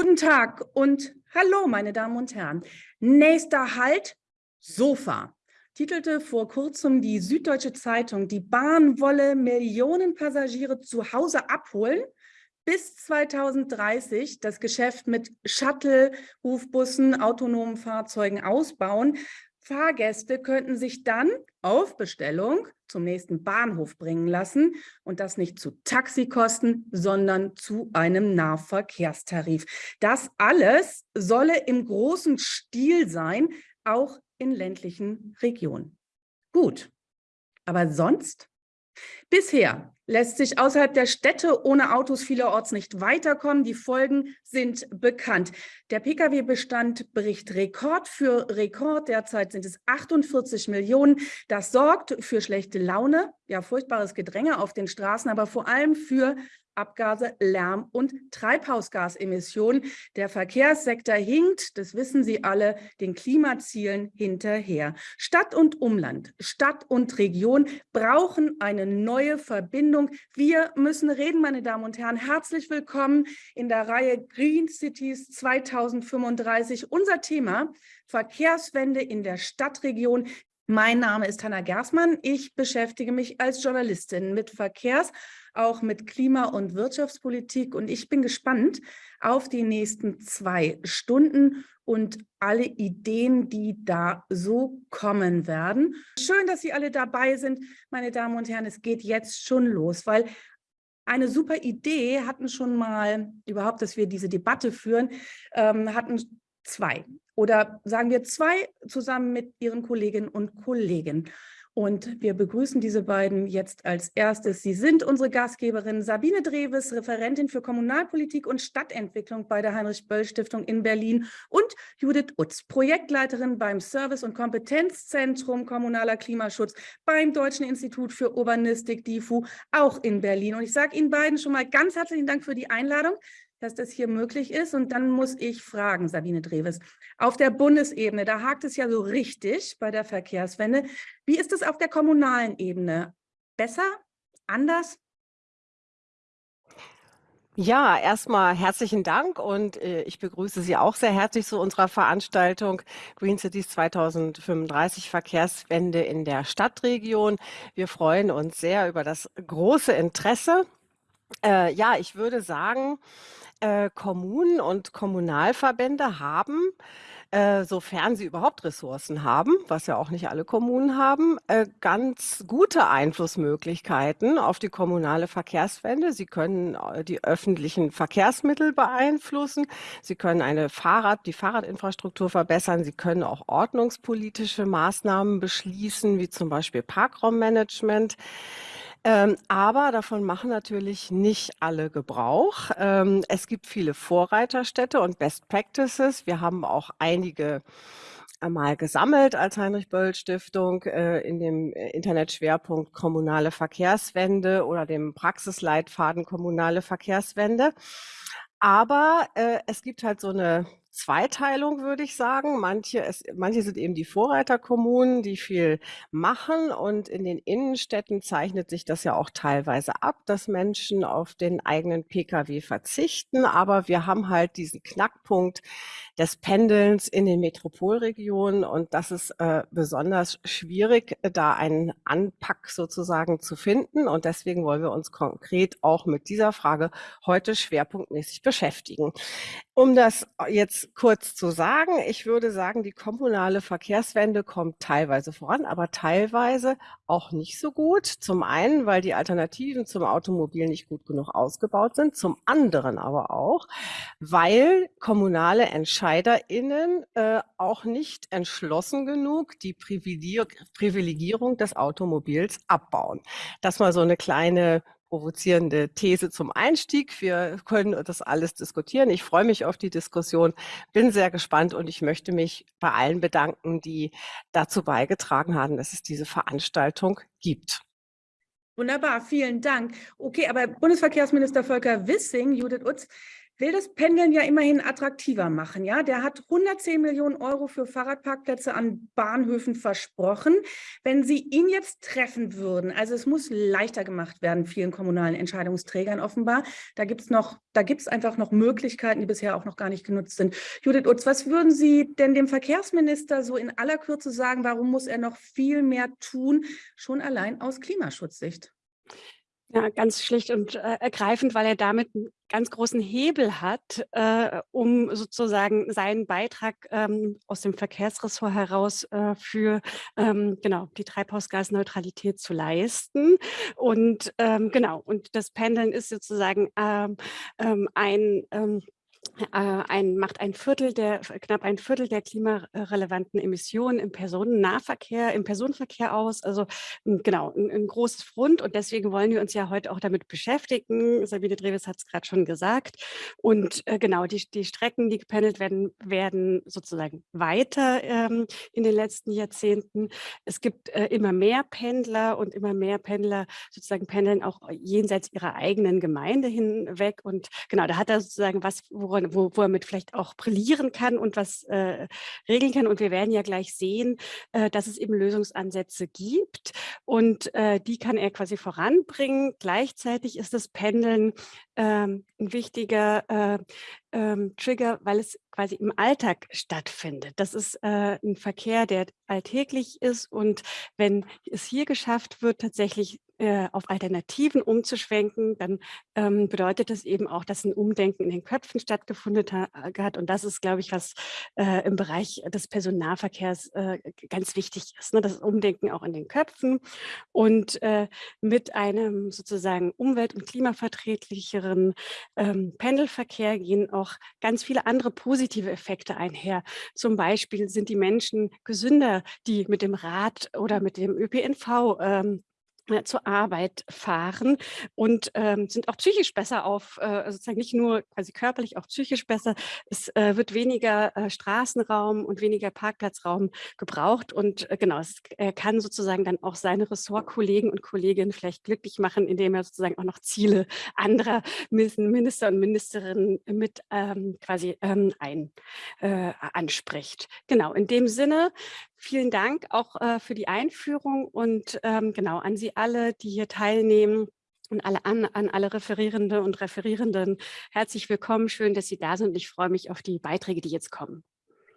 Guten Tag und hallo, meine Damen und Herren. Nächster Halt, Sofa. Titelte vor kurzem die Süddeutsche Zeitung, die Bahn wolle Millionen Passagiere zu Hause abholen, bis 2030 das Geschäft mit Shuttle, Rufbussen, autonomen Fahrzeugen ausbauen. Fahrgäste könnten sich dann auf Bestellung zum nächsten Bahnhof bringen lassen und das nicht zu Taxikosten, sondern zu einem Nahverkehrstarif. Das alles solle im großen Stil sein, auch in ländlichen Regionen. Gut, aber sonst? Bisher lässt sich außerhalb der Städte ohne Autos vielerorts nicht weiterkommen. Die Folgen sind bekannt. Der Pkw-Bestand bricht Rekord für Rekord. Derzeit sind es 48 Millionen. Das sorgt für schlechte Laune, ja furchtbares Gedränge auf den Straßen, aber vor allem für Abgase, Lärm und Treibhausgasemissionen. Der Verkehrssektor hinkt, das wissen Sie alle, den Klimazielen hinterher. Stadt und Umland, Stadt und Region brauchen eine neue Verbindung. Wir müssen reden, meine Damen und Herren. Herzlich willkommen in der Reihe Green Cities 2035. Unser Thema Verkehrswende in der Stadtregion. Mein Name ist Hanna Gersmann. Ich beschäftige mich als Journalistin mit Verkehrs- auch mit Klima- und Wirtschaftspolitik. Und ich bin gespannt auf die nächsten zwei Stunden und alle Ideen, die da so kommen werden. Schön, dass Sie alle dabei sind, meine Damen und Herren. Es geht jetzt schon los, weil eine super Idee hatten schon mal, überhaupt, dass wir diese Debatte führen, ähm, hatten zwei oder sagen wir zwei zusammen mit Ihren Kolleginnen und Kollegen. Und wir begrüßen diese beiden jetzt als erstes. Sie sind unsere Gastgeberin Sabine Dreves, Referentin für Kommunalpolitik und Stadtentwicklung bei der Heinrich-Böll-Stiftung in Berlin und Judith Utz, Projektleiterin beim Service- und Kompetenzzentrum Kommunaler Klimaschutz beim Deutschen Institut für Urbanistik, DIFU, auch in Berlin. Und ich sage Ihnen beiden schon mal ganz herzlichen Dank für die Einladung dass das hier möglich ist. Und dann muss ich fragen, Sabine Dreves, auf der Bundesebene, da hakt es ja so richtig bei der Verkehrswende. Wie ist es auf der kommunalen Ebene? Besser? Anders? Ja, erstmal herzlichen Dank und äh, ich begrüße Sie auch sehr herzlich zu unserer Veranstaltung Green Cities 2035 Verkehrswende in der Stadtregion. Wir freuen uns sehr über das große Interesse. Äh, ja, ich würde sagen, äh, Kommunen und Kommunalverbände haben, äh, sofern sie überhaupt Ressourcen haben, was ja auch nicht alle Kommunen haben, äh, ganz gute Einflussmöglichkeiten auf die kommunale Verkehrswende. Sie können äh, die öffentlichen Verkehrsmittel beeinflussen. Sie können eine Fahrrad, die Fahrradinfrastruktur verbessern. Sie können auch ordnungspolitische Maßnahmen beschließen, wie zum Beispiel Parkraummanagement. Ähm, aber davon machen natürlich nicht alle Gebrauch. Ähm, es gibt viele Vorreiterstädte und Best Practices. Wir haben auch einige einmal gesammelt als Heinrich-Böll-Stiftung äh, in dem äh, Internetschwerpunkt Kommunale Verkehrswende oder dem Praxisleitfaden Kommunale Verkehrswende. Aber äh, es gibt halt so eine Zweiteilung, würde ich sagen. Manche, es, manche sind eben die Vorreiterkommunen, die viel machen. Und in den Innenstädten zeichnet sich das ja auch teilweise ab, dass Menschen auf den eigenen Pkw verzichten. Aber wir haben halt diesen Knackpunkt des Pendelns in den Metropolregionen. Und das ist äh, besonders schwierig, da einen Anpack sozusagen zu finden. Und deswegen wollen wir uns konkret auch mit dieser Frage heute schwerpunktmäßig beschäftigen. Um das jetzt kurz zu sagen, ich würde sagen, die kommunale Verkehrswende kommt teilweise voran, aber teilweise auch nicht so gut. Zum einen, weil die Alternativen zum Automobil nicht gut genug ausgebaut sind, zum anderen aber auch, weil kommunale EntscheiderInnen äh, auch nicht entschlossen genug die Privilegierung des Automobils abbauen. Das mal so eine kleine provozierende These zum Einstieg. Wir können das alles diskutieren. Ich freue mich auf die Diskussion, bin sehr gespannt und ich möchte mich bei allen bedanken, die dazu beigetragen haben, dass es diese Veranstaltung gibt. Wunderbar, vielen Dank. Okay, aber Bundesverkehrsminister Volker Wissing, Judith Utz, will das Pendeln ja immerhin attraktiver machen. Ja, der hat 110 Millionen Euro für Fahrradparkplätze an Bahnhöfen versprochen. Wenn Sie ihn jetzt treffen würden, also es muss leichter gemacht werden, vielen kommunalen Entscheidungsträgern offenbar. Da gibt es noch, da gibt es einfach noch Möglichkeiten, die bisher auch noch gar nicht genutzt sind. Judith Utz, was würden Sie denn dem Verkehrsminister so in aller Kürze sagen? Warum muss er noch viel mehr tun, schon allein aus Klimaschutzsicht? Ja, ganz schlicht und äh, ergreifend, weil er damit einen ganz großen Hebel hat, äh, um sozusagen seinen Beitrag ähm, aus dem Verkehrsressort heraus äh, für ähm, genau die Treibhausgasneutralität zu leisten. Und ähm, genau, und das Pendeln ist sozusagen ähm, ähm, ein ähm, äh, ein, macht ein Viertel der, knapp ein Viertel der klimarelevanten Emissionen im Personennahverkehr, im Personenverkehr aus. Also genau, ein, ein, großes Front und deswegen wollen wir uns ja heute auch damit beschäftigen. Sabine Dreves hat es gerade schon gesagt. Und äh, genau, die, die Strecken, die gependelt werden, werden sozusagen weiter ähm, in den letzten Jahrzehnten. Es gibt äh, immer mehr Pendler und immer mehr Pendler sozusagen pendeln auch jenseits ihrer eigenen Gemeinde hinweg. Und genau, da hat er sozusagen was, wo wo, wo er mit vielleicht auch brillieren kann und was äh, regeln kann. Und wir werden ja gleich sehen, äh, dass es eben Lösungsansätze gibt und äh, die kann er quasi voranbringen. Gleichzeitig ist das Pendeln ähm, ein wichtiger äh, ähm, Trigger, weil es quasi im Alltag stattfindet. Das ist äh, ein Verkehr, der alltäglich ist und wenn es hier geschafft wird, tatsächlich äh, auf Alternativen umzuschwenken, dann ähm, bedeutet das eben auch, dass ein Umdenken in den Köpfen stattgefunden hat und das ist, glaube ich, was äh, im Bereich des Personennahverkehrs äh, ganz wichtig ist, ne? das Umdenken auch in den Köpfen und äh, mit einem sozusagen umwelt- und klimaverträglicheren ähm, Pendelverkehr gehen auch ganz viele andere positive Effekte einher. Zum Beispiel sind die Menschen gesünder, die mit dem Rad oder mit dem ÖPNV ähm, äh, zur Arbeit fahren und ähm, sind auch psychisch besser auf, äh, sozusagen nicht nur quasi körperlich, auch psychisch besser. Es äh, wird weniger äh, Straßenraum und weniger Parkplatzraum gebraucht und äh, genau, es er kann sozusagen dann auch seine Ressortkollegen und Kolleginnen vielleicht glücklich machen, indem er sozusagen auch noch Ziele anderer Minister und Ministerinnen mit ähm, quasi ähm, ein, äh, anspricht. Genau, in dem Sinne Vielen Dank auch äh, für die Einführung und ähm, genau an Sie alle, die hier teilnehmen und alle an, an alle Referierende und Referierenden herzlich willkommen. Schön, dass Sie da sind. Ich freue mich auf die Beiträge, die jetzt kommen.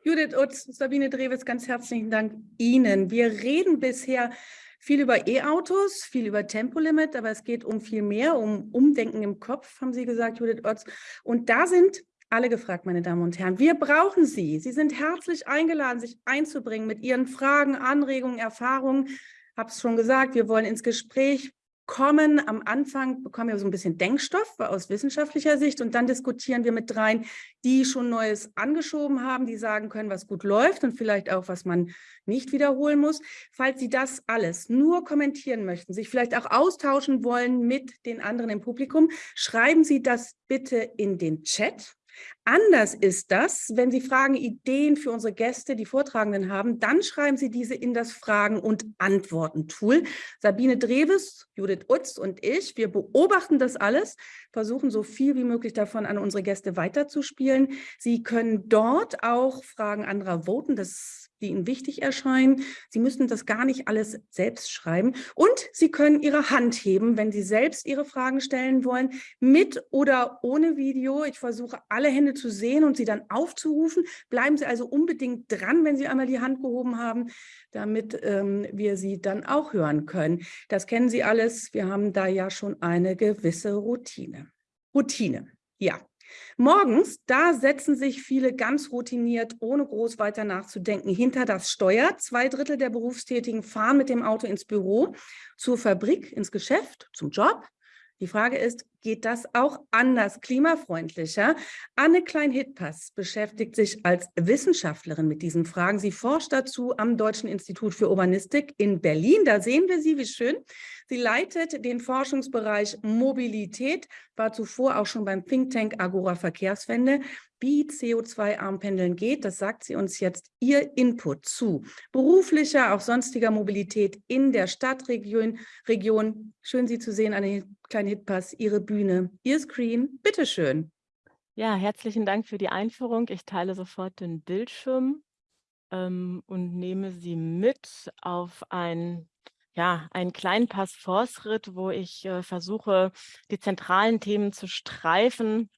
Judith Utz, Sabine Drewitz, ganz herzlichen Dank Ihnen. Wir reden bisher viel über E-Autos, viel über Tempolimit, aber es geht um viel mehr, um Umdenken im Kopf, haben Sie gesagt, Judith Utz. Und da sind alle gefragt, meine Damen und Herren. Wir brauchen Sie. Sie sind herzlich eingeladen, sich einzubringen mit Ihren Fragen, Anregungen, Erfahrungen. Ich habe es schon gesagt, wir wollen ins Gespräch kommen. Am Anfang bekommen wir so ein bisschen Denkstoff aus wissenschaftlicher Sicht und dann diskutieren wir mit dreien, die schon Neues angeschoben haben, die sagen können, was gut läuft und vielleicht auch, was man nicht wiederholen muss. Falls Sie das alles nur kommentieren möchten, sich vielleicht auch austauschen wollen mit den anderen im Publikum, schreiben Sie das bitte in den Chat Anders ist das, wenn Sie Fragen, Ideen für unsere Gäste, die Vortragenden haben, dann schreiben Sie diese in das Fragen- und Antworten-Tool. Sabine Dreves, Judith Utz und ich, wir beobachten das alles, versuchen so viel wie möglich davon an unsere Gäste weiterzuspielen. Sie können dort auch Fragen anderer voten, das die Ihnen wichtig erscheinen. Sie müssen das gar nicht alles selbst schreiben. Und Sie können Ihre Hand heben, wenn Sie selbst Ihre Fragen stellen wollen, mit oder ohne Video. Ich versuche, alle Hände zu sehen und sie dann aufzurufen. Bleiben Sie also unbedingt dran, wenn Sie einmal die Hand gehoben haben, damit ähm, wir Sie dann auch hören können. Das kennen Sie alles. Wir haben da ja schon eine gewisse Routine. Routine, ja. Morgens, da setzen sich viele ganz routiniert, ohne groß weiter nachzudenken, hinter das Steuer. Zwei Drittel der Berufstätigen fahren mit dem Auto ins Büro, zur Fabrik, ins Geschäft, zum Job. Die Frage ist, geht das auch anders, klimafreundlicher? Anne Klein-Hittpass beschäftigt sich als Wissenschaftlerin mit diesen Fragen. Sie forscht dazu am Deutschen Institut für Urbanistik in Berlin. Da sehen wir sie, wie schön. Sie leitet den Forschungsbereich Mobilität, war zuvor auch schon beim Think Tank Agora Verkehrswende wie CO2-arm Pendeln geht. Das sagt sie uns jetzt ihr Input zu beruflicher, auch sonstiger Mobilität in der Stadtregion. Region. Schön, Sie zu sehen, eine kleine Hitpass, Ihre Bühne, Ihr Screen. Bitteschön. Ja, herzlichen Dank für die Einführung. Ich teile sofort den Bildschirm ähm, und nehme Sie mit auf ein, ja, einen kleinen Pass-Force-Ritt, wo ich äh, versuche, die zentralen Themen zu streifen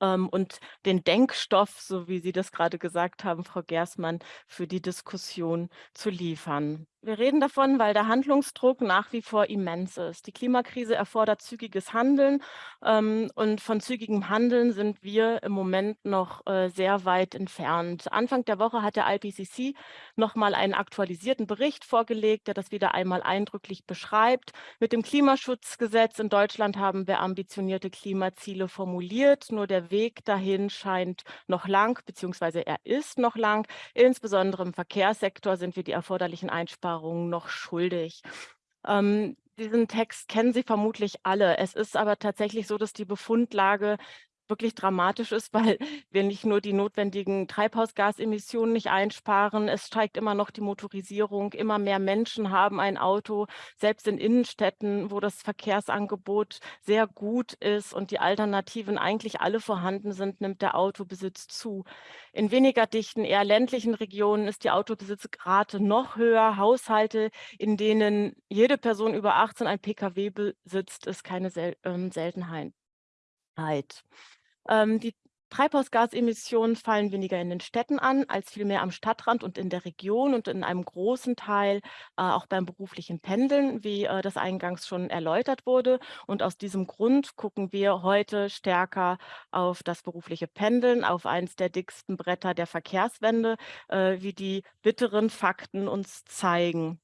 ähm, und den Denkstoff, so wie Sie das gerade gesagt haben, Frau Gersmann, für die Diskussion zu liefern. Wir reden davon, weil der Handlungsdruck nach wie vor immens ist. Die Klimakrise erfordert zügiges Handeln ähm, und von zügigem Handeln sind wir im Moment noch äh, sehr weit entfernt. Anfang der Woche hat der IPCC nochmal einen aktualisierten Bericht vorgelegt, der das wieder einmal eindrücklich beschreibt. Mit dem Klimaschutzgesetz in Deutschland haben wir ambitionierte Klimaziele formuliert, nur der Weg dahin scheint noch lang, beziehungsweise er ist noch lang. Insbesondere im Verkehrssektor sind wir die erforderlichen Einsparungen Vereinbarungen noch schuldig. Ähm, diesen Text kennen Sie vermutlich alle. Es ist aber tatsächlich so, dass die Befundlage wirklich dramatisch ist, weil wir nicht nur die notwendigen Treibhausgasemissionen nicht einsparen, es steigt immer noch die Motorisierung, immer mehr Menschen haben ein Auto, selbst in Innenstädten, wo das Verkehrsangebot sehr gut ist und die Alternativen eigentlich alle vorhanden sind, nimmt der Autobesitz zu. In weniger dichten, eher ländlichen Regionen ist die Autobesitzrate noch höher. Haushalte, in denen jede Person über 18 ein Pkw besitzt, ist keine Sel ähm, Seltenheit. Ähm, die Treibhausgasemissionen fallen weniger in den Städten an, als vielmehr am Stadtrand und in der Region und in einem großen Teil äh, auch beim beruflichen Pendeln, wie äh, das eingangs schon erläutert wurde. Und aus diesem Grund gucken wir heute stärker auf das berufliche Pendeln, auf eines der dicksten Bretter der Verkehrswende, äh, wie die bitteren Fakten uns zeigen.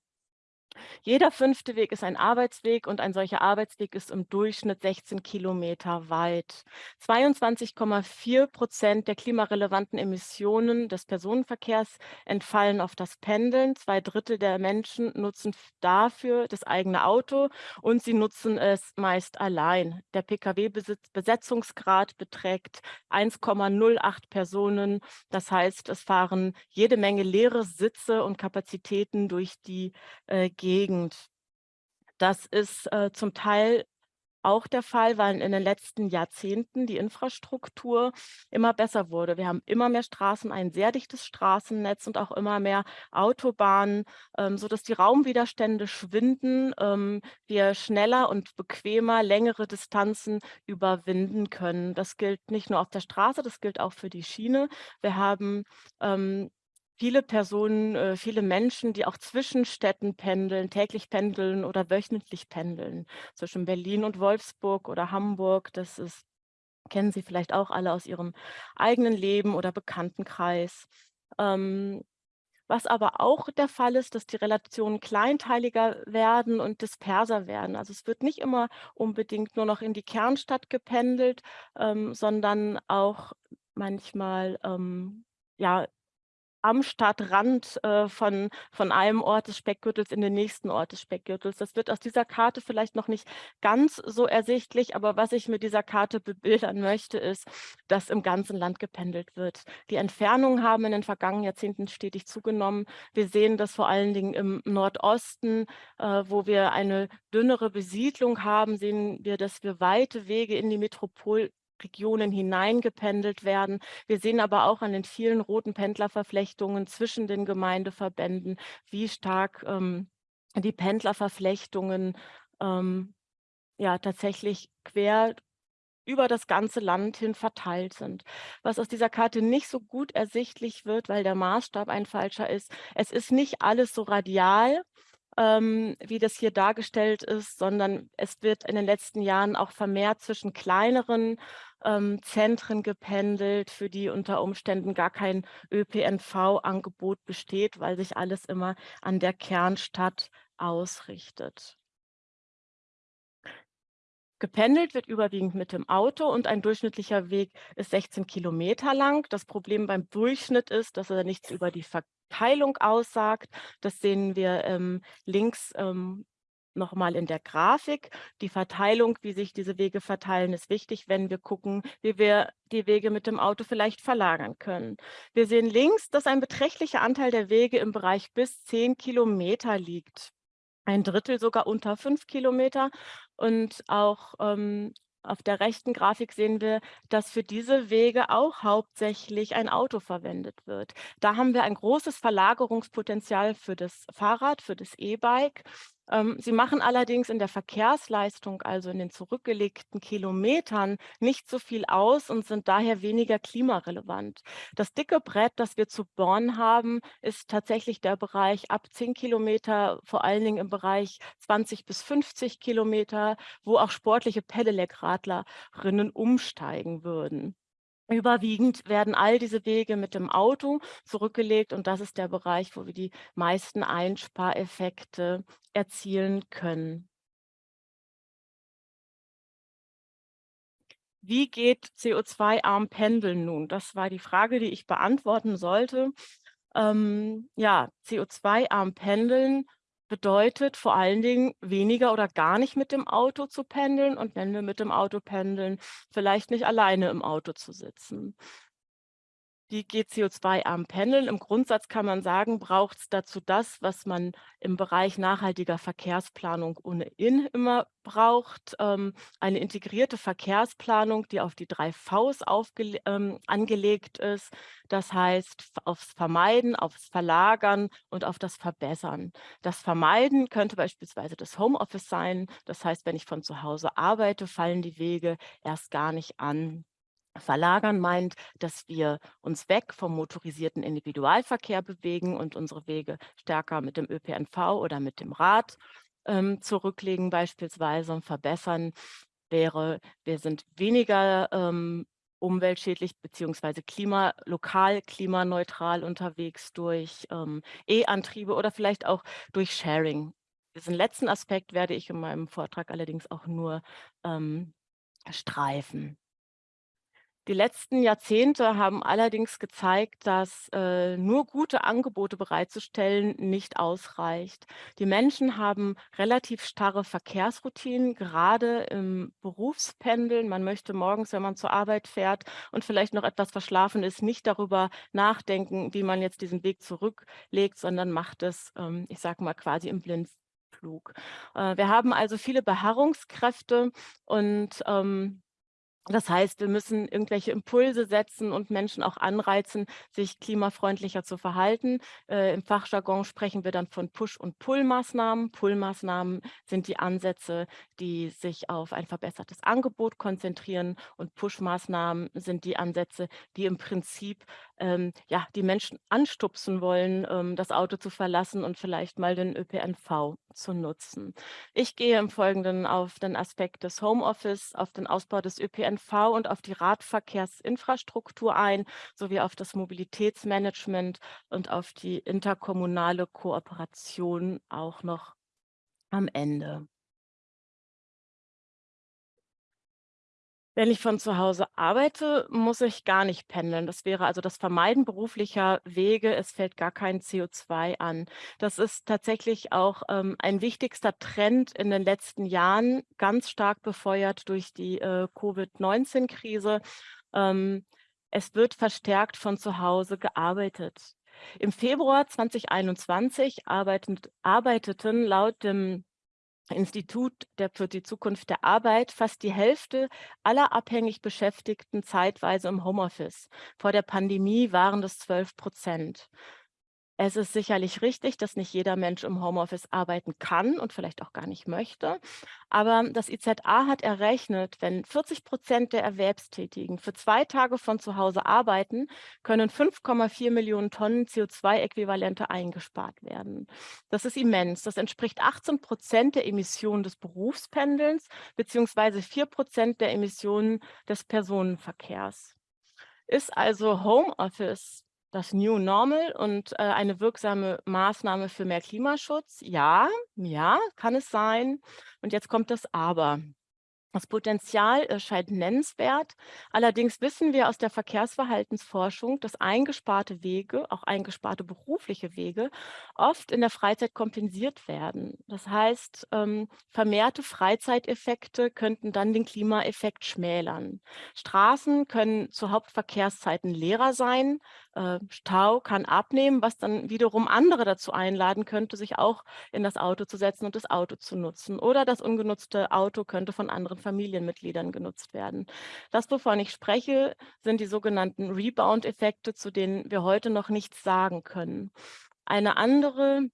Jeder fünfte Weg ist ein Arbeitsweg und ein solcher Arbeitsweg ist im Durchschnitt 16 Kilometer weit. 22,4 Prozent der klimarelevanten Emissionen des Personenverkehrs entfallen auf das Pendeln. Zwei Drittel der Menschen nutzen dafür das eigene Auto und sie nutzen es meist allein. Der Pkw-Besetzungsgrad beträgt 1,08 Personen. Das heißt, es fahren jede Menge leere Sitze und Kapazitäten durch die äh, Gegend. Das ist äh, zum Teil auch der Fall, weil in den letzten Jahrzehnten die Infrastruktur immer besser wurde. Wir haben immer mehr Straßen, ein sehr dichtes Straßennetz und auch immer mehr Autobahnen, ähm, sodass die Raumwiderstände schwinden, ähm, wir schneller und bequemer längere Distanzen überwinden können. Das gilt nicht nur auf der Straße, das gilt auch für die Schiene. Wir haben ähm, viele Personen, äh, viele Menschen, die auch zwischen Städten pendeln, täglich pendeln oder wöchentlich pendeln, zwischen Berlin und Wolfsburg oder Hamburg. Das ist, kennen Sie vielleicht auch alle aus Ihrem eigenen Leben oder Bekanntenkreis. Ähm, was aber auch der Fall ist, dass die Relationen kleinteiliger werden und disperser werden. Also es wird nicht immer unbedingt nur noch in die Kernstadt gependelt, ähm, sondern auch manchmal ähm, ja, am Stadtrand äh, von, von einem Ort des Speckgürtels in den nächsten Ort des Speckgürtels. Das wird aus dieser Karte vielleicht noch nicht ganz so ersichtlich, aber was ich mit dieser Karte bebildern möchte, ist, dass im ganzen Land gependelt wird. Die Entfernungen haben in den vergangenen Jahrzehnten stetig zugenommen. Wir sehen das vor allen Dingen im Nordosten, äh, wo wir eine dünnere Besiedlung haben, sehen wir, dass wir weite Wege in die Metropol Regionen hineingependelt werden. Wir sehen aber auch an den vielen roten Pendlerverflechtungen zwischen den Gemeindeverbänden, wie stark ähm, die Pendlerverflechtungen ähm, ja tatsächlich quer über das ganze Land hin verteilt sind. Was aus dieser Karte nicht so gut ersichtlich wird, weil der Maßstab ein falscher ist, es ist nicht alles so radial, ähm, wie das hier dargestellt ist, sondern es wird in den letzten Jahren auch vermehrt zwischen kleineren ähm, Zentren gependelt, für die unter Umständen gar kein ÖPNV-Angebot besteht, weil sich alles immer an der Kernstadt ausrichtet. Gependelt wird überwiegend mit dem Auto und ein durchschnittlicher Weg ist 16 Kilometer lang. Das Problem beim Durchschnitt ist, dass er nichts über die Verteilung aussagt. Das sehen wir ähm, links ähm, nochmal in der Grafik. Die Verteilung, wie sich diese Wege verteilen, ist wichtig, wenn wir gucken, wie wir die Wege mit dem Auto vielleicht verlagern können. Wir sehen links, dass ein beträchtlicher Anteil der Wege im Bereich bis 10 Kilometer liegt. Ein Drittel sogar unter fünf Kilometer und auch ähm, Auf der rechten Grafik sehen wir, dass für diese Wege auch hauptsächlich ein Auto verwendet wird. Da haben wir ein großes Verlagerungspotenzial für das Fahrrad, für das E-Bike. Ähm, sie machen allerdings in der Verkehrsleistung, also in den zurückgelegten Kilometern, nicht so viel aus und sind daher weniger klimarelevant. Das dicke Brett, das wir zu bohren haben, ist tatsächlich der Bereich ab 10 Kilometer, vor allen Dingen im Bereich 20 bis 50 Kilometer, wo auch sportliche Pedelec-Radlerinnen umsteigen würden. Überwiegend werden all diese Wege mit dem Auto zurückgelegt und das ist der Bereich, wo wir die meisten Einspareffekte erzielen können. Wie geht CO2-arm Pendeln nun? Das war die Frage, die ich beantworten sollte. Ähm, ja, CO2-arm Pendeln bedeutet vor allen Dingen weniger oder gar nicht mit dem Auto zu pendeln und wenn wir mit dem Auto pendeln, vielleicht nicht alleine im Auto zu sitzen. Wie geht CO2-arm Pendeln? Im Grundsatz kann man sagen, braucht es dazu das, was man im Bereich nachhaltiger Verkehrsplanung ohnehin immer braucht. Ähm, eine integrierte Verkehrsplanung, die auf die drei Vs ähm, angelegt ist. Das heißt, aufs Vermeiden, aufs Verlagern und auf das Verbessern. Das Vermeiden könnte beispielsweise das Homeoffice sein. Das heißt, wenn ich von zu Hause arbeite, fallen die Wege erst gar nicht an. Verlagern meint, dass wir uns weg vom motorisierten Individualverkehr bewegen und unsere Wege stärker mit dem ÖPNV oder mit dem Rad ähm, zurücklegen beispielsweise und verbessern wäre, wir sind weniger ähm, umweltschädlich beziehungsweise klima, lokal klimaneutral unterwegs durch ähm, E-Antriebe oder vielleicht auch durch Sharing. Diesen letzten Aspekt werde ich in meinem Vortrag allerdings auch nur ähm, streifen. Die letzten Jahrzehnte haben allerdings gezeigt, dass äh, nur gute Angebote bereitzustellen nicht ausreicht. Die Menschen haben relativ starre Verkehrsroutinen, gerade im Berufspendeln. Man möchte morgens, wenn man zur Arbeit fährt und vielleicht noch etwas verschlafen ist, nicht darüber nachdenken, wie man jetzt diesen Weg zurücklegt, sondern macht es, ähm, ich sage mal, quasi im Blindflug. Äh, wir haben also viele Beharrungskräfte und ähm, das heißt, wir müssen irgendwelche Impulse setzen und Menschen auch anreizen, sich klimafreundlicher zu verhalten. Äh, Im Fachjargon sprechen wir dann von Push- und Pull-Maßnahmen. Pull-Maßnahmen sind die Ansätze, die sich auf ein verbessertes Angebot konzentrieren und Push-Maßnahmen sind die Ansätze, die im Prinzip ähm, ja, die Menschen anstupsen wollen, ähm, das Auto zu verlassen und vielleicht mal den ÖPNV zu nutzen. Ich gehe im Folgenden auf den Aspekt des Homeoffice, auf den Ausbau des ÖPNV und auf die Radverkehrsinfrastruktur ein, sowie auf das Mobilitätsmanagement und auf die interkommunale Kooperation auch noch am Ende. Wenn ich von zu Hause arbeite, muss ich gar nicht pendeln. Das wäre also das Vermeiden beruflicher Wege. Es fällt gar kein CO2 an. Das ist tatsächlich auch ähm, ein wichtigster Trend in den letzten Jahren, ganz stark befeuert durch die äh, Covid-19-Krise. Ähm, es wird verstärkt von zu Hause gearbeitet. Im Februar 2021 arbeitet, arbeiteten laut dem Institut der für die Zukunft der Arbeit fast die Hälfte aller abhängig Beschäftigten zeitweise im Homeoffice. Vor der Pandemie waren das 12 Prozent. Es ist sicherlich richtig, dass nicht jeder Mensch im Homeoffice arbeiten kann und vielleicht auch gar nicht möchte. Aber das IZA hat errechnet, wenn 40 Prozent der Erwerbstätigen für zwei Tage von zu Hause arbeiten, können 5,4 Millionen Tonnen CO2-Äquivalente eingespart werden. Das ist immens. Das entspricht 18 Prozent der Emissionen des Berufspendelns beziehungsweise 4 Prozent der Emissionen des Personenverkehrs. Ist also Homeoffice das New Normal und äh, eine wirksame Maßnahme für mehr Klimaschutz? Ja, ja, kann es sein. Und jetzt kommt das Aber. Das Potenzial erscheint nennenswert. Allerdings wissen wir aus der Verkehrsverhaltensforschung, dass eingesparte Wege, auch eingesparte berufliche Wege, oft in der Freizeit kompensiert werden. Das heißt, ähm, vermehrte Freizeiteffekte könnten dann den Klimaeffekt schmälern. Straßen können zu Hauptverkehrszeiten leerer sein, äh, Stau kann abnehmen, was dann wiederum andere dazu einladen könnte, sich auch in das Auto zu setzen und das Auto zu nutzen. Oder das ungenutzte Auto könnte von anderen Familienmitgliedern genutzt werden. Das, wovon ich spreche, sind die sogenannten Rebound-Effekte, zu denen wir heute noch nichts sagen können. Eine andere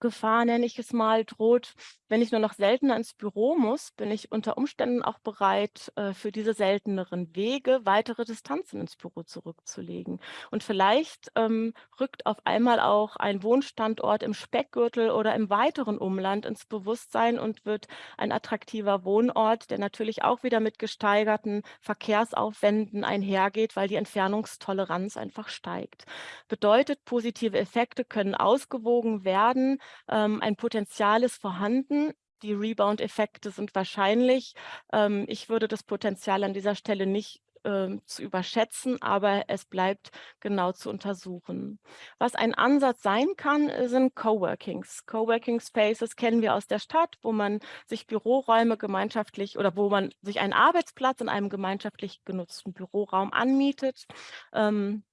Gefahr, nenne ich es mal, droht, wenn ich nur noch seltener ins Büro muss, bin ich unter Umständen auch bereit, äh, für diese selteneren Wege weitere Distanzen ins Büro zurückzulegen. Und vielleicht ähm, rückt auf einmal auch ein Wohnstandort im Speckgürtel oder im weiteren Umland ins Bewusstsein und wird ein attraktiver Wohnort, der natürlich auch wieder mit gesteigerten Verkehrsaufwänden einhergeht, weil die Entfernungstoleranz einfach steigt. Bedeutet, positive Effekte können ausgewogen werden, ähm, ein Potenzial ist vorhanden. Die Rebound-Effekte sind wahrscheinlich. Ähm, ich würde das Potenzial an dieser Stelle nicht ähm, zu überschätzen, aber es bleibt genau zu untersuchen. Was ein Ansatz sein kann, äh, sind Coworkings. Coworking Spaces kennen wir aus der Stadt, wo man sich Büroräume gemeinschaftlich oder wo man sich einen Arbeitsplatz in einem gemeinschaftlich genutzten Büroraum anmietet, ähm,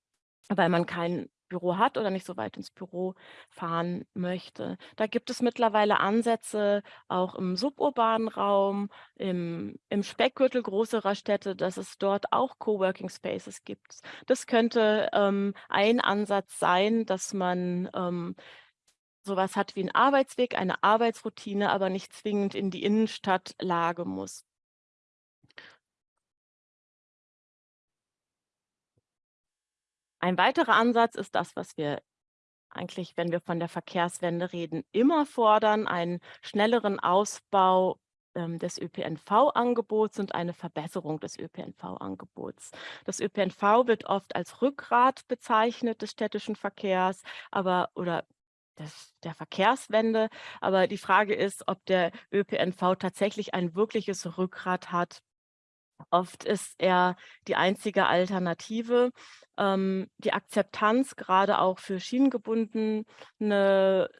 weil man keinen Büro hat oder nicht so weit ins Büro fahren möchte. Da gibt es mittlerweile Ansätze auch im suburbanen Raum, im, im Speckgürtel größerer Städte, dass es dort auch Coworking Spaces gibt. Das könnte ähm, ein Ansatz sein, dass man ähm, sowas hat wie einen Arbeitsweg, eine Arbeitsroutine, aber nicht zwingend in die Innenstadtlage muss. Ein weiterer Ansatz ist das, was wir eigentlich, wenn wir von der Verkehrswende reden, immer fordern, einen schnelleren Ausbau ähm, des ÖPNV-Angebots und eine Verbesserung des ÖPNV-Angebots. Das ÖPNV wird oft als Rückgrat bezeichnet des städtischen Verkehrs, aber oder des, der Verkehrswende. Aber die Frage ist, ob der ÖPNV tatsächlich ein wirkliches Rückgrat hat. Oft ist er die einzige Alternative ähm, die Akzeptanz gerade auch für schienengebundene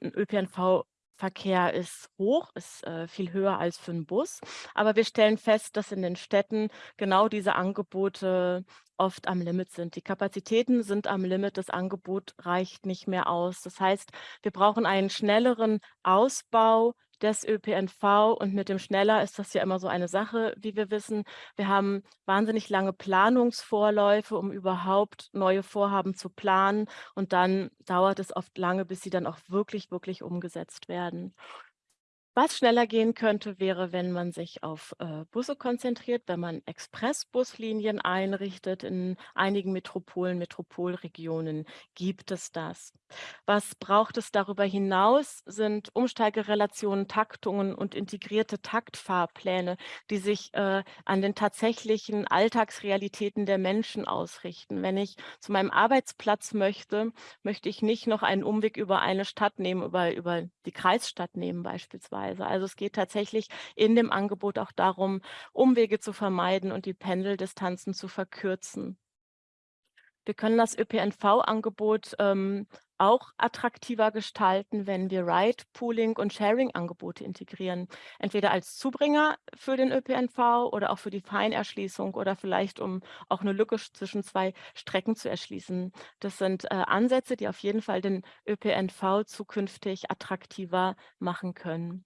ÖPNV Verkehr ist hoch, ist äh, viel höher als für einen Bus. Aber wir stellen fest, dass in den Städten genau diese Angebote oft am Limit sind. Die Kapazitäten sind am Limit, das Angebot reicht nicht mehr aus. Das heißt, wir brauchen einen schnelleren Ausbau des ÖPNV und mit dem schneller ist das ja immer so eine Sache, wie wir wissen. Wir haben wahnsinnig lange Planungsvorläufe, um überhaupt neue Vorhaben zu planen und dann dauert es oft lange, bis sie dann auch wirklich, wirklich umgesetzt werden. Was schneller gehen könnte, wäre, wenn man sich auf äh, Busse konzentriert, wenn man Expressbuslinien einrichtet. In einigen Metropolen, Metropolregionen gibt es das. Was braucht es darüber hinaus, sind Umsteigerelationen, Taktungen und integrierte Taktfahrpläne, die sich äh, an den tatsächlichen Alltagsrealitäten der Menschen ausrichten. Wenn ich zu meinem Arbeitsplatz möchte, möchte ich nicht noch einen Umweg über eine Stadt nehmen, über, über die Kreisstadt nehmen beispielsweise Weise. Also es geht tatsächlich in dem Angebot auch darum, Umwege zu vermeiden und die Pendeldistanzen zu verkürzen. Wir können das ÖPNV-Angebot ähm, auch attraktiver gestalten, wenn wir Ride-Pooling und Sharing-Angebote integrieren. Entweder als Zubringer für den ÖPNV oder auch für die Feinerschließung oder vielleicht um auch eine Lücke zwischen zwei Strecken zu erschließen. Das sind äh, Ansätze, die auf jeden Fall den ÖPNV zukünftig attraktiver machen können.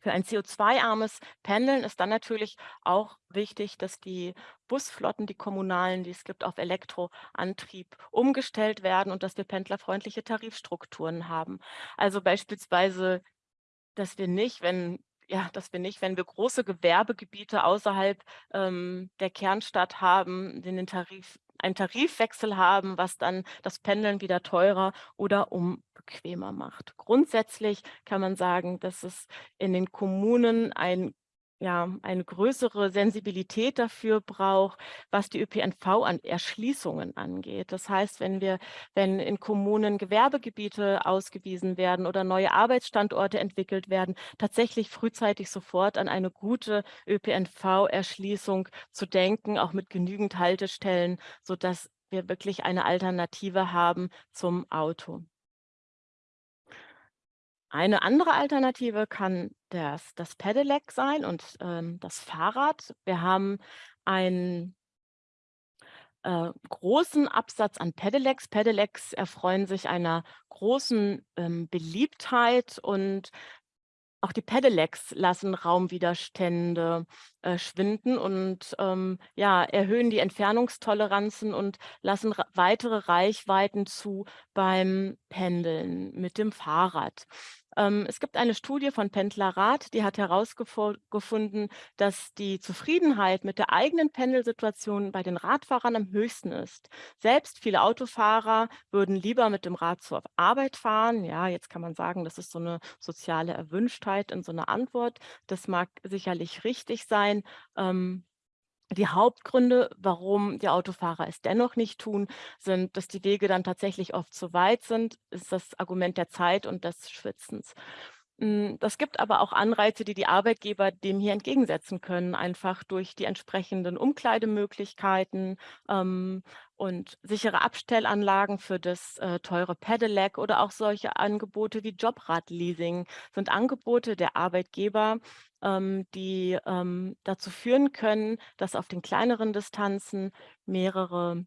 Für ein CO2-armes Pendeln ist dann natürlich auch wichtig, dass die Busflotten, die kommunalen, die es gibt, auf Elektroantrieb umgestellt werden und dass wir pendlerfreundliche Tarifstrukturen haben. Also beispielsweise, dass wir nicht, wenn ja, dass wir nicht, wenn wir große Gewerbegebiete außerhalb ähm, der Kernstadt haben, den Tarif, einen Tarifwechsel haben, was dann das Pendeln wieder teurer oder um bequemer macht. Grundsätzlich kann man sagen, dass es in den Kommunen ein ja, eine größere Sensibilität dafür braucht, was die ÖPNV an Erschließungen angeht. Das heißt, wenn wir, wenn in Kommunen Gewerbegebiete ausgewiesen werden oder neue Arbeitsstandorte entwickelt werden, tatsächlich frühzeitig sofort an eine gute ÖPNV-Erschließung zu denken, auch mit genügend Haltestellen, sodass wir wirklich eine Alternative haben zum Auto. Eine andere Alternative kann das, das Pedelec sein und ähm, das Fahrrad. Wir haben ein äh, großen Absatz an Pedelecs. Pedelecs erfreuen sich einer großen ähm, Beliebtheit und auch die Pedelecs lassen Raumwiderstände äh, schwinden und ähm, ja, erhöhen die Entfernungstoleranzen und lassen weitere Reichweiten zu beim Pendeln mit dem Fahrrad. Ähm, es gibt eine Studie von Pendlerrat, die hat herausgefunden, dass die Zufriedenheit mit der eigenen Pendelsituation bei den Radfahrern am höchsten ist. Selbst viele Autofahrer würden lieber mit dem Rad zur Arbeit fahren. Ja, jetzt kann man sagen, das ist so eine soziale Erwünschtheit in so einer Antwort. Das mag sicherlich richtig sein. Ähm, die Hauptgründe, warum die Autofahrer es dennoch nicht tun, sind, dass die Wege dann tatsächlich oft zu weit sind, ist das Argument der Zeit und des Schwitzens. Hm, das gibt aber auch Anreize, die die Arbeitgeber dem hier entgegensetzen können, einfach durch die entsprechenden Umkleidemöglichkeiten ähm, und sichere Abstellanlagen für das äh, teure Pedelec oder auch solche Angebote wie Jobradleasing sind Angebote der Arbeitgeber, ähm, die ähm, dazu führen können, dass auf den kleineren Distanzen mehrere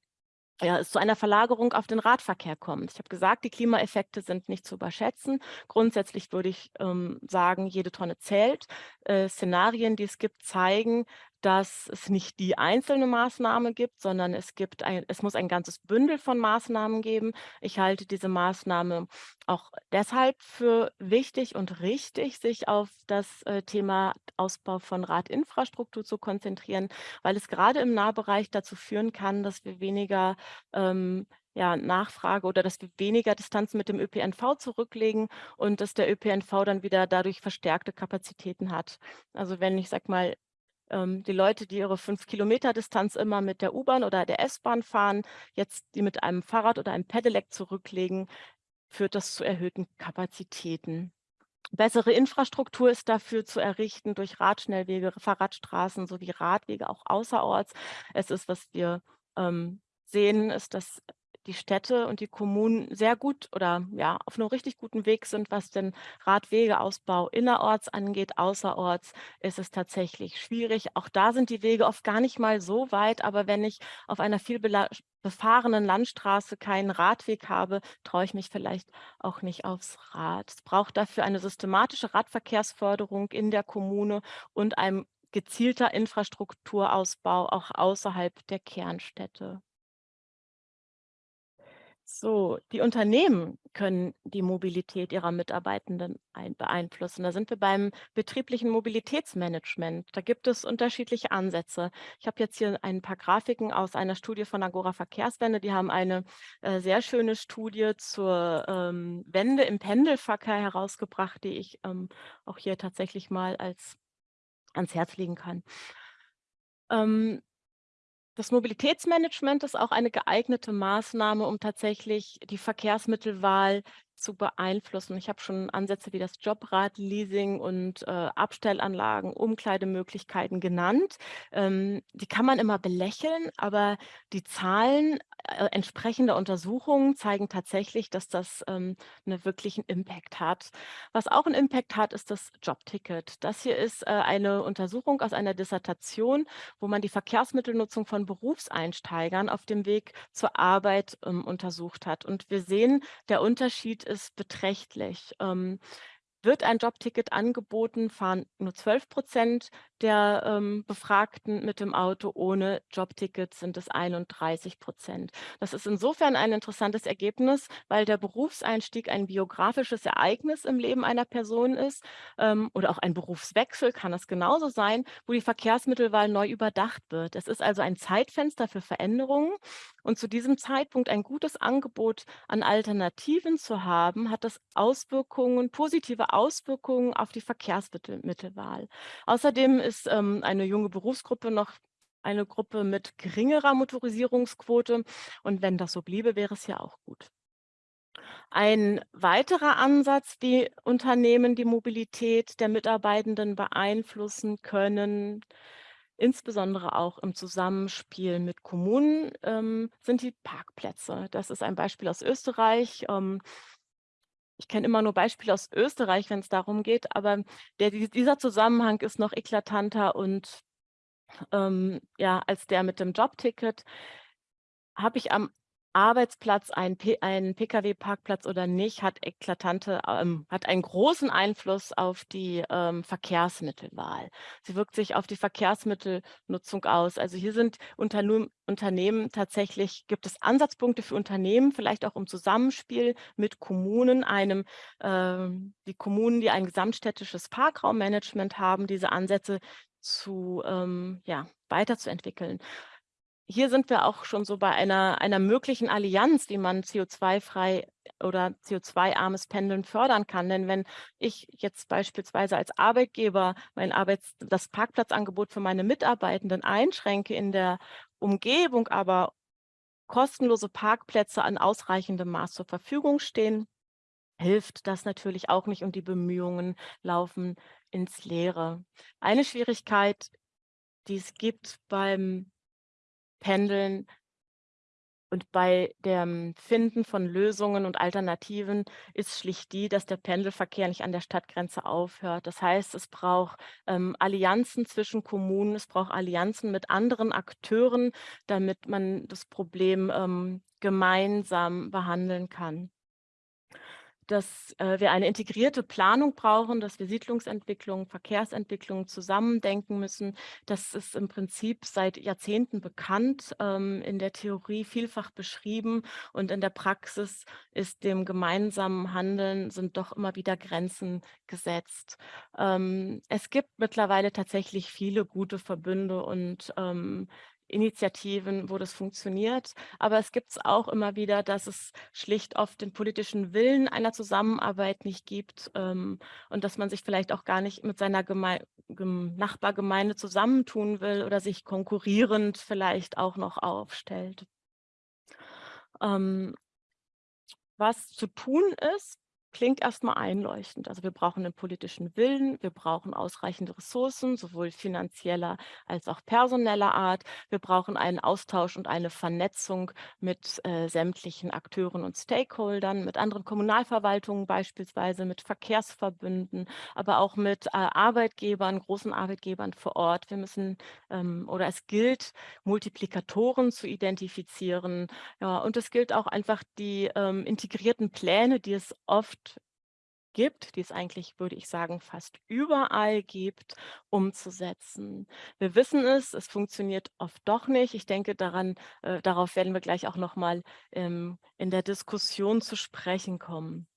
ja, es zu einer Verlagerung auf den Radverkehr kommt. Ich habe gesagt, die Klimaeffekte sind nicht zu überschätzen. Grundsätzlich würde ich ähm, sagen, jede Tonne zählt. Äh, Szenarien, die es gibt, zeigen, dass es nicht die einzelne Maßnahme gibt, sondern es, gibt ein, es muss ein ganzes Bündel von Maßnahmen geben. Ich halte diese Maßnahme auch deshalb für wichtig und richtig, sich auf das äh, Thema Ausbau von Radinfrastruktur zu konzentrieren, weil es gerade im Nahbereich dazu führen kann, dass wir weniger ähm, ja, Nachfrage oder dass wir weniger Distanzen mit dem ÖPNV zurücklegen und dass der ÖPNV dann wieder dadurch verstärkte Kapazitäten hat. Also wenn ich sag mal, die Leute, die ihre fünf Kilometer Distanz immer mit der U-Bahn oder der S-Bahn fahren, jetzt die mit einem Fahrrad oder einem Pedelec zurücklegen, führt das zu erhöhten Kapazitäten. Bessere Infrastruktur ist dafür zu errichten durch Radschnellwege, Fahrradstraßen sowie Radwege auch außerorts. Es ist, was wir ähm, sehen, ist, dass die Städte und die Kommunen sehr gut oder ja auf einem richtig guten Weg sind, was den Radwegeausbau innerorts angeht. Außerorts ist es tatsächlich schwierig. Auch da sind die Wege oft gar nicht mal so weit, aber wenn ich auf einer viel befahrenen Landstraße keinen Radweg habe, traue ich mich vielleicht auch nicht aufs Rad. Es braucht dafür eine systematische Radverkehrsförderung in der Kommune und ein gezielter Infrastrukturausbau auch außerhalb der Kernstädte. So, die Unternehmen können die Mobilität ihrer Mitarbeitenden ein beeinflussen. Da sind wir beim betrieblichen Mobilitätsmanagement. Da gibt es unterschiedliche Ansätze. Ich habe jetzt hier ein paar Grafiken aus einer Studie von Agora Verkehrswende. Die haben eine äh, sehr schöne Studie zur ähm, Wende im Pendelverkehr herausgebracht, die ich ähm, auch hier tatsächlich mal als ans Herz legen kann. Ähm, das Mobilitätsmanagement ist auch eine geeignete Maßnahme, um tatsächlich die Verkehrsmittelwahl zu beeinflussen. Ich habe schon Ansätze wie das Jobrad-Leasing und äh, Abstellanlagen, Umkleidemöglichkeiten genannt. Ähm, die kann man immer belächeln, aber die Zahlen äh, entsprechender Untersuchungen zeigen tatsächlich, dass das ähm, einen wirklichen Impact hat. Was auch einen Impact hat, ist das Jobticket. Das hier ist äh, eine Untersuchung aus einer Dissertation, wo man die Verkehrsmittelnutzung von Berufseinsteigern auf dem Weg zur Arbeit ähm, untersucht hat. Und wir sehen, der Unterschied ist beträchtlich. Ähm, wird ein Jobticket angeboten, fahren nur 12 Prozent der ähm, Befragten mit dem Auto. Ohne Jobticket sind es 31 Prozent. Das ist insofern ein interessantes Ergebnis, weil der Berufseinstieg ein biografisches Ereignis im Leben einer Person ist ähm, oder auch ein Berufswechsel kann es genauso sein, wo die Verkehrsmittelwahl neu überdacht wird. Es ist also ein Zeitfenster für Veränderungen und zu diesem Zeitpunkt ein gutes Angebot an Alternativen zu haben, hat das Auswirkungen, positive Auswirkungen auf die Verkehrsmittelwahl. Außerdem ist ähm, eine junge Berufsgruppe noch eine Gruppe mit geringerer Motorisierungsquote. Und wenn das so bliebe, wäre es ja auch gut. Ein weiterer Ansatz, wie Unternehmen die Mobilität der Mitarbeitenden beeinflussen können, insbesondere auch im Zusammenspiel mit Kommunen, ähm, sind die Parkplätze. Das ist ein Beispiel aus Österreich. Ähm, ich kenne immer nur Beispiele aus Österreich, wenn es darum geht, aber der, dieser Zusammenhang ist noch eklatanter und ähm, ja, als der mit dem Jobticket. habe ich am Arbeitsplatz einen, einen Pkw-Parkplatz oder nicht, hat eklatante, ähm, hat einen großen Einfluss auf die ähm, Verkehrsmittelwahl. Sie wirkt sich auf die Verkehrsmittelnutzung aus. Also hier sind Unternehmen, Unternehmen tatsächlich, gibt es Ansatzpunkte für Unternehmen, vielleicht auch im Zusammenspiel mit Kommunen, einem, äh, die Kommunen, die ein gesamtstädtisches Parkraummanagement haben, diese Ansätze zu, ähm, ja, weiterzuentwickeln hier sind wir auch schon so bei einer, einer möglichen Allianz, wie man CO2-frei oder CO2-armes Pendeln fördern kann. Denn wenn ich jetzt beispielsweise als Arbeitgeber mein Arbeits das Parkplatzangebot für meine Mitarbeitenden einschränke in der Umgebung, aber kostenlose Parkplätze an ausreichendem Maß zur Verfügung stehen, hilft das natürlich auch nicht und die Bemühungen laufen ins Leere. Eine Schwierigkeit, die es gibt beim Pendeln und bei dem Finden von Lösungen und Alternativen ist schlicht die, dass der Pendelverkehr nicht an der Stadtgrenze aufhört. Das heißt, es braucht ähm, Allianzen zwischen Kommunen, es braucht Allianzen mit anderen Akteuren, damit man das Problem ähm, gemeinsam behandeln kann dass äh, wir eine integrierte Planung brauchen, dass wir Siedlungsentwicklung, Verkehrsentwicklung zusammendenken müssen. Das ist im Prinzip seit Jahrzehnten bekannt, ähm, in der Theorie vielfach beschrieben und in der Praxis ist dem gemeinsamen Handeln sind doch immer wieder Grenzen gesetzt. Ähm, es gibt mittlerweile tatsächlich viele gute Verbünde und ähm, Initiativen, wo das funktioniert. Aber es gibt es auch immer wieder, dass es schlicht oft den politischen Willen einer Zusammenarbeit nicht gibt ähm, und dass man sich vielleicht auch gar nicht mit seiner Geme Nachbargemeinde zusammentun will oder sich konkurrierend vielleicht auch noch aufstellt. Ähm, was zu tun ist, klingt erstmal einleuchtend. Also wir brauchen einen politischen Willen, wir brauchen ausreichende Ressourcen, sowohl finanzieller als auch personeller Art. Wir brauchen einen Austausch und eine Vernetzung mit äh, sämtlichen Akteuren und Stakeholdern, mit anderen Kommunalverwaltungen beispielsweise, mit Verkehrsverbünden, aber auch mit äh, Arbeitgebern, großen Arbeitgebern vor Ort. Wir müssen ähm, oder es gilt, Multiplikatoren zu identifizieren. Ja, und es gilt auch einfach die ähm, integrierten Pläne, die es oft gibt, die es eigentlich, würde ich sagen, fast überall gibt, umzusetzen. Wir wissen es, es funktioniert oft doch nicht. Ich denke, daran, äh, darauf werden wir gleich auch noch mal ähm, in der Diskussion zu sprechen kommen.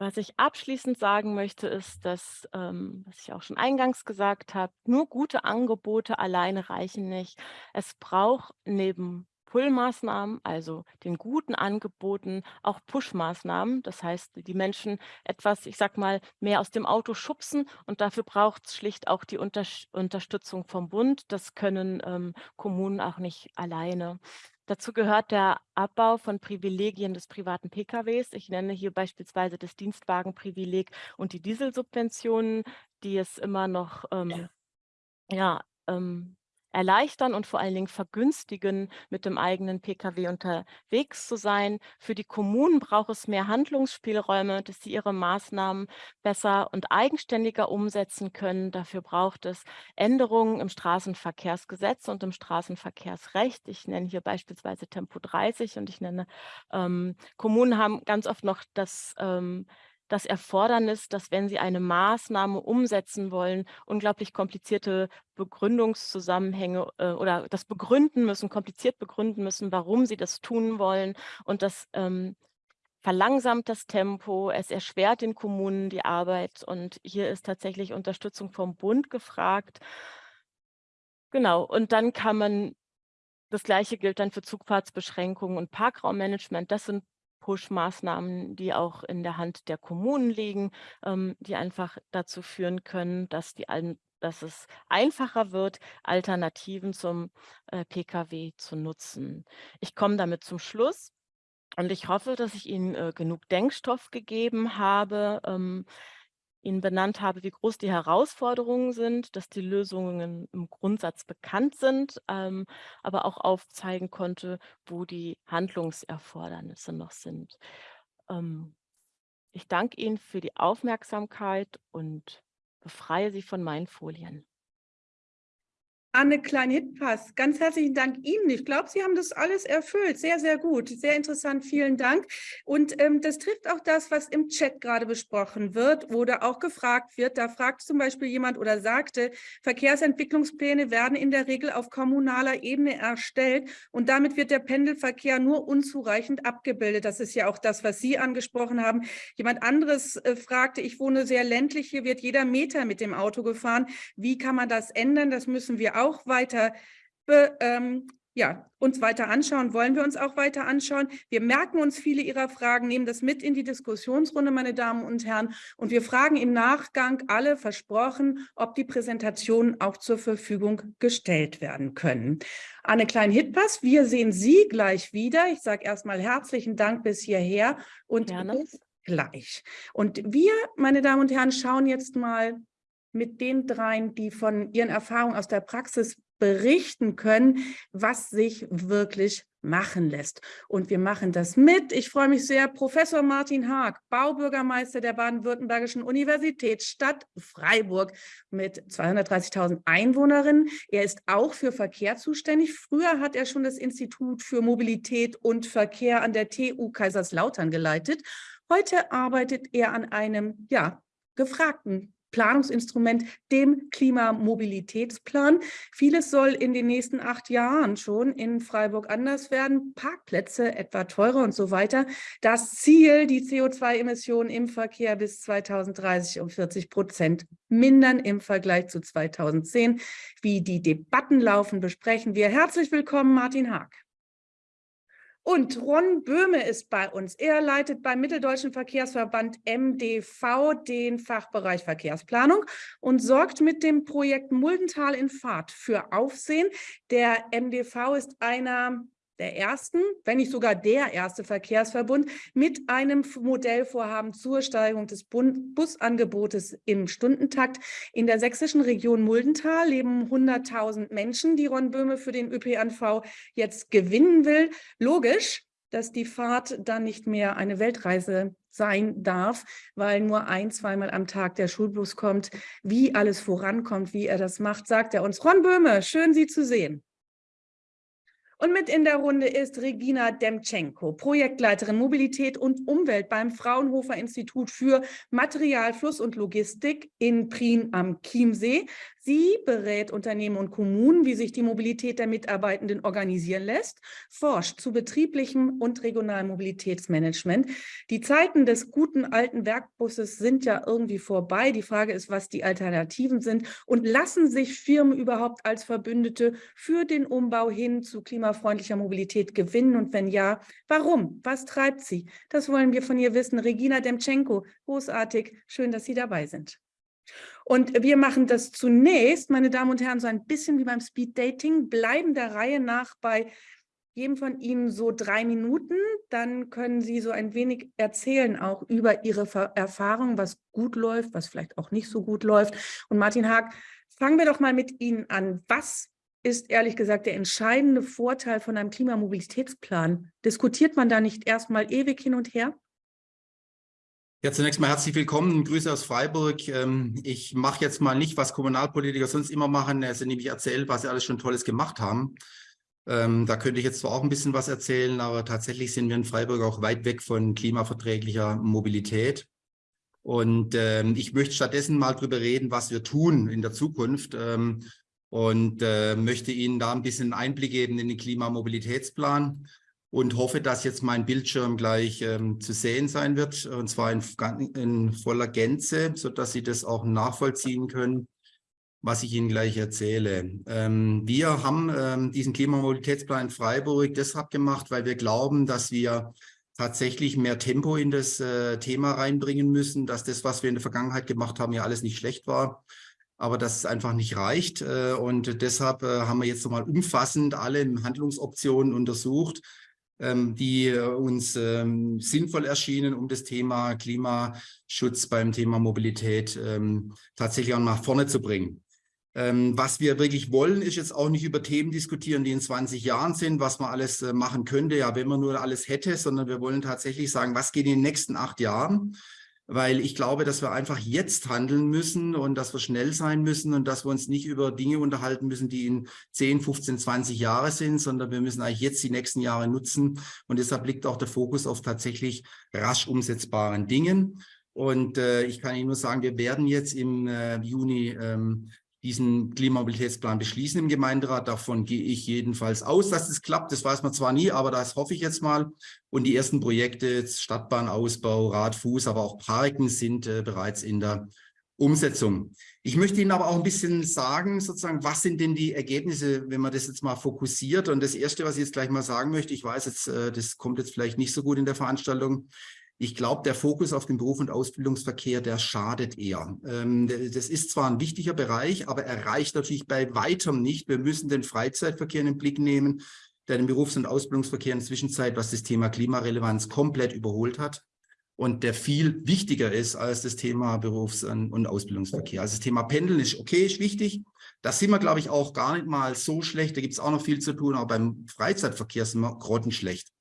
Was ich abschließend sagen möchte, ist, dass, ähm, was ich auch schon eingangs gesagt habe, nur gute Angebote alleine reichen nicht. Es braucht neben Pull-Maßnahmen, also den guten Angeboten, auch Push-Maßnahmen. Das heißt, die Menschen etwas, ich sag mal, mehr aus dem Auto schubsen und dafür braucht es schlicht auch die Unter Unterstützung vom Bund. Das können ähm, Kommunen auch nicht alleine. Dazu gehört der Abbau von Privilegien des privaten PKWs. Ich nenne hier beispielsweise das Dienstwagenprivileg und die Dieselsubventionen, die es immer noch ähm, ja, ähm, erleichtern und vor allen Dingen vergünstigen, mit dem eigenen Pkw unterwegs zu sein. Für die Kommunen braucht es mehr Handlungsspielräume, dass sie ihre Maßnahmen besser und eigenständiger umsetzen können. Dafür braucht es Änderungen im Straßenverkehrsgesetz und im Straßenverkehrsrecht. Ich nenne hier beispielsweise Tempo 30 und ich nenne, ähm, Kommunen haben ganz oft noch das ähm, das Erfordernis, dass wenn sie eine Maßnahme umsetzen wollen, unglaublich komplizierte Begründungszusammenhänge äh, oder das begründen müssen, kompliziert begründen müssen, warum sie das tun wollen. Und das ähm, verlangsamt das Tempo, es erschwert den Kommunen die Arbeit. Und hier ist tatsächlich Unterstützung vom Bund gefragt. Genau, und dann kann man das Gleiche gilt dann für Zugfahrtsbeschränkungen und Parkraummanagement. Das sind Push-Maßnahmen, die auch in der Hand der Kommunen liegen, ähm, die einfach dazu führen können, dass, die, dass es einfacher wird, Alternativen zum äh, Pkw zu nutzen. Ich komme damit zum Schluss und ich hoffe, dass ich Ihnen äh, genug Denkstoff gegeben habe, ähm, Ihnen benannt habe, wie groß die Herausforderungen sind, dass die Lösungen im Grundsatz bekannt sind, ähm, aber auch aufzeigen konnte, wo die Handlungserfordernisse noch sind. Ähm, ich danke Ihnen für die Aufmerksamkeit und befreie Sie von meinen Folien. Anne Klein-Hitpass, ganz herzlichen Dank Ihnen. Ich glaube, Sie haben das alles erfüllt. Sehr, sehr gut. Sehr interessant. Vielen Dank. Und ähm, das trifft auch das, was im Chat gerade besprochen wird oder auch gefragt wird. Da fragt zum Beispiel jemand oder sagte, Verkehrsentwicklungspläne werden in der Regel auf kommunaler Ebene erstellt und damit wird der Pendelverkehr nur unzureichend abgebildet. Das ist ja auch das, was Sie angesprochen haben. Jemand anderes äh, fragte, ich wohne sehr ländlich, hier wird jeder Meter mit dem Auto gefahren. Wie kann man das ändern? Das müssen wir auch weiter be, ähm, ja, uns weiter anschauen, wollen wir uns auch weiter anschauen. Wir merken uns viele Ihrer Fragen, nehmen das mit in die Diskussionsrunde, meine Damen und Herren, und wir fragen im Nachgang alle versprochen, ob die Präsentationen auch zur Verfügung gestellt werden können. Anne Klein-Hitpass, wir sehen Sie gleich wieder. Ich sage erstmal herzlichen Dank bis hierher und Gerne. bis gleich. Und wir, meine Damen und Herren, schauen jetzt mal mit den dreien, die von ihren Erfahrungen aus der Praxis berichten können, was sich wirklich machen lässt. Und wir machen das mit. Ich freue mich sehr, Professor Martin Haag, Baubürgermeister der Baden-Württembergischen Universitätsstadt Freiburg mit 230.000 Einwohnerinnen. Er ist auch für Verkehr zuständig. Früher hat er schon das Institut für Mobilität und Verkehr an der TU Kaiserslautern geleitet. Heute arbeitet er an einem ja, gefragten Planungsinstrument, dem Klimamobilitätsplan. Vieles soll in den nächsten acht Jahren schon in Freiburg anders werden. Parkplätze etwa teurer und so weiter. Das Ziel, die CO2-Emissionen im Verkehr bis 2030 um 40 Prozent mindern im Vergleich zu 2010. Wie die Debatten laufen, besprechen wir. Herzlich willkommen, Martin Haag. Und Ron Böhme ist bei uns. Er leitet beim Mitteldeutschen Verkehrsverband MDV den Fachbereich Verkehrsplanung und sorgt mit dem Projekt Muldental in Fahrt für Aufsehen. Der MDV ist einer der ersten, wenn nicht sogar der erste Verkehrsverbund mit einem Modellvorhaben zur Steigerung des Busangebotes im Stundentakt. In der sächsischen Region Muldental leben 100.000 Menschen, die Ron Böhme für den ÖPNV jetzt gewinnen will. Logisch, dass die Fahrt dann nicht mehr eine Weltreise sein darf, weil nur ein, zweimal am Tag der Schulbus kommt. Wie alles vorankommt, wie er das macht, sagt er uns. Ron Böhme, schön Sie zu sehen. Und mit in der Runde ist Regina Demtschenko, Projektleiterin Mobilität und Umwelt beim Fraunhofer Institut für Material, Fluss und Logistik in Prien am Chiemsee. Sie berät Unternehmen und Kommunen, wie sich die Mobilität der Mitarbeitenden organisieren lässt, forscht zu betrieblichem und regionalem Mobilitätsmanagement. Die Zeiten des guten alten Werkbusses sind ja irgendwie vorbei. Die Frage ist, was die Alternativen sind und lassen sich Firmen überhaupt als Verbündete für den Umbau hin zu klimafreundlicher Mobilität gewinnen und wenn ja, warum? Was treibt sie? Das wollen wir von ihr wissen. Regina Demtschenko, großartig, schön, dass Sie dabei sind. Und wir machen das zunächst, meine Damen und Herren, so ein bisschen wie beim Speed Dating, bleiben der Reihe nach bei jedem von Ihnen so drei Minuten. Dann können Sie so ein wenig erzählen auch über Ihre Erfahrungen, was gut läuft, was vielleicht auch nicht so gut läuft. Und Martin Haag, fangen wir doch mal mit Ihnen an. Was ist ehrlich gesagt der entscheidende Vorteil von einem Klimamobilitätsplan? Diskutiert man da nicht erstmal ewig hin und her? Ja, zunächst mal herzlich willkommen. Grüße aus Freiburg. Ähm, ich mache jetzt mal nicht, was Kommunalpolitiker sonst immer machen, also nämlich erzählen, was sie alles schon Tolles gemacht haben. Ähm, da könnte ich jetzt zwar auch ein bisschen was erzählen, aber tatsächlich sind wir in Freiburg auch weit weg von klimaverträglicher Mobilität. Und ähm, ich möchte stattdessen mal drüber reden, was wir tun in der Zukunft und äh, möchte Ihnen da ein bisschen Einblick geben in den Klimamobilitätsplan und hoffe, dass jetzt mein Bildschirm gleich ähm, zu sehen sein wird, und zwar in, in voller Gänze, sodass Sie das auch nachvollziehen können, was ich Ihnen gleich erzähle. Ähm, wir haben ähm, diesen Klimamobilitätsplan in Freiburg deshalb gemacht, weil wir glauben, dass wir tatsächlich mehr Tempo in das äh, Thema reinbringen müssen, dass das, was wir in der Vergangenheit gemacht haben, ja alles nicht schlecht war, aber dass es einfach nicht reicht. Äh, und deshalb äh, haben wir jetzt nochmal umfassend alle Handlungsoptionen untersucht, die äh, uns ähm, sinnvoll erschienen, um das Thema Klimaschutz beim Thema Mobilität ähm, tatsächlich auch nach vorne zu bringen. was wir wirklich wollen, ist jetzt auch nicht über Themen diskutieren, die in 20 Jahren sind, was man alles äh, machen könnte, ja, wenn man nur alles hätte, sondern wir wollen tatsächlich sagen, was geht in den nächsten acht Jahren? Weil ich glaube, dass wir einfach jetzt handeln müssen und dass wir schnell sein müssen und dass wir uns nicht über Dinge unterhalten müssen, die in 10, 15, 20 Jahre sind, sondern wir müssen eigentlich jetzt die nächsten Jahre nutzen. Und deshalb liegt auch der Fokus auf tatsächlich rasch umsetzbaren Dingen. Und äh, ich kann Ihnen nur sagen, wir werden jetzt im äh, Juni ähm, diesen Klimamobilitätsplan beschließen im Gemeinderat. Davon gehe ich jedenfalls aus, dass es klappt. Das weiß man zwar nie, aber das hoffe ich jetzt mal. Und die ersten Projekte, Stadtbahnausbau, Radfuß, aber auch Parken sind äh, bereits in der Umsetzung. Ich möchte Ihnen aber auch ein bisschen sagen, sozusagen, was sind denn die Ergebnisse, wenn man das jetzt mal fokussiert? Und das Erste, was ich jetzt gleich mal sagen möchte, ich weiß jetzt, äh, das kommt jetzt vielleicht nicht so gut in der Veranstaltung, ich glaube, der Fokus auf den Beruf- und Ausbildungsverkehr, der schadet eher. Ähm, das ist zwar ein wichtiger Bereich, aber er reicht natürlich bei weitem nicht. Wir müssen den Freizeitverkehr in den Blick nehmen, der den Berufs- und Ausbildungsverkehr in der Zwischenzeit, was das Thema Klimarelevanz komplett überholt hat und der viel wichtiger ist als das Thema Berufs- und Ausbildungsverkehr. Also das Thema Pendeln ist okay, ist wichtig. Da sind wir, glaube ich, auch gar nicht mal so schlecht. Da gibt es auch noch viel zu tun, aber beim Freizeitverkehr sind wir grottenschlecht.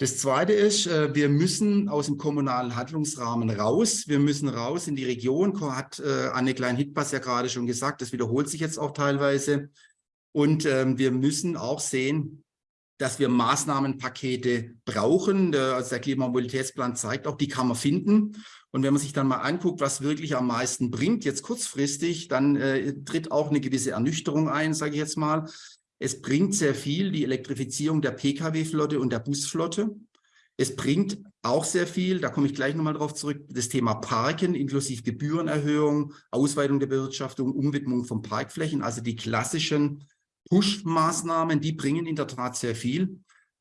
Das Zweite ist, äh, wir müssen aus dem kommunalen Handlungsrahmen raus. Wir müssen raus in die Region, hat äh, Anne Klein-Hitpass ja gerade schon gesagt, das wiederholt sich jetzt auch teilweise. Und ähm, wir müssen auch sehen, dass wir Maßnahmenpakete brauchen. Also der Klimamobilitätsplan zeigt auch, die kann man finden. Und wenn man sich dann mal anguckt, was wirklich am meisten bringt, jetzt kurzfristig, dann äh, tritt auch eine gewisse Ernüchterung ein, sage ich jetzt mal. Es bringt sehr viel, die Elektrifizierung der Pkw-Flotte und der Busflotte. Es bringt auch sehr viel, da komme ich gleich nochmal drauf zurück, das Thema Parken inklusive Gebührenerhöhung, Ausweitung der Bewirtschaftung, Umwidmung von Parkflächen, also die klassischen Push-Maßnahmen, die bringen in der Tat sehr viel.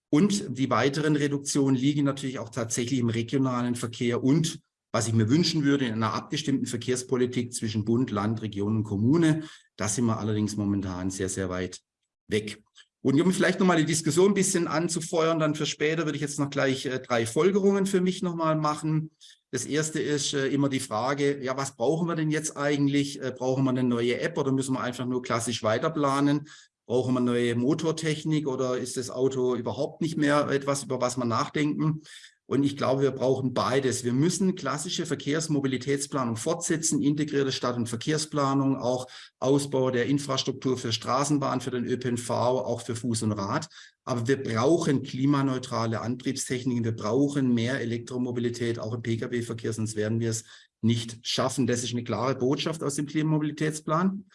Und die weiteren Reduktionen liegen natürlich auch tatsächlich im regionalen Verkehr und, was ich mir wünschen würde, in einer abgestimmten Verkehrspolitik zwischen Bund, Land, Region und Kommune. Da sind wir allerdings momentan sehr, sehr weit weg. Und um vielleicht nochmal die Diskussion ein bisschen anzufeuern, dann für später würde ich jetzt noch gleich äh, drei Folgerungen für mich nochmal machen. Das erste ist äh, immer die Frage, ja, was brauchen wir denn jetzt eigentlich? Äh, brauchen wir eine neue App oder müssen wir einfach nur klassisch weiterplanen? Brauchen wir neue Motortechnik oder ist das Auto überhaupt nicht mehr etwas, über was wir nachdenken? Und ich glaube, wir brauchen beides. Wir müssen klassische Verkehrsmobilitätsplanung fortsetzen, integrierte Stadt- und Verkehrsplanung, auch Ausbau der Infrastruktur für Straßenbahn, für den ÖPNV, auch für Fuß und Rad. Aber wir brauchen klimaneutrale Antriebstechniken. Wir brauchen mehr Elektromobilität, auch im Pkw-Verkehr, sonst werden wir es nicht schaffen. Das ist eine klare Botschaft aus dem Klimamobilitätsplan.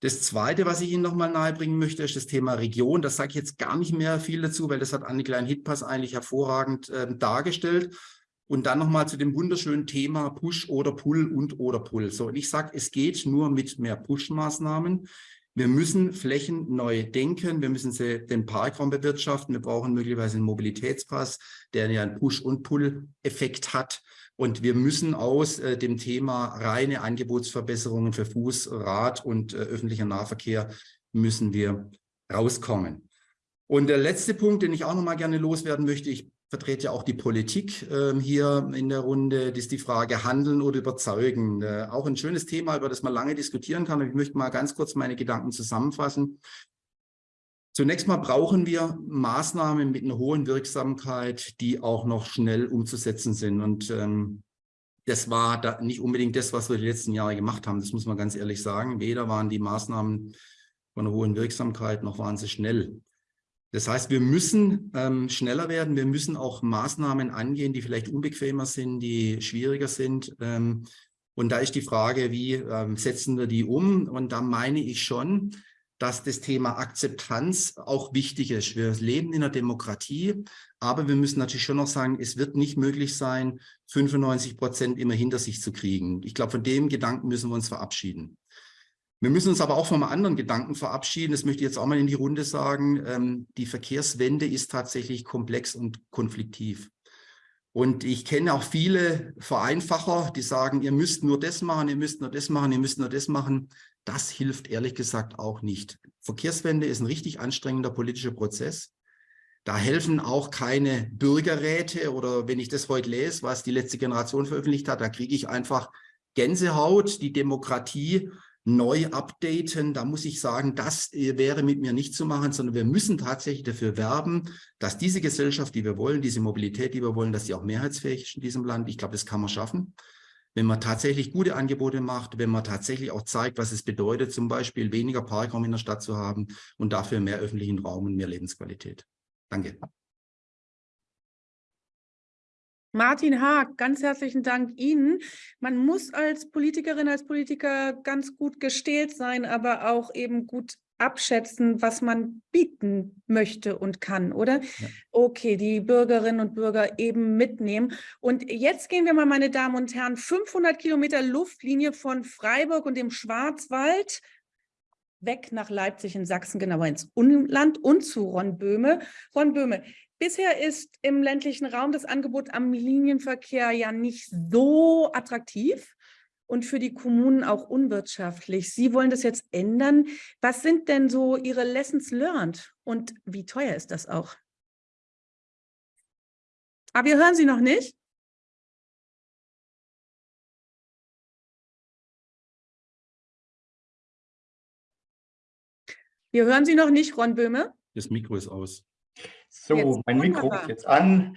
Das Zweite, was ich Ihnen nochmal nahebringen möchte, ist das Thema Region. Das sage ich jetzt gar nicht mehr viel dazu, weil das hat Anne Klein-Hitpass eigentlich hervorragend äh, dargestellt. Und dann nochmal zu dem wunderschönen Thema Push oder Pull und oder Pull. So, und ich sage, es geht nur mit mehr Push-Maßnahmen. Wir müssen Flächen neu denken. Wir müssen sie den Parkraum bewirtschaften. Wir brauchen möglicherweise einen Mobilitätspass, der ja einen Push- und Pull-Effekt hat. Und wir müssen aus äh, dem Thema reine Angebotsverbesserungen für Fuß, Rad und äh, öffentlicher Nahverkehr müssen wir rauskommen. Und der letzte Punkt, den ich auch noch mal gerne loswerden möchte, ich vertrete ja auch die Politik äh, hier in der Runde, das ist die Frage Handeln oder Überzeugen. Äh, auch ein schönes Thema, über das man lange diskutieren kann. ich möchte mal ganz kurz meine Gedanken zusammenfassen. Zunächst mal brauchen wir Maßnahmen mit einer hohen Wirksamkeit, die auch noch schnell umzusetzen sind. Und ähm, das war da nicht unbedingt das, was wir die letzten Jahre gemacht haben. Das muss man ganz ehrlich sagen. Weder waren die Maßnahmen von einer hohen Wirksamkeit, noch waren sie schnell. Das heißt, wir müssen ähm, schneller werden. Wir müssen auch Maßnahmen angehen, die vielleicht unbequemer sind, die schwieriger sind. Ähm, und da ist die Frage, wie ähm, setzen wir die um? Und da meine ich schon, dass das Thema Akzeptanz auch wichtig ist. Wir leben in einer Demokratie, aber wir müssen natürlich schon noch sagen, es wird nicht möglich sein, 95 Prozent immer hinter sich zu kriegen. Ich glaube, von dem Gedanken müssen wir uns verabschieden. Wir müssen uns aber auch vom anderen Gedanken verabschieden. Das möchte ich jetzt auch mal in die Runde sagen. Ähm, die Verkehrswende ist tatsächlich komplex und konfliktiv. Und ich kenne auch viele Vereinfacher, die sagen, ihr müsst nur das machen, ihr müsst nur das machen, ihr müsst nur das machen. Das hilft ehrlich gesagt auch nicht. Verkehrswende ist ein richtig anstrengender politischer Prozess. Da helfen auch keine Bürgerräte oder wenn ich das heute lese, was die letzte Generation veröffentlicht hat, da kriege ich einfach Gänsehaut. Die Demokratie neu updaten. Da muss ich sagen, das wäre mit mir nicht zu machen, sondern wir müssen tatsächlich dafür werben, dass diese Gesellschaft, die wir wollen, diese Mobilität, die wir wollen, dass sie auch mehrheitsfähig ist in diesem Land. Ich glaube, das kann man schaffen. Wenn man tatsächlich gute Angebote macht, wenn man tatsächlich auch zeigt, was es bedeutet, zum Beispiel weniger Parkraum in der Stadt zu haben und dafür mehr öffentlichen Raum und mehr Lebensqualität. Danke. Martin Haag, ganz herzlichen Dank Ihnen. Man muss als Politikerin, als Politiker ganz gut gestählt sein, aber auch eben gut abschätzen, was man bieten möchte und kann, oder? Ja. Okay, die Bürgerinnen und Bürger eben mitnehmen. Und jetzt gehen wir mal, meine Damen und Herren, 500 Kilometer Luftlinie von Freiburg und dem Schwarzwald weg nach Leipzig in Sachsen, genauer ins Umland und zu Ron Böhme. Ron Böhme, Bisher ist im ländlichen Raum das Angebot am Linienverkehr ja nicht so attraktiv und für die Kommunen auch unwirtschaftlich. Sie wollen das jetzt ändern. Was sind denn so Ihre Lessons learned und wie teuer ist das auch? Aber ah, wir hören Sie noch nicht. Wir hören Sie noch nicht, Ron Böhme. Das Mikro ist aus. So, jetzt mein Mikro ist jetzt an.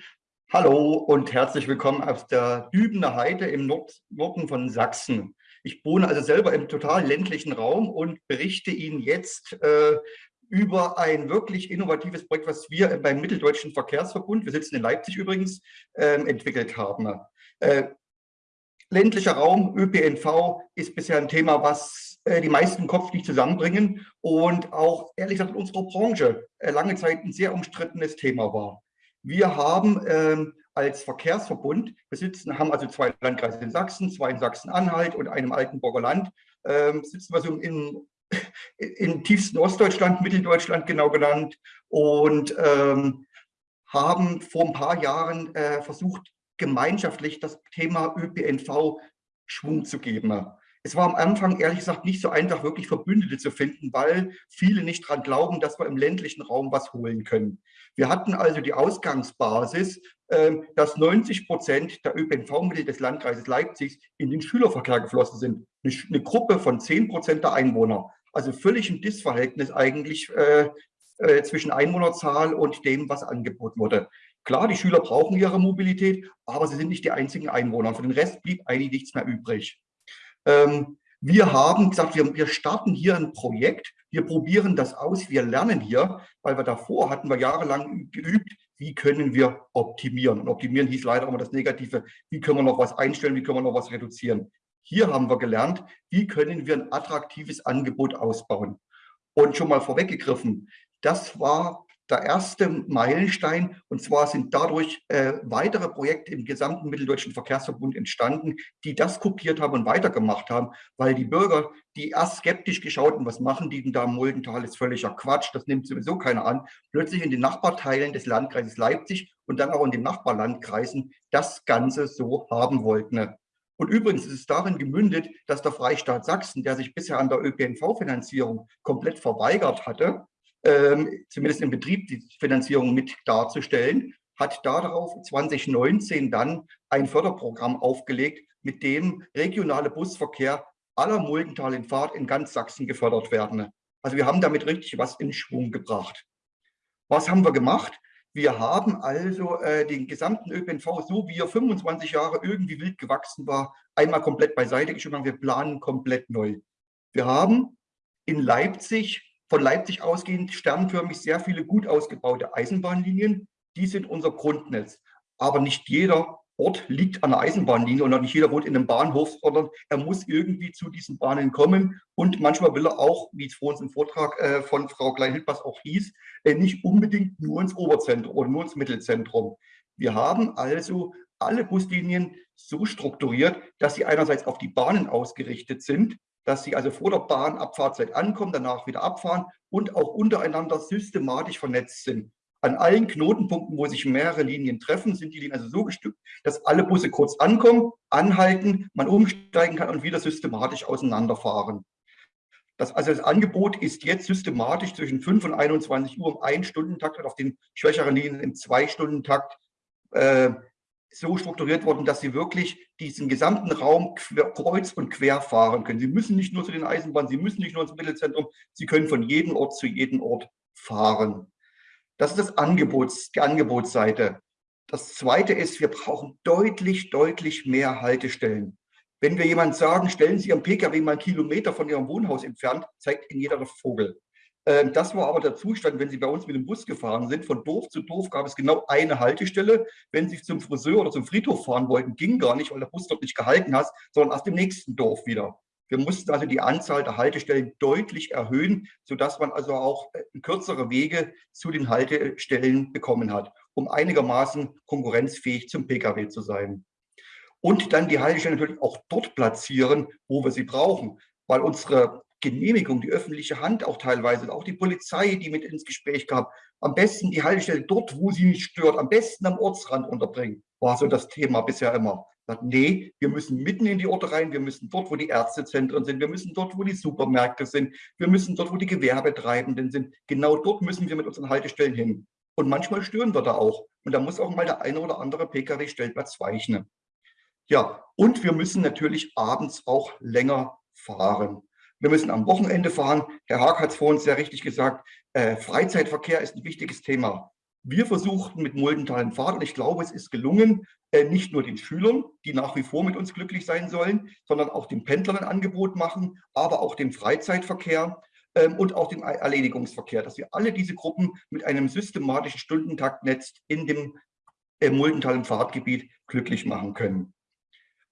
Hallo und herzlich willkommen aus der Dübener Heide im Nord Norden von Sachsen. Ich wohne also selber im total ländlichen Raum und berichte Ihnen jetzt äh, über ein wirklich innovatives Projekt, was wir beim Mitteldeutschen Verkehrsverbund, wir sitzen in Leipzig übrigens, äh, entwickelt haben. Äh, ländlicher Raum, ÖPNV, ist bisher ein Thema, was äh, die meisten Kopf nicht zusammenbringen und auch, ehrlich gesagt, in unserer Branche äh, lange Zeit ein sehr umstrittenes Thema war. Wir haben ähm, als Verkehrsverbund besitzen, haben also zwei Landkreise in Sachsen, zwei in Sachsen-Anhalt und einem Altenburger Land, ähm, sitzen wir so im, im tiefsten Ostdeutschland, Mitteldeutschland genau genannt und ähm, haben vor ein paar Jahren äh, versucht, gemeinschaftlich das Thema ÖPNV Schwung zu geben. Es war am Anfang ehrlich gesagt nicht so einfach, wirklich Verbündete zu finden, weil viele nicht daran glauben, dass wir im ländlichen Raum was holen können. Wir hatten also die Ausgangsbasis, ähm, dass 90 Prozent der ÖPNV-Mittel des Landkreises Leipzig in den Schülerverkehr geflossen sind. Eine Gruppe von 10 Prozent der Einwohner. Also völlig ein Dissverhältnis eigentlich äh, äh, zwischen Einwohnerzahl und dem, was angeboten wurde. Klar, die Schüler brauchen ihre Mobilität, aber sie sind nicht die einzigen Einwohner. Für den Rest blieb eigentlich nichts mehr übrig. Ähm, wir haben gesagt, wir, wir, starten hier ein Projekt, wir probieren das aus, wir lernen hier, weil wir davor hatten wir jahrelang geübt, wie können wir optimieren. Und optimieren hieß leider immer das Negative, wie können wir noch was einstellen, wie können wir noch was reduzieren. Hier haben wir gelernt, wie können wir ein attraktives Angebot ausbauen. Und schon mal vorweggegriffen, das war der erste Meilenstein. Und zwar sind dadurch äh, weitere Projekte im gesamten Mitteldeutschen Verkehrsverbund entstanden, die das kopiert haben und weitergemacht haben, weil die Bürger, die erst skeptisch geschaut haben, was machen die denn da im Muldental, ist völliger Quatsch, das nimmt sowieso keiner an, plötzlich in den Nachbarteilen des Landkreises Leipzig und dann auch in den Nachbarlandkreisen das Ganze so haben wollten. Und übrigens ist es darin gemündet, dass der Freistaat Sachsen, der sich bisher an der ÖPNV-Finanzierung komplett verweigert hatte, ähm, zumindest im Betrieb die Finanzierung mit darzustellen, hat darauf 2019 dann ein Förderprogramm aufgelegt, mit dem regionale Busverkehr aller Muldental in Fahrt in ganz Sachsen gefördert werden. Also wir haben damit richtig was in Schwung gebracht. Was haben wir gemacht? Wir haben also äh, den gesamten ÖPNV, so wie er 25 Jahre irgendwie wild gewachsen war, einmal komplett beiseite geschoben. Wir planen komplett neu. Wir haben in Leipzig von Leipzig ausgehend sternförmig sehr viele gut ausgebaute Eisenbahnlinien. Die sind unser Grundnetz. Aber nicht jeder Ort liegt an der Eisenbahnlinie und nicht jeder wohnt in einem Bahnhof, sondern er muss irgendwie zu diesen Bahnen kommen. Und manchmal will er auch, wie es vor uns im Vortrag äh, von Frau Klein-Hilbers auch hieß, äh, nicht unbedingt nur ins Oberzentrum oder nur ins Mittelzentrum. Wir haben also alle Buslinien so strukturiert, dass sie einerseits auf die Bahnen ausgerichtet sind, dass sie also vor der Bahnabfahrtzeit ankommen, danach wieder abfahren und auch untereinander systematisch vernetzt sind. An allen Knotenpunkten, wo sich mehrere Linien treffen, sind die Linien also so gestückt, dass alle Busse kurz ankommen, anhalten, man umsteigen kann und wieder systematisch auseinanderfahren. Das, also das Angebot ist jetzt systematisch zwischen 5 und 21 Uhr im Ein-Stunden-Takt und auf den schwächeren Linien im Zwei-Stunden-Takt äh, so strukturiert worden, dass Sie wirklich diesen gesamten Raum kreuz und quer fahren können. Sie müssen nicht nur zu den Eisenbahnen, Sie müssen nicht nur ins Mittelzentrum, Sie können von jedem Ort zu jedem Ort fahren. Das ist das Angebots, die Angebotsseite. Das Zweite ist, wir brauchen deutlich, deutlich mehr Haltestellen. Wenn wir jemand sagen, stellen Sie Ihren Pkw mal einen Kilometer von Ihrem Wohnhaus entfernt, zeigt Ihnen jeder der Vogel. Ähm, das war aber der Zustand, wenn Sie bei uns mit dem Bus gefahren sind. Von Dorf zu Dorf gab es genau eine Haltestelle. Wenn Sie zum Friseur oder zum Friedhof fahren wollten, ging gar nicht, weil der Bus dort nicht gehalten hat, sondern aus dem nächsten Dorf wieder. Wir mussten also die Anzahl der Haltestellen deutlich erhöhen, sodass man also auch äh, kürzere Wege zu den Haltestellen bekommen hat, um einigermaßen konkurrenzfähig zum Pkw zu sein. Und dann die Haltestellen natürlich auch dort platzieren, wo wir sie brauchen, weil unsere Genehmigung, die öffentliche Hand auch teilweise, auch die Polizei, die mit ins Gespräch gab, am besten die Haltestelle dort, wo sie nicht stört, am besten am Ortsrand unterbringen, war so das Thema bisher immer. Sagt, nee, wir müssen mitten in die Orte rein, wir müssen dort, wo die Ärztezentren sind, wir müssen dort, wo die Supermärkte sind, wir müssen dort, wo die Gewerbetreibenden sind. Genau dort müssen wir mit unseren Haltestellen hin. Und manchmal stören wir da auch. Und da muss auch mal der eine oder andere Pkw-Stellplatz weichen. Ja, und wir müssen natürlich abends auch länger fahren. Wir müssen am Wochenende fahren. Herr Haag hat es vorhin sehr richtig gesagt, äh, Freizeitverkehr ist ein wichtiges Thema. Wir versuchten mit Muldental Fahrt, und ich glaube, es ist gelungen, äh, nicht nur den Schülern, die nach wie vor mit uns glücklich sein sollen, sondern auch den Pendlern ein Angebot machen, aber auch dem Freizeitverkehr ähm, und auch dem Erledigungsverkehr, dass wir alle diese Gruppen mit einem systematischen Stundentaktnetz in dem äh, Muldental Fahrtgebiet glücklich machen können.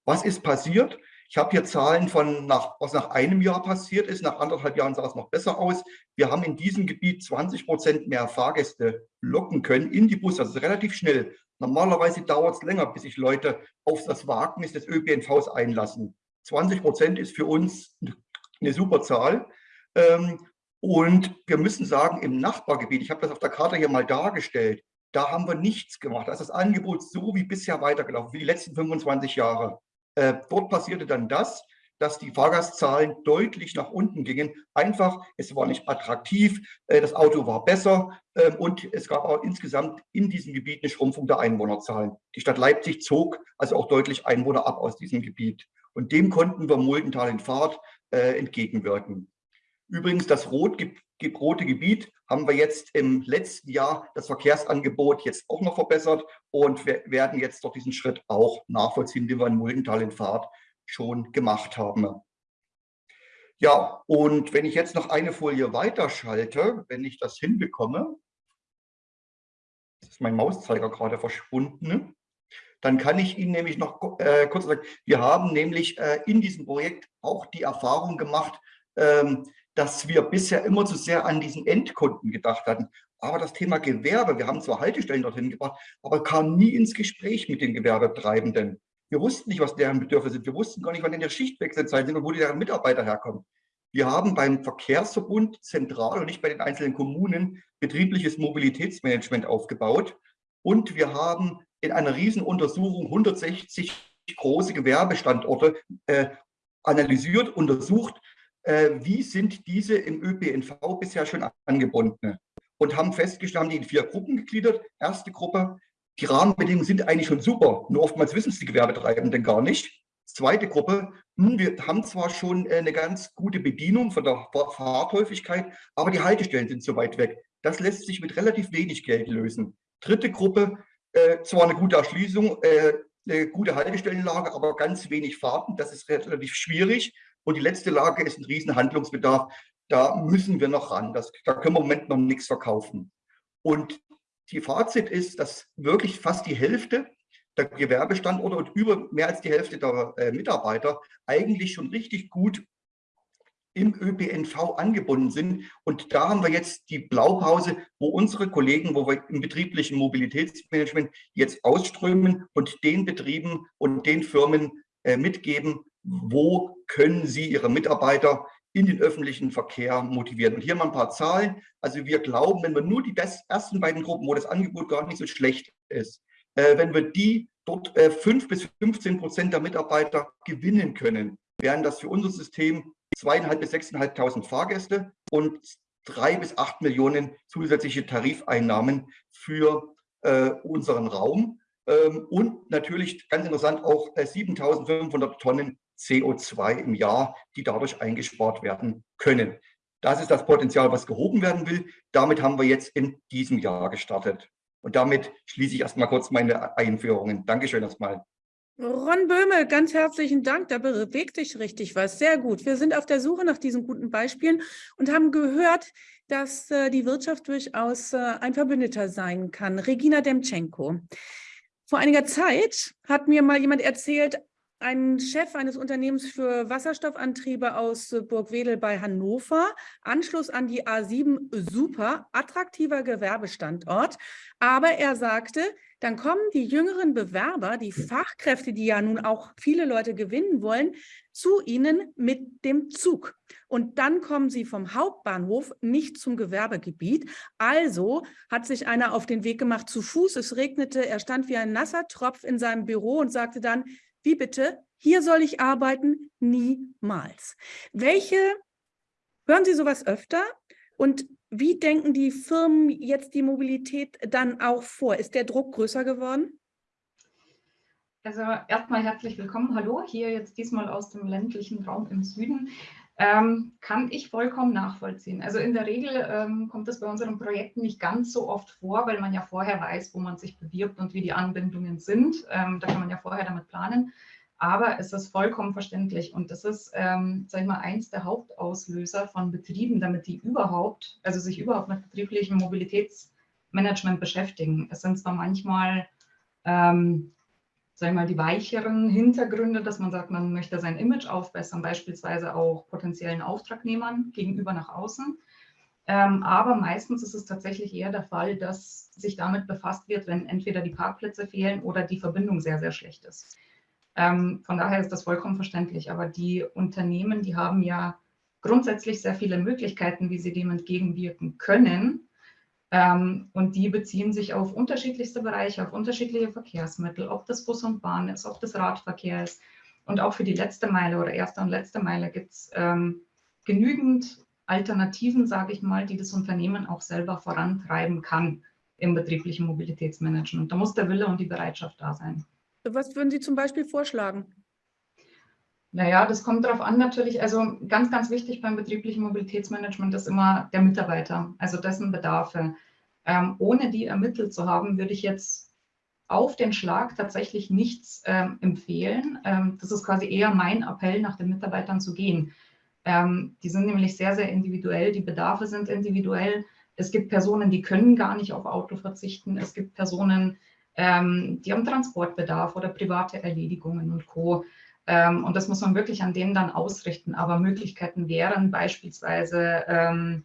Was ist passiert? Ich habe hier Zahlen von, nach, was nach einem Jahr passiert ist. Nach anderthalb Jahren sah es noch besser aus. Wir haben in diesem Gebiet 20 Prozent mehr Fahrgäste locken können in die Busse. Das ist relativ schnell. Normalerweise dauert es länger, bis sich Leute auf das Wagnis des ÖPNVs einlassen. 20 Prozent ist für uns eine super Zahl. Ähm, und wir müssen sagen, im Nachbargebiet, ich habe das auf der Karte hier mal dargestellt, da haben wir nichts gemacht. Da ist das Angebot so wie bisher weitergelaufen, wie die letzten 25 Jahre. Äh, dort passierte dann das, dass die Fahrgastzahlen deutlich nach unten gingen. Einfach, es war nicht attraktiv, äh, das Auto war besser äh, und es gab auch insgesamt in diesem Gebiet eine Schrumpfung der Einwohnerzahlen. Die Stadt Leipzig zog also auch deutlich Einwohner ab aus diesem Gebiet. Und dem konnten wir Muldental in Fahrt äh, entgegenwirken. Übrigens, das rot, rote Gebiet haben wir jetzt im letzten Jahr das Verkehrsangebot jetzt auch noch verbessert und wir werden jetzt doch diesen Schritt auch nachvollziehen, den wir in Muldental in Fahrt schon gemacht haben. Ja, und wenn ich jetzt noch eine Folie weiterschalte, wenn ich das hinbekomme, ist mein Mauszeiger gerade verschwunden, dann kann ich Ihnen nämlich noch äh, kurz sagen, wir haben nämlich äh, in diesem Projekt auch die Erfahrung gemacht, ähm, dass wir bisher immer zu sehr an diesen Endkunden gedacht hatten. Aber das Thema Gewerbe, wir haben zwar Haltestellen dorthin gebracht, aber kam nie ins Gespräch mit den Gewerbetreibenden. Wir wussten nicht, was deren Bedürfnisse sind. Wir wussten gar nicht, wann in der Schichtwechselzeit sind und wo deren Mitarbeiter herkommen. Wir haben beim Verkehrsverbund zentral und nicht bei den einzelnen Kommunen betriebliches Mobilitätsmanagement aufgebaut. Und wir haben in einer Riesenuntersuchung 160 große Gewerbestandorte äh, analysiert, untersucht, wie sind diese im ÖPNV bisher schon angebunden und haben festgestellt, haben die in vier Gruppen gegliedert. Erste Gruppe, die Rahmenbedingungen sind eigentlich schon super, nur oftmals wissen es die Gewerbetreibenden gar nicht. Zweite Gruppe, hm, wir haben zwar schon äh, eine ganz gute Bedienung von der Fahrthäufigkeit, aber die Haltestellen sind zu weit weg. Das lässt sich mit relativ wenig Geld lösen. Dritte Gruppe, äh, zwar eine gute Erschließung, äh, eine gute Haltestellenlage, aber ganz wenig Fahrten. Das ist relativ schwierig. Und die letzte Lage ist ein riesen Handlungsbedarf. Da müssen wir noch ran. Das, da können wir im Moment noch nichts verkaufen. Und die Fazit ist, dass wirklich fast die Hälfte der Gewerbestandorte und über mehr als die Hälfte der äh, Mitarbeiter eigentlich schon richtig gut im ÖPNV angebunden sind. Und da haben wir jetzt die Blaupause, wo unsere Kollegen, wo wir im betrieblichen Mobilitätsmanagement jetzt ausströmen und den Betrieben und den Firmen äh, mitgeben, wo können Sie Ihre Mitarbeiter in den öffentlichen Verkehr motivieren. Und hier mal ein paar Zahlen. Also wir glauben, wenn wir nur die ersten beiden Gruppen, wo das Angebot gar nicht so schlecht ist, äh, wenn wir die dort äh, 5 bis 15 Prozent der Mitarbeiter gewinnen können, wären das für unser System zweieinhalb bis sechseinhalbtausend Fahrgäste und drei bis acht Millionen zusätzliche Tarifeinnahmen für äh, unseren Raum. ähm, und natürlich ganz interessant auch 7.500 Tonnen CO2 im Jahr, die dadurch eingespart werden können. Das ist das Potenzial, was gehoben werden will. Damit haben wir jetzt in diesem Jahr gestartet. Und damit schließe ich erstmal kurz meine Einführungen. Dankeschön erstmal. Ron Böhme, ganz herzlichen Dank. Da bewegt sich richtig was. Sehr gut. Wir sind auf der Suche nach diesen guten Beispielen und haben gehört, dass äh, die Wirtschaft durchaus äh, ein Verbündeter sein kann. Regina Demtschenko. Vor einiger Zeit hat mir mal jemand erzählt, ein Chef eines Unternehmens für Wasserstoffantriebe aus Burgwedel bei Hannover, Anschluss an die A7, super, attraktiver Gewerbestandort. Aber er sagte, dann kommen die jüngeren Bewerber, die Fachkräfte, die ja nun auch viele Leute gewinnen wollen, zu ihnen mit dem Zug. Und dann kommen sie vom Hauptbahnhof nicht zum Gewerbegebiet. Also hat sich einer auf den Weg gemacht zu Fuß. Es regnete, er stand wie ein nasser Tropf in seinem Büro und sagte dann, wie bitte? Hier soll ich arbeiten? Niemals. Welche, hören Sie sowas öfter? Und wie denken die Firmen jetzt die Mobilität dann auch vor? Ist der Druck größer geworden? Also erstmal herzlich willkommen. Hallo, hier jetzt diesmal aus dem ländlichen Raum im Süden. Ähm, kann ich vollkommen nachvollziehen. Also in der Regel ähm, kommt das bei unseren Projekten nicht ganz so oft vor, weil man ja vorher weiß, wo man sich bewirbt und wie die Anbindungen sind. Ähm, da kann man ja vorher damit planen. Aber es ist vollkommen verständlich und das ist, ähm, sag ich mal, eins der Hauptauslöser von Betrieben, damit die überhaupt, also sich überhaupt mit betrieblichem Mobilitätsmanagement beschäftigen. Es sind zwar manchmal ähm, sagen mal, die weicheren Hintergründe, dass man sagt, man möchte sein Image aufbessern, beispielsweise auch potenziellen Auftragnehmern gegenüber nach außen. Ähm, aber meistens ist es tatsächlich eher der Fall, dass sich damit befasst wird, wenn entweder die Parkplätze fehlen oder die Verbindung sehr, sehr schlecht ist. Ähm, von daher ist das vollkommen verständlich. Aber die Unternehmen, die haben ja grundsätzlich sehr viele Möglichkeiten, wie sie dem entgegenwirken können. Ähm, und die beziehen sich auf unterschiedlichste Bereiche, auf unterschiedliche Verkehrsmittel, ob das Bus und Bahn ist, ob das Radverkehr ist. Und auch für die letzte Meile oder erste und letzte Meile gibt es ähm, genügend Alternativen, sage ich mal, die das Unternehmen auch selber vorantreiben kann im betrieblichen Mobilitätsmanagement. Da muss der Wille und die Bereitschaft da sein. Was würden Sie zum Beispiel vorschlagen? Naja, das kommt darauf an natürlich. Also ganz, ganz wichtig beim betrieblichen Mobilitätsmanagement ist immer der Mitarbeiter, also dessen Bedarfe. Ähm, ohne die ermittelt zu haben, würde ich jetzt auf den Schlag tatsächlich nichts ähm, empfehlen. Ähm, das ist quasi eher mein Appell, nach den Mitarbeitern zu gehen. Ähm, die sind nämlich sehr, sehr individuell. Die Bedarfe sind individuell. Es gibt Personen, die können gar nicht auf Auto verzichten. Es gibt Personen, ähm, die haben Transportbedarf oder private Erledigungen und Co. Ähm, und das muss man wirklich an denen dann ausrichten. Aber Möglichkeiten wären beispielsweise ähm,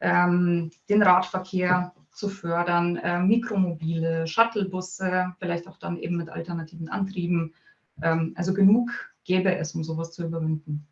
ähm, den Radverkehr zu fördern, äh, Mikromobile, Shuttlebusse, vielleicht auch dann eben mit alternativen Antrieben. Ähm, also genug gäbe es, um sowas zu überwinden.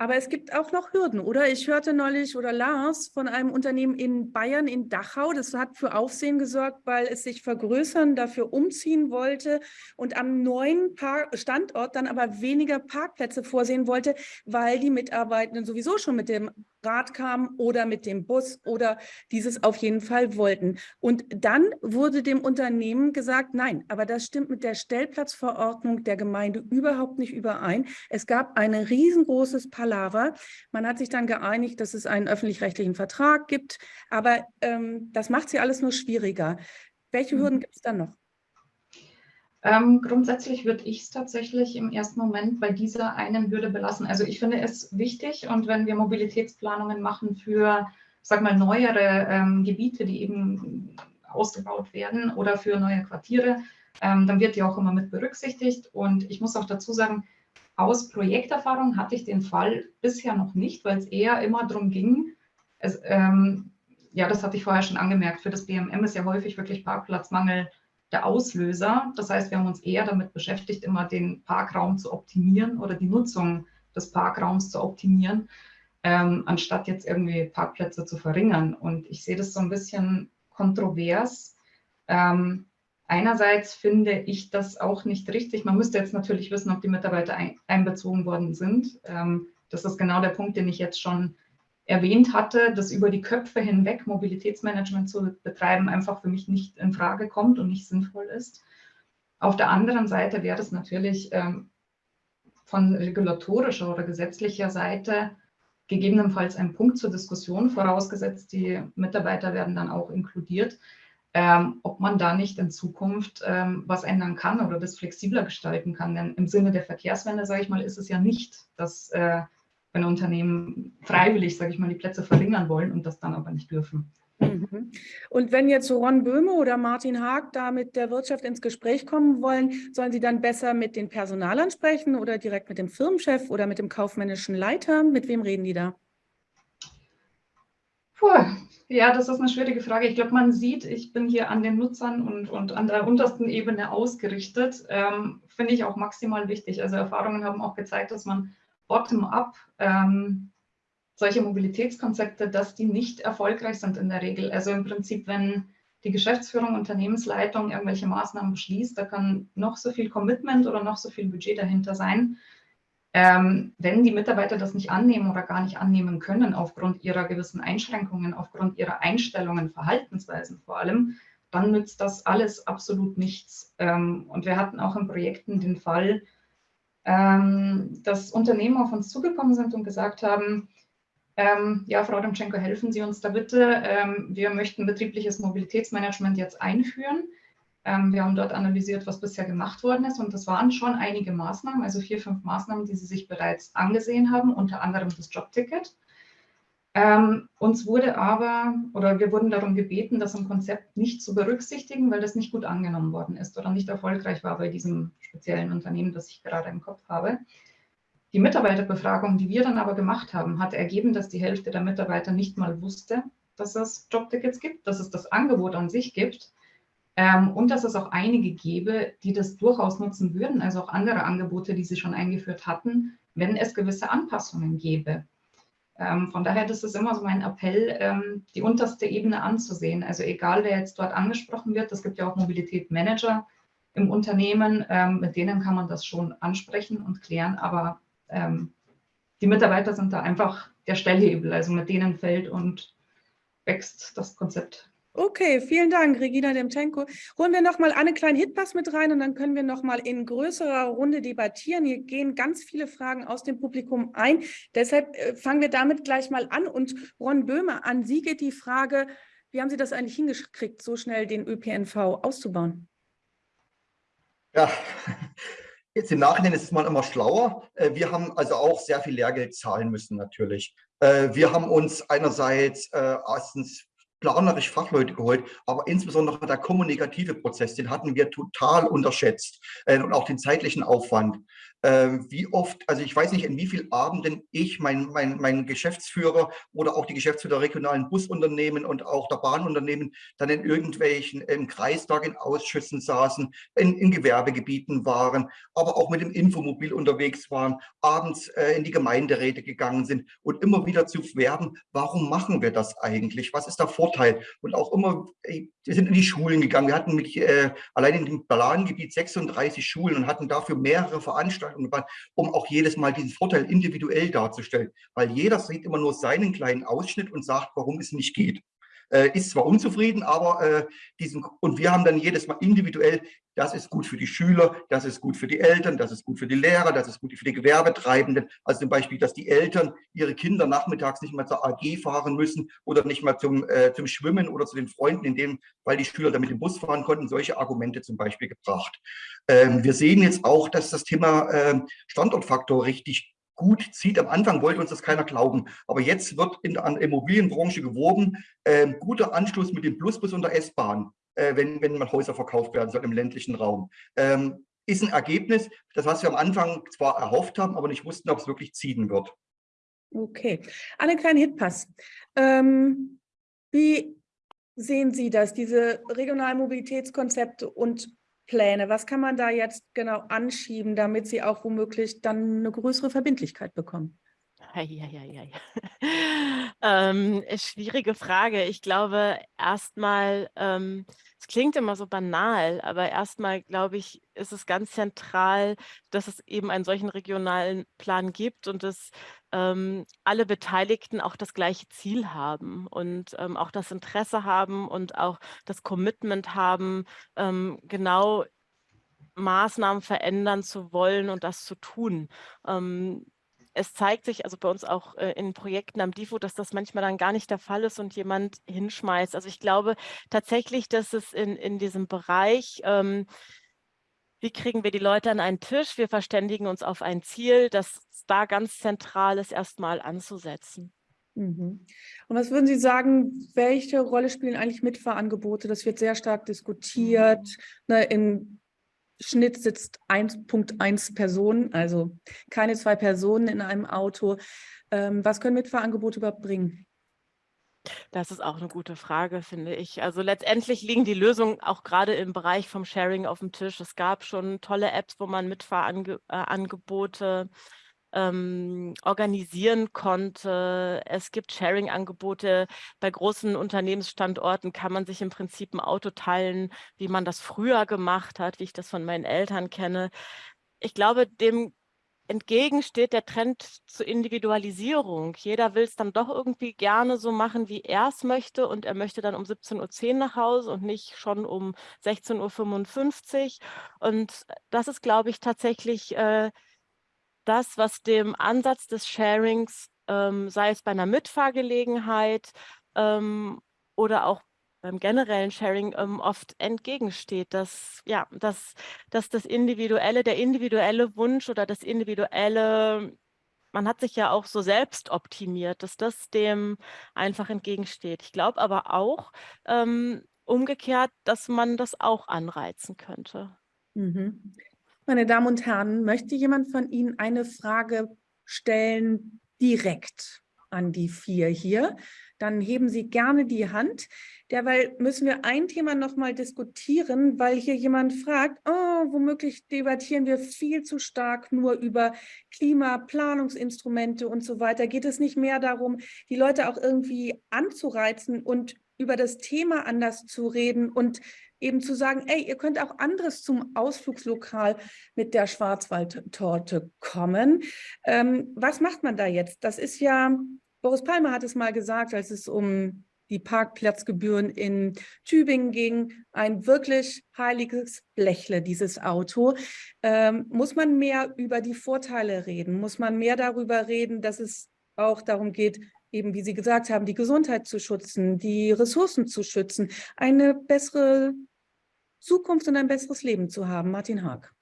Aber es gibt auch noch Hürden, oder? Ich hörte neulich oder Lars von einem Unternehmen in Bayern, in Dachau, das hat für Aufsehen gesorgt, weil es sich vergrößern, dafür umziehen wollte und am neuen Park Standort dann aber weniger Parkplätze vorsehen wollte, weil die Mitarbeitenden sowieso schon mit dem Rad kamen oder mit dem Bus oder dieses auf jeden Fall wollten. Und dann wurde dem Unternehmen gesagt, nein, aber das stimmt mit der Stellplatzverordnung der Gemeinde überhaupt nicht überein. Es gab ein riesengroßes Palaver. Man hat sich dann geeinigt, dass es einen öffentlich-rechtlichen Vertrag gibt, aber ähm, das macht sie alles nur schwieriger. Welche mhm. Hürden gibt es dann noch? Ähm, grundsätzlich würde ich es tatsächlich im ersten Moment bei dieser einen Hürde belassen. Also ich finde es wichtig und wenn wir Mobilitätsplanungen machen für, sag mal, neuere ähm, Gebiete, die eben ausgebaut werden oder für neue Quartiere, ähm, dann wird die auch immer mit berücksichtigt. Und ich muss auch dazu sagen, aus Projekterfahrung hatte ich den Fall bisher noch nicht, weil es eher immer darum ging, es, ähm, ja, das hatte ich vorher schon angemerkt, für das BMM ist ja häufig wirklich Parkplatzmangel der Auslöser. Das heißt, wir haben uns eher damit beschäftigt, immer den Parkraum zu optimieren oder die Nutzung des Parkraums zu optimieren, ähm, anstatt jetzt irgendwie Parkplätze zu verringern. Und ich sehe das so ein bisschen kontrovers. Ähm, einerseits finde ich das auch nicht richtig. Man müsste jetzt natürlich wissen, ob die Mitarbeiter ein, einbezogen worden sind. Ähm, das ist genau der Punkt, den ich jetzt schon erwähnt hatte, dass über die Köpfe hinweg Mobilitätsmanagement zu betreiben einfach für mich nicht in Frage kommt und nicht sinnvoll ist. Auf der anderen Seite wäre es natürlich ähm, von regulatorischer oder gesetzlicher Seite gegebenenfalls ein Punkt zur Diskussion, vorausgesetzt die Mitarbeiter werden dann auch inkludiert, ähm, ob man da nicht in Zukunft ähm, was ändern kann oder das flexibler gestalten kann. Denn im Sinne der Verkehrswende, sage ich mal, ist es ja nicht, dass äh, wenn Unternehmen freiwillig, sage ich mal, die Plätze verringern wollen und das dann aber nicht dürfen. Mhm. Und wenn jetzt Ron Böhme oder Martin Haag da mit der Wirtschaft ins Gespräch kommen wollen, sollen sie dann besser mit den Personalern sprechen oder direkt mit dem Firmenchef oder mit dem kaufmännischen Leiter? Mit wem reden die da? Puh, ja, das ist eine schwierige Frage. Ich glaube, man sieht, ich bin hier an den Nutzern und, und an der untersten Ebene ausgerichtet. Ähm, Finde ich auch maximal wichtig. Also Erfahrungen haben auch gezeigt, dass man bottom-up ähm, solche Mobilitätskonzepte, dass die nicht erfolgreich sind in der Regel. Also im Prinzip, wenn die Geschäftsführung, Unternehmensleitung irgendwelche Maßnahmen beschließt, da kann noch so viel Commitment oder noch so viel Budget dahinter sein. Ähm, wenn die Mitarbeiter das nicht annehmen oder gar nicht annehmen können, aufgrund ihrer gewissen Einschränkungen, aufgrund ihrer Einstellungen, Verhaltensweisen vor allem, dann nützt das alles absolut nichts. Ähm, und wir hatten auch in Projekten den Fall, ähm, dass Unternehmen auf uns zugekommen sind und gesagt haben, ähm, ja, Frau Demtschenko, helfen Sie uns da bitte. Ähm, wir möchten betriebliches Mobilitätsmanagement jetzt einführen. Ähm, wir haben dort analysiert, was bisher gemacht worden ist und das waren schon einige Maßnahmen, also vier, fünf Maßnahmen, die Sie sich bereits angesehen haben, unter anderem das Jobticket. Ähm, uns wurde aber, oder wir wurden darum gebeten, das im Konzept nicht zu berücksichtigen, weil das nicht gut angenommen worden ist oder nicht erfolgreich war bei diesem speziellen Unternehmen, das ich gerade im Kopf habe. Die Mitarbeiterbefragung, die wir dann aber gemacht haben, hat ergeben, dass die Hälfte der Mitarbeiter nicht mal wusste, dass es Jobtickets gibt, dass es das Angebot an sich gibt ähm, und dass es auch einige gäbe, die das durchaus nutzen würden, also auch andere Angebote, die sie schon eingeführt hatten, wenn es gewisse Anpassungen gäbe. Ähm, von daher das ist immer so mein Appell, ähm, die unterste Ebene anzusehen. Also egal, wer jetzt dort angesprochen wird, es gibt ja auch Mobilitätsmanager im Unternehmen, ähm, mit denen kann man das schon ansprechen und klären, aber ähm, die Mitarbeiter sind da einfach der Stellhebel, also mit denen fällt und wächst das Konzept. Okay, vielen Dank, Regina Demchenko. Holen wir nochmal einen kleinen Hitpass mit rein und dann können wir nochmal in größerer Runde debattieren. Hier gehen ganz viele Fragen aus dem Publikum ein. Deshalb äh, fangen wir damit gleich mal an. Und Ron Böhmer, an Sie geht die Frage, wie haben Sie das eigentlich hingekriegt, so schnell den ÖPNV auszubauen? Ja, Jetzt im Nachhinein ist es mal immer schlauer. Äh, wir haben also auch sehr viel Lehrgeld zahlen müssen natürlich. Äh, wir haben uns einerseits erstens planerisch Fachleute geholt, aber insbesondere der kommunikative Prozess, den hatten wir total unterschätzt und auch den zeitlichen Aufwand äh, wie oft, also ich weiß nicht, in wie vielen Abenden ich, mein, mein, mein Geschäftsführer oder auch die Geschäftsführer der regionalen Busunternehmen und auch der Bahnunternehmen dann in irgendwelchen im Kreistag in Ausschüssen saßen, in, in Gewerbegebieten waren, aber auch mit dem Infomobil unterwegs waren, abends äh, in die Gemeinderäte gegangen sind und immer wieder zu werben, warum machen wir das eigentlich? Was ist der Vorteil? Und auch immer, wir sind in die Schulen gegangen. Wir hatten mit, äh, allein in dem Plangebiet 36 Schulen und hatten dafür mehrere Veranstaltungen waren, um auch jedes Mal diesen Vorteil individuell darzustellen. Weil jeder sieht immer nur seinen kleinen Ausschnitt und sagt, warum es nicht geht. Äh, ist zwar unzufrieden, aber äh, diesen, und wir haben dann jedes Mal individuell, das ist gut für die Schüler, das ist gut für die Eltern, das ist gut für die Lehrer, das ist gut für die Gewerbetreibenden. Also zum Beispiel, dass die Eltern ihre Kinder nachmittags nicht mal zur AG fahren müssen oder nicht mal zum, äh, zum Schwimmen oder zu den Freunden, in dem, weil die Schüler damit im Bus fahren konnten, solche Argumente zum Beispiel gebracht. Ähm, wir sehen jetzt auch, dass das Thema ähm, Standortfaktor richtig gut zieht. Am Anfang wollte uns das keiner glauben, aber jetzt wird in der Immobilienbranche geworben, äh, guter Anschluss mit dem Plusbus und der S-Bahn, äh, wenn, wenn mal Häuser verkauft werden soll im ländlichen Raum. Ähm, ist ein Ergebnis, das was wir am Anfang zwar erhofft haben, aber nicht wussten, ob es wirklich ziehen wird. Okay, einen kleinen Hitpass. Ähm, wie sehen Sie das, diese regionalen Mobilitätskonzepte und Pläne? Was kann man da jetzt genau anschieben, damit sie auch womöglich dann eine größere Verbindlichkeit bekommen? Ähm, schwierige Frage. Ich glaube, erstmal, ähm, es klingt immer so banal, aber erstmal, glaube ich, ist es ganz zentral, dass es eben einen solchen regionalen Plan gibt und dass ähm, alle Beteiligten auch das gleiche Ziel haben und ähm, auch das Interesse haben und auch das Commitment haben, ähm, genau Maßnahmen verändern zu wollen und das zu tun. Ähm, es zeigt sich also bei uns auch äh, in Projekten am DIFO, dass das manchmal dann gar nicht der Fall ist und jemand hinschmeißt. Also ich glaube tatsächlich, dass es in, in diesem Bereich, ähm, wie kriegen wir die Leute an einen Tisch, wir verständigen uns auf ein Ziel, dass da ganz zentral ist, erstmal anzusetzen. Mhm. Und was würden Sie sagen, welche Rolle spielen eigentlich Mitfahrangebote? Das wird sehr stark diskutiert. Mhm. Ne, Im Schnitt sitzt 1.1 Personen, also keine zwei Personen in einem Auto. Ähm, was können Mitfahrangebote überhaupt bringen? Das ist auch eine gute Frage, finde ich. Also letztendlich liegen die Lösungen auch gerade im Bereich vom Sharing auf dem Tisch. Es gab schon tolle Apps, wo man Mitfahrangebote ähm, organisieren konnte. Es gibt Sharing-Angebote. Bei großen Unternehmensstandorten kann man sich im Prinzip ein Auto teilen, wie man das früher gemacht hat, wie ich das von meinen Eltern kenne. Ich glaube, dem entgegen steht der Trend zur Individualisierung. Jeder will es dann doch irgendwie gerne so machen, wie er es möchte und er möchte dann um 17.10 Uhr nach Hause und nicht schon um 16.55 Uhr. Und das ist, glaube ich, tatsächlich äh, das, was dem Ansatz des Sharings, ähm, sei es bei einer Mitfahrgelegenheit ähm, oder auch beim generellen Sharing ähm, oft entgegensteht, dass, ja, dass, dass das individuelle, der individuelle Wunsch oder das individuelle, man hat sich ja auch so selbst optimiert, dass das dem einfach entgegensteht. Ich glaube aber auch ähm, umgekehrt, dass man das auch anreizen könnte. Mhm. Meine Damen und Herren, möchte jemand von Ihnen eine Frage stellen direkt an die vier hier? Dann heben Sie gerne die Hand. Derweil müssen wir ein Thema noch mal diskutieren, weil hier jemand fragt, oh, womöglich debattieren wir viel zu stark nur über Klimaplanungsinstrumente und so weiter. Geht es nicht mehr darum, die Leute auch irgendwie anzureizen und über das Thema anders zu reden und eben zu sagen, ey, ihr könnt auch anderes zum Ausflugslokal mit der Schwarzwaldtorte kommen. Ähm, was macht man da jetzt? Das ist ja, Boris Palmer hat es mal gesagt, als es um die Parkplatzgebühren in Tübingen ging, ein wirklich heiliges Blechle, dieses Auto. Ähm, muss man mehr über die Vorteile reden? Muss man mehr darüber reden, dass es auch darum geht, eben wie Sie gesagt haben, die Gesundheit zu schützen, die Ressourcen zu schützen, eine bessere Zukunft und ein besseres Leben zu haben. Martin Haag.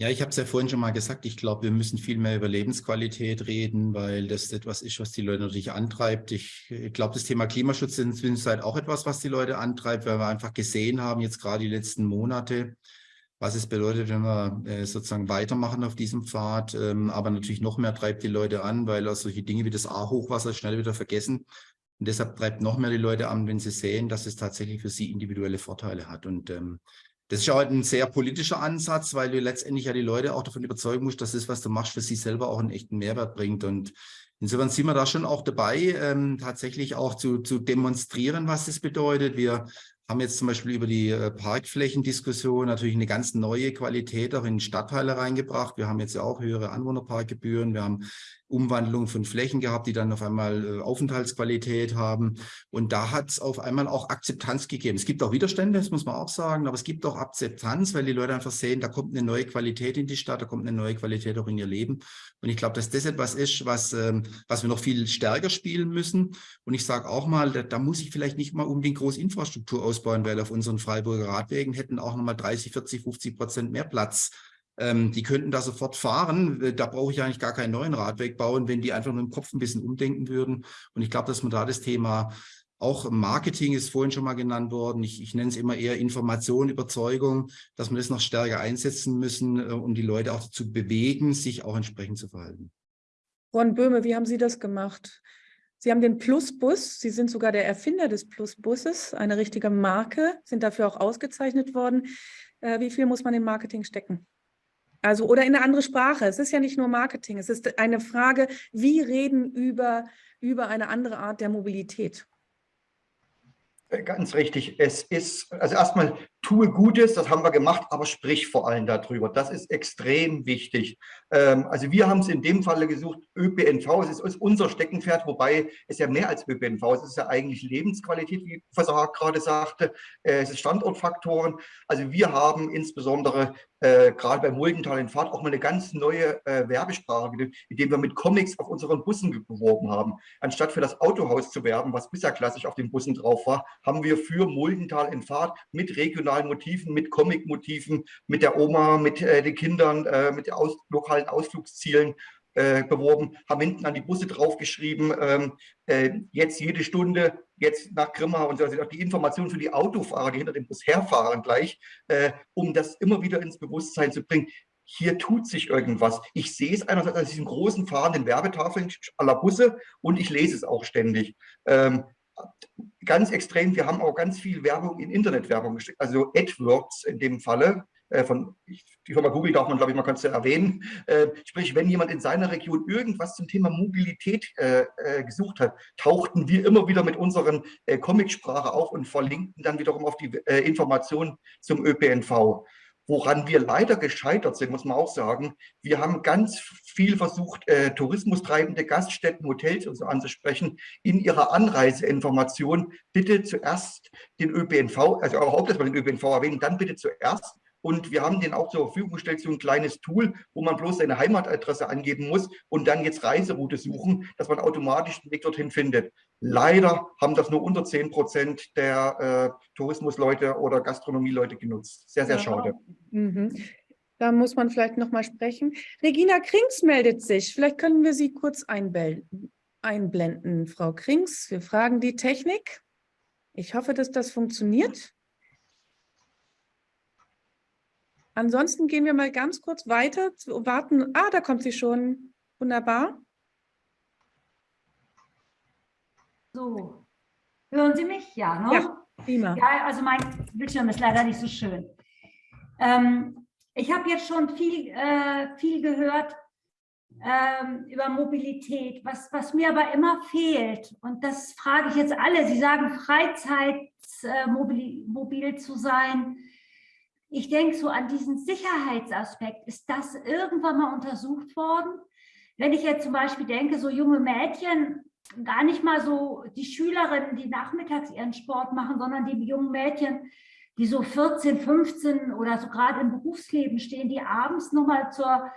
Ja, ich habe es ja vorhin schon mal gesagt, ich glaube, wir müssen viel mehr über Lebensqualität reden, weil das etwas ist, was die Leute natürlich antreibt. Ich, glaube, das Thema Klimaschutz ist inzwischen auch etwas, was die Leute antreibt, weil wir einfach gesehen haben, jetzt gerade die letzten Monate, was es bedeutet, wenn wir äh, sozusagen weitermachen auf diesem Pfad. Ähm, aber natürlich noch mehr treibt die Leute an, weil auch solche Dinge wie das A-Hochwasser schnell wieder vergessen. Und deshalb treibt noch mehr die Leute an, wenn sie sehen, dass es tatsächlich für sie individuelle Vorteile hat. Und ähm, das ist auch ein sehr politischer Ansatz, weil du letztendlich ja die Leute auch davon überzeugen musst, dass das, was du machst, für sie selber auch einen echten Mehrwert bringt. Und insofern sind wir da schon auch dabei, ähm, tatsächlich auch zu, zu demonstrieren, was das bedeutet. Wir haben jetzt zum Beispiel über die äh, Parkflächendiskussion natürlich eine ganz neue Qualität auch in Stadtteile reingebracht. Wir haben jetzt ja auch höhere Anwohnerparkgebühren. Wir haben Umwandlung von Flächen gehabt, die dann auf einmal äh, Aufenthaltsqualität haben. Und da hat es auf einmal auch Akzeptanz gegeben. Es gibt auch Widerstände, das muss man auch sagen, aber es gibt auch Akzeptanz, weil die Leute einfach sehen, da kommt eine neue Qualität in die Stadt, da kommt eine neue Qualität auch in ihr Leben. Und ich glaube, dass das etwas ist, was, ähm, was wir noch viel stärker spielen müssen. Und ich sage auch mal, da, da, muss ich vielleicht nicht mal unbedingt groß Infrastruktur ausbauen, weil auf unseren Freiburger Radwegen hätten auch nochmal 30, 40, 50 Prozent mehr Platz ähm, die könnten da sofort fahren. Äh, da brauche ich eigentlich gar keinen neuen Radweg bauen, wenn die einfach nur im Kopf ein bisschen umdenken würden. Und ich glaube, dass man da das Thema auch Marketing ist vorhin schon mal genannt worden. Ich, ich nenne es immer eher Information, Überzeugung, dass wir das noch stärker einsetzen müssen, äh, um die Leute auch dazu bewegen, sich auch entsprechend zu verhalten. Ron Böhme, wie haben Sie das gemacht? Sie haben den Plusbus, Sie sind sogar der Erfinder des Plusbusses, eine richtige Marke, sind dafür auch ausgezeichnet worden. Äh, wie viel muss man in Marketing stecken? Also oder in eine andere Sprache. Es ist ja nicht nur Marketing, es ist eine Frage, wie reden über, über eine andere Art der Mobilität. Ganz richtig. Es ist, also erstmal tue Gutes, das haben wir gemacht, aber sprich vor allem darüber. Das ist extrem wichtig. Ähm, also wir haben es in dem Falle gesucht, ÖPNV, es ist unser Steckenpferd, wobei es ja mehr als ÖPNV ist, es ist ja eigentlich Lebensqualität, wie Professor Haag gerade sagte, äh, es ist Standortfaktoren. Also wir haben insbesondere äh, gerade bei Muldental in Fahrt auch mal eine ganz neue äh, Werbesprache, indem wir mit Comics auf unseren Bussen beworben haben. Anstatt für das Autohaus zu werben, was bisher klassisch auf den Bussen drauf war, haben wir für Muldental in Fahrt mit regionalen Motiven, mit Comic-Motiven, mit der Oma, mit äh, den Kindern, äh, mit aus lokalen Ausflugszielen äh, beworben, haben hinten an die Busse draufgeschrieben, ähm, äh, jetzt jede Stunde, jetzt nach Grimma und so, also auch die Informationen für die Autofahrer, die hinter dem Bus herfahren gleich, äh, um das immer wieder ins Bewusstsein zu bringen. Hier tut sich irgendwas. Ich sehe es einerseits an diesen großen fahrenden Werbetafeln aller Busse und ich lese es auch ständig. Ähm, ganz extrem, wir haben auch ganz viel Werbung in Internetwerbung gesteckt, also AdWords in dem Falle, äh, von die Firma Google darf man, glaube ich, es ja erwähnen. Äh, sprich, wenn jemand in seiner Region irgendwas zum Thema Mobilität äh, äh, gesucht hat, tauchten wir immer wieder mit unseren äh, Comicsprache auf und verlinkten dann wiederum auf die Informationen zum ÖPNV. Woran wir leider gescheitert sind, muss man auch sagen, wir haben ganz viel versucht, äh, tourismustreibende Gaststätten, Hotels und so anzusprechen, in ihrer Anreiseinformation. Bitte zuerst den ÖPNV, also dass wir den ÖPNV erwähnen, dann bitte zuerst. Und wir haben den auch zur Verfügung gestellt, so ein kleines Tool, wo man bloß seine Heimatadresse angeben muss und dann jetzt Reiseroute suchen, dass man automatisch den Weg dorthin findet. Leider haben das nur unter 10 Prozent der äh, Tourismusleute oder Gastronomieleute genutzt. Sehr, sehr ja. schade. Mhm. Da muss man vielleicht noch mal sprechen. Regina Krings meldet sich. Vielleicht können wir Sie kurz einblenden, Frau Krings. Wir fragen die Technik. Ich hoffe, dass das funktioniert. Ansonsten gehen wir mal ganz kurz weiter, zu warten. Ah, da kommt sie schon. Wunderbar. So, hören Sie mich? Ja, ne? Ja, prima. Ja, also mein Bildschirm ist leider nicht so schön. Ähm, ich habe jetzt schon viel, äh, viel gehört ähm, über Mobilität, was, was mir aber immer fehlt, und das frage ich jetzt alle, Sie sagen Freizeit, äh, mobil, mobil zu sein, ich denke so an diesen Sicherheitsaspekt. Ist das irgendwann mal untersucht worden? Wenn ich jetzt zum Beispiel denke, so junge Mädchen, gar nicht mal so die Schülerinnen, die nachmittags ihren Sport machen, sondern die jungen Mädchen, die so 14, 15 oder so gerade im Berufsleben stehen, die abends nochmal zur,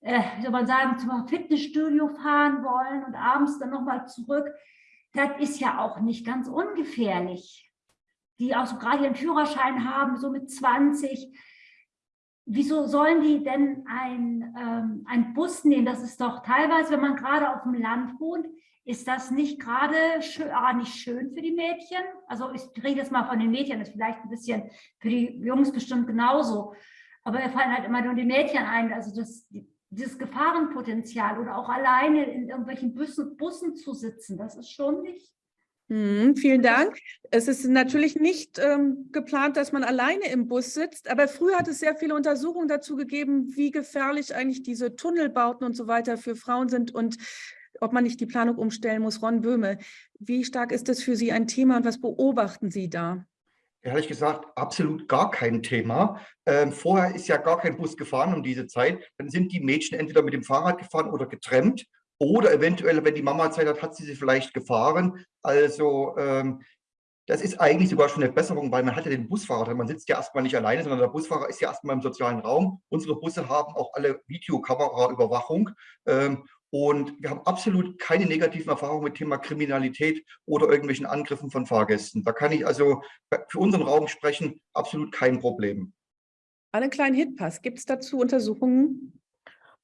äh, soll man sagen, zum Fitnessstudio fahren wollen und abends dann nochmal zurück. Das ist ja auch nicht ganz ungefährlich die auch so gerade ihren Führerschein haben, so mit 20. Wieso sollen die denn ein, ähm, ein Bus nehmen? Das ist doch teilweise, wenn man gerade auf dem Land wohnt, ist das nicht gerade schön, ah, nicht schön für die Mädchen? Also ich rede jetzt mal von den Mädchen, das ist vielleicht ein bisschen für die Jungs bestimmt genauso. Aber wir fallen halt immer nur die Mädchen ein. Also das, dieses Gefahrenpotenzial oder auch alleine in irgendwelchen Bussen, Bussen zu sitzen, das ist schon nicht Mhm, vielen Dank. Es ist natürlich nicht ähm, geplant, dass man alleine im Bus sitzt, aber früher hat es sehr viele Untersuchungen dazu gegeben, wie gefährlich eigentlich diese Tunnelbauten und so weiter für Frauen sind und ob man nicht die Planung umstellen muss. Ron Böhme, wie stark ist das für Sie ein Thema und was beobachten Sie da? Ehrlich gesagt, absolut gar kein Thema. Ähm, vorher ist ja gar kein Bus gefahren um diese Zeit. Dann sind die Mädchen entweder mit dem Fahrrad gefahren oder getrennt. Oder eventuell, wenn die Mama Zeit hat, hat sie sie vielleicht gefahren. Also ähm, das ist eigentlich sogar schon eine Besserung, weil man hat ja den Busfahrer. Man sitzt ja erstmal nicht alleine, sondern der Busfahrer ist ja erstmal im sozialen Raum. Unsere Busse haben auch alle Videokameraüberwachung. Ähm, und wir haben absolut keine negativen Erfahrungen mit Thema Kriminalität oder irgendwelchen Angriffen von Fahrgästen. Da kann ich also für unseren Raum sprechen, absolut kein Problem. Einen kleinen Hitpass. Gibt es dazu Untersuchungen?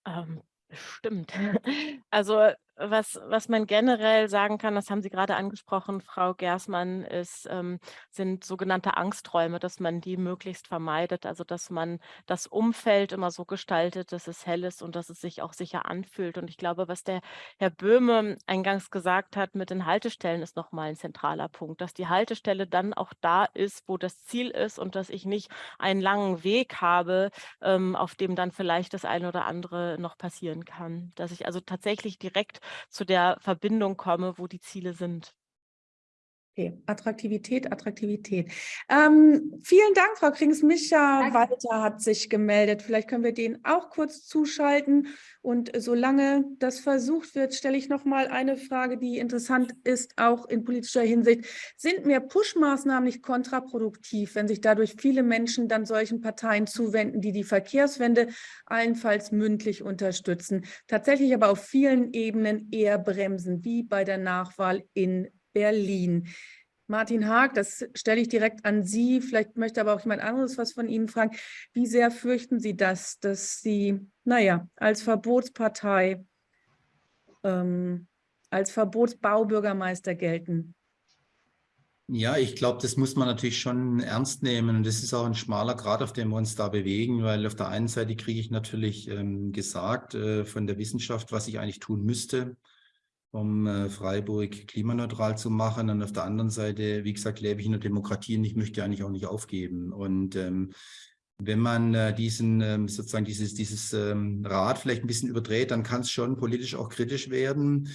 Ähm, Stimmt. Also was, was man generell sagen kann, das haben Sie gerade angesprochen, Frau Gersmann, ist, ähm, sind sogenannte Angsträume, dass man die möglichst vermeidet. Also dass man das Umfeld immer so gestaltet, dass es hell ist und dass es sich auch sicher anfühlt. Und ich glaube, was der Herr Böhme eingangs gesagt hat mit den Haltestellen, ist nochmal ein zentraler Punkt, dass die Haltestelle dann auch da ist, wo das Ziel ist und dass ich nicht einen langen Weg habe, ähm, auf dem dann vielleicht das eine oder andere noch passieren kann. Dass ich also tatsächlich direkt zu der Verbindung komme, wo die Ziele sind. Okay, Attraktivität, Attraktivität. Ähm, vielen Dank, Frau Krings. Micha Walter hat sich gemeldet. Vielleicht können wir den auch kurz zuschalten. Und solange das versucht wird, stelle ich noch mal eine Frage, die interessant ist, auch in politischer Hinsicht. Sind mehr Push-Maßnahmen nicht kontraproduktiv, wenn sich dadurch viele Menschen dann solchen Parteien zuwenden, die die Verkehrswende allenfalls mündlich unterstützen, tatsächlich aber auf vielen Ebenen eher bremsen, wie bei der Nachwahl in Berlin. Martin Haag, das stelle ich direkt an Sie. Vielleicht möchte aber auch jemand anderes was von Ihnen fragen. Wie sehr fürchten Sie das, dass Sie, naja, als Verbotspartei, ähm, als Verbotsbaubürgermeister gelten? Ja, ich glaube, das muss man natürlich schon ernst nehmen. Und das ist auch ein schmaler Grad, auf dem wir uns da bewegen, weil auf der einen Seite kriege ich natürlich ähm, gesagt äh, von der Wissenschaft, was ich eigentlich tun müsste um äh, Freiburg klimaneutral zu machen. Und auf der anderen Seite, wie gesagt, lebe ich in der Demokratie und ich möchte eigentlich auch nicht aufgeben. Und ähm, wenn man äh, diesen ähm, sozusagen dieses, dieses ähm, Rad vielleicht ein bisschen überdreht, dann kann es schon politisch auch kritisch werden.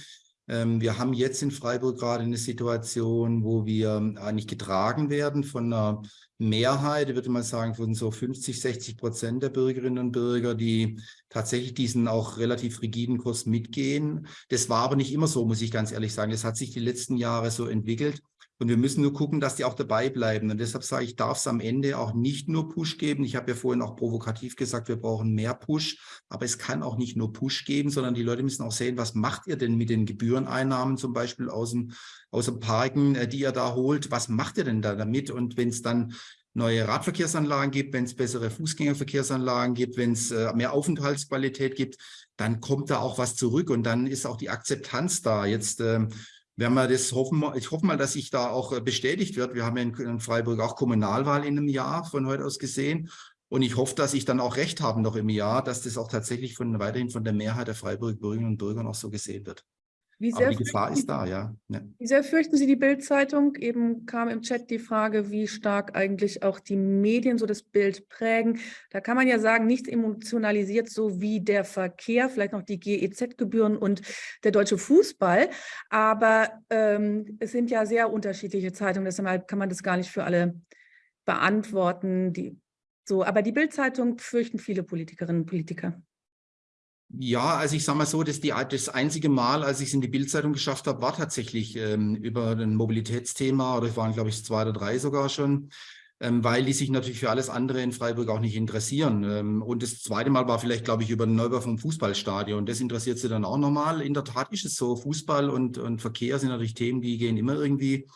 Ähm, wir haben jetzt in Freiburg gerade eine Situation, wo wir eigentlich getragen werden von einer Mehrheit, würde mal sagen, von so 50, 60 Prozent der Bürgerinnen und Bürger, die tatsächlich diesen auch relativ rigiden Kurs mitgehen. Das war aber nicht immer so, muss ich ganz ehrlich sagen. Das hat sich die letzten Jahre so entwickelt. Und wir müssen nur gucken, dass die auch dabei bleiben. Und deshalb sage ich, darf es am Ende auch nicht nur Push geben. Ich habe ja vorhin auch provokativ gesagt, wir brauchen mehr Push. Aber es kann auch nicht nur Push geben, sondern die Leute müssen auch sehen, was macht ihr denn mit den Gebühreneinnahmen zum Beispiel aus dem, aus dem Parken, äh, die ihr da holt? Was macht ihr denn da damit? Und wenn es dann neue Radverkehrsanlagen gibt, wenn es bessere Fußgängerverkehrsanlagen gibt, wenn es äh, mehr Aufenthaltsqualität gibt, dann kommt da auch was zurück und dann ist auch die Akzeptanz da. Jetzt ähm, werden wir das hoffen, ich hoffe mal, dass sich da auch äh, bestätigt wird. Wir haben ja in Freiburg auch Kommunalwahl in einem Jahr von heute aus gesehen. Und ich hoffe, dass ich dann auch recht habe noch im Jahr, dass das auch tatsächlich von, weiterhin von der Mehrheit der Freiburg Bürgerinnen und Bürger noch so gesehen wird. Wie sehr, die Gefahr ist da, ja. ja. Wie sehr fürchten Sie die Bildzeitung? Eben kam im Chat die Frage, wie stark eigentlich auch die Medien so das Bild prägen. Da kann man ja sagen, nichts emotionalisiert so wie der Verkehr, vielleicht noch die GEZ-Gebühren und der deutsche Fußball. Aber ähm, es sind ja sehr unterschiedliche Zeitungen, deshalb kann man das gar nicht für alle beantworten. Die, so, aber die Bildzeitung fürchten viele Politikerinnen und Politiker. Ja, also ich sage mal so, dass die, das einzige Mal, als ich es in die Bildzeitung geschafft habe, war tatsächlich ähm, über ein Mobilitätsthema oder es waren, glaube ich, zwei oder drei sogar schon, ähm, weil die sich natürlich für alles andere in Freiburg auch nicht interessieren. Ähm, und das zweite Mal war vielleicht, glaube ich, über den Neubau vom Fußballstadion. Das interessiert sie dann auch nochmal. In der Tat ist es so, Fußball und, und Verkehr sind natürlich Themen, die gehen immer irgendwie.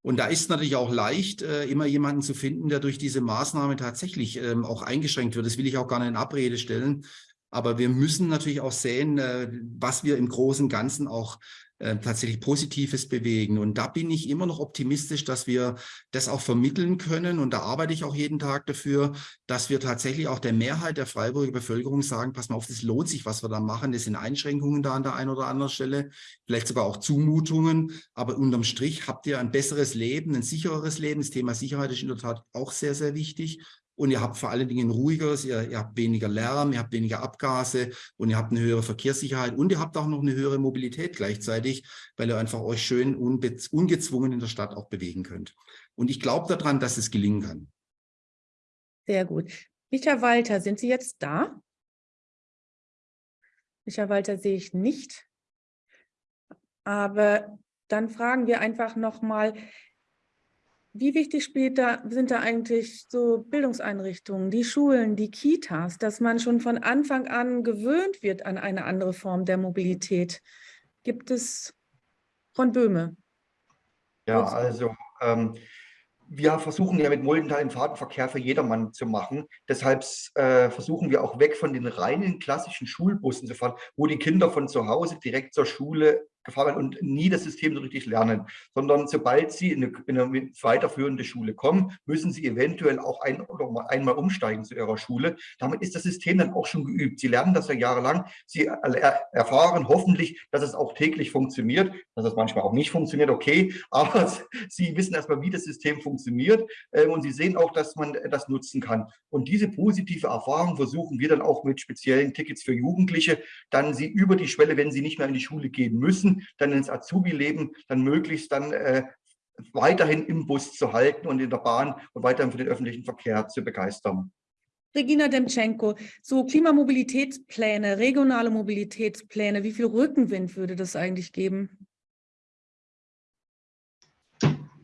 Und da ist natürlich auch leicht, äh, immer jemanden zu finden, der durch diese Maßnahme tatsächlich ähm, auch eingeschränkt wird. Das will ich auch gar nicht in Abrede stellen. Aber wir müssen natürlich auch sehen, äh, was wir im großen und Ganzen auch äh, tatsächlich Positives bewegen. Und da bin ich immer noch optimistisch, dass wir das auch vermitteln können. Und da arbeite ich auch jeden Tag dafür, dass wir tatsächlich auch der Mehrheit der Freiburger Bevölkerung sagen, pass mal auf, das lohnt sich, was wir da machen. Das sind Einschränkungen da an der einen oder anderen Stelle, vielleicht sogar auch Zumutungen. Aber unterm Strich habt ihr ein besseres Leben, ein sichereres Leben. Das Thema Sicherheit ist in der Tat auch sehr, sehr wichtig und ihr habt vor allen Dingen ruhigeres, ihr, ihr, habt weniger Lärm, ihr habt weniger Abgase und ihr habt eine höhere Verkehrssicherheit und ihr habt auch noch eine höhere Mobilität gleichzeitig, weil ihr einfach euch schön ungezwungen in der Stadt auch bewegen könnt. Und ich glaube daran, dass es gelingen kann. Sehr gut. Michael Walter, sind Sie jetzt da? Michael Walter sehe ich nicht. Aber dann fragen wir einfach nochmal, wie wichtig spielt da, sind da eigentlich so Bildungseinrichtungen, die Schulen, die Kitas, dass man schon von Anfang an gewöhnt wird an eine andere Form der Mobilität? Gibt es von Böhme? Ja, also ähm, wir versuchen ja mit Muldental den Fahrtenverkehr für jedermann zu machen. Deshalb äh, versuchen wir auch weg von den reinen klassischen Schulbussen zu fahren, wo die Kinder von zu Hause direkt zur Schule gefahren und nie das System so richtig lernen, sondern sobald sie in eine, in eine weiterführende Schule kommen, müssen sie eventuell auch ein einmal umsteigen zu ihrer Schule. Damit ist das System dann auch schon geübt. Sie lernen das ja jahrelang. Sie erfahren hoffentlich, dass es auch täglich funktioniert, dass es manchmal auch nicht funktioniert, okay, aber sie wissen erstmal, wie das System funktioniert ähm, und sie sehen auch, dass man das nutzen kann. Und diese positive Erfahrung versuchen wir dann auch mit speziellen Tickets für Jugendliche, dann sie über die Schwelle, wenn sie nicht mehr in die Schule gehen müssen, dann ins Azubi-Leben, dann möglichst dann äh, weiterhin im Bus zu halten und in der Bahn und weiterhin für den öffentlichen Verkehr zu begeistern. Regina Demtschenko, so Klimamobilitätspläne, regionale Mobilitätspläne, wie viel Rückenwind würde das eigentlich geben?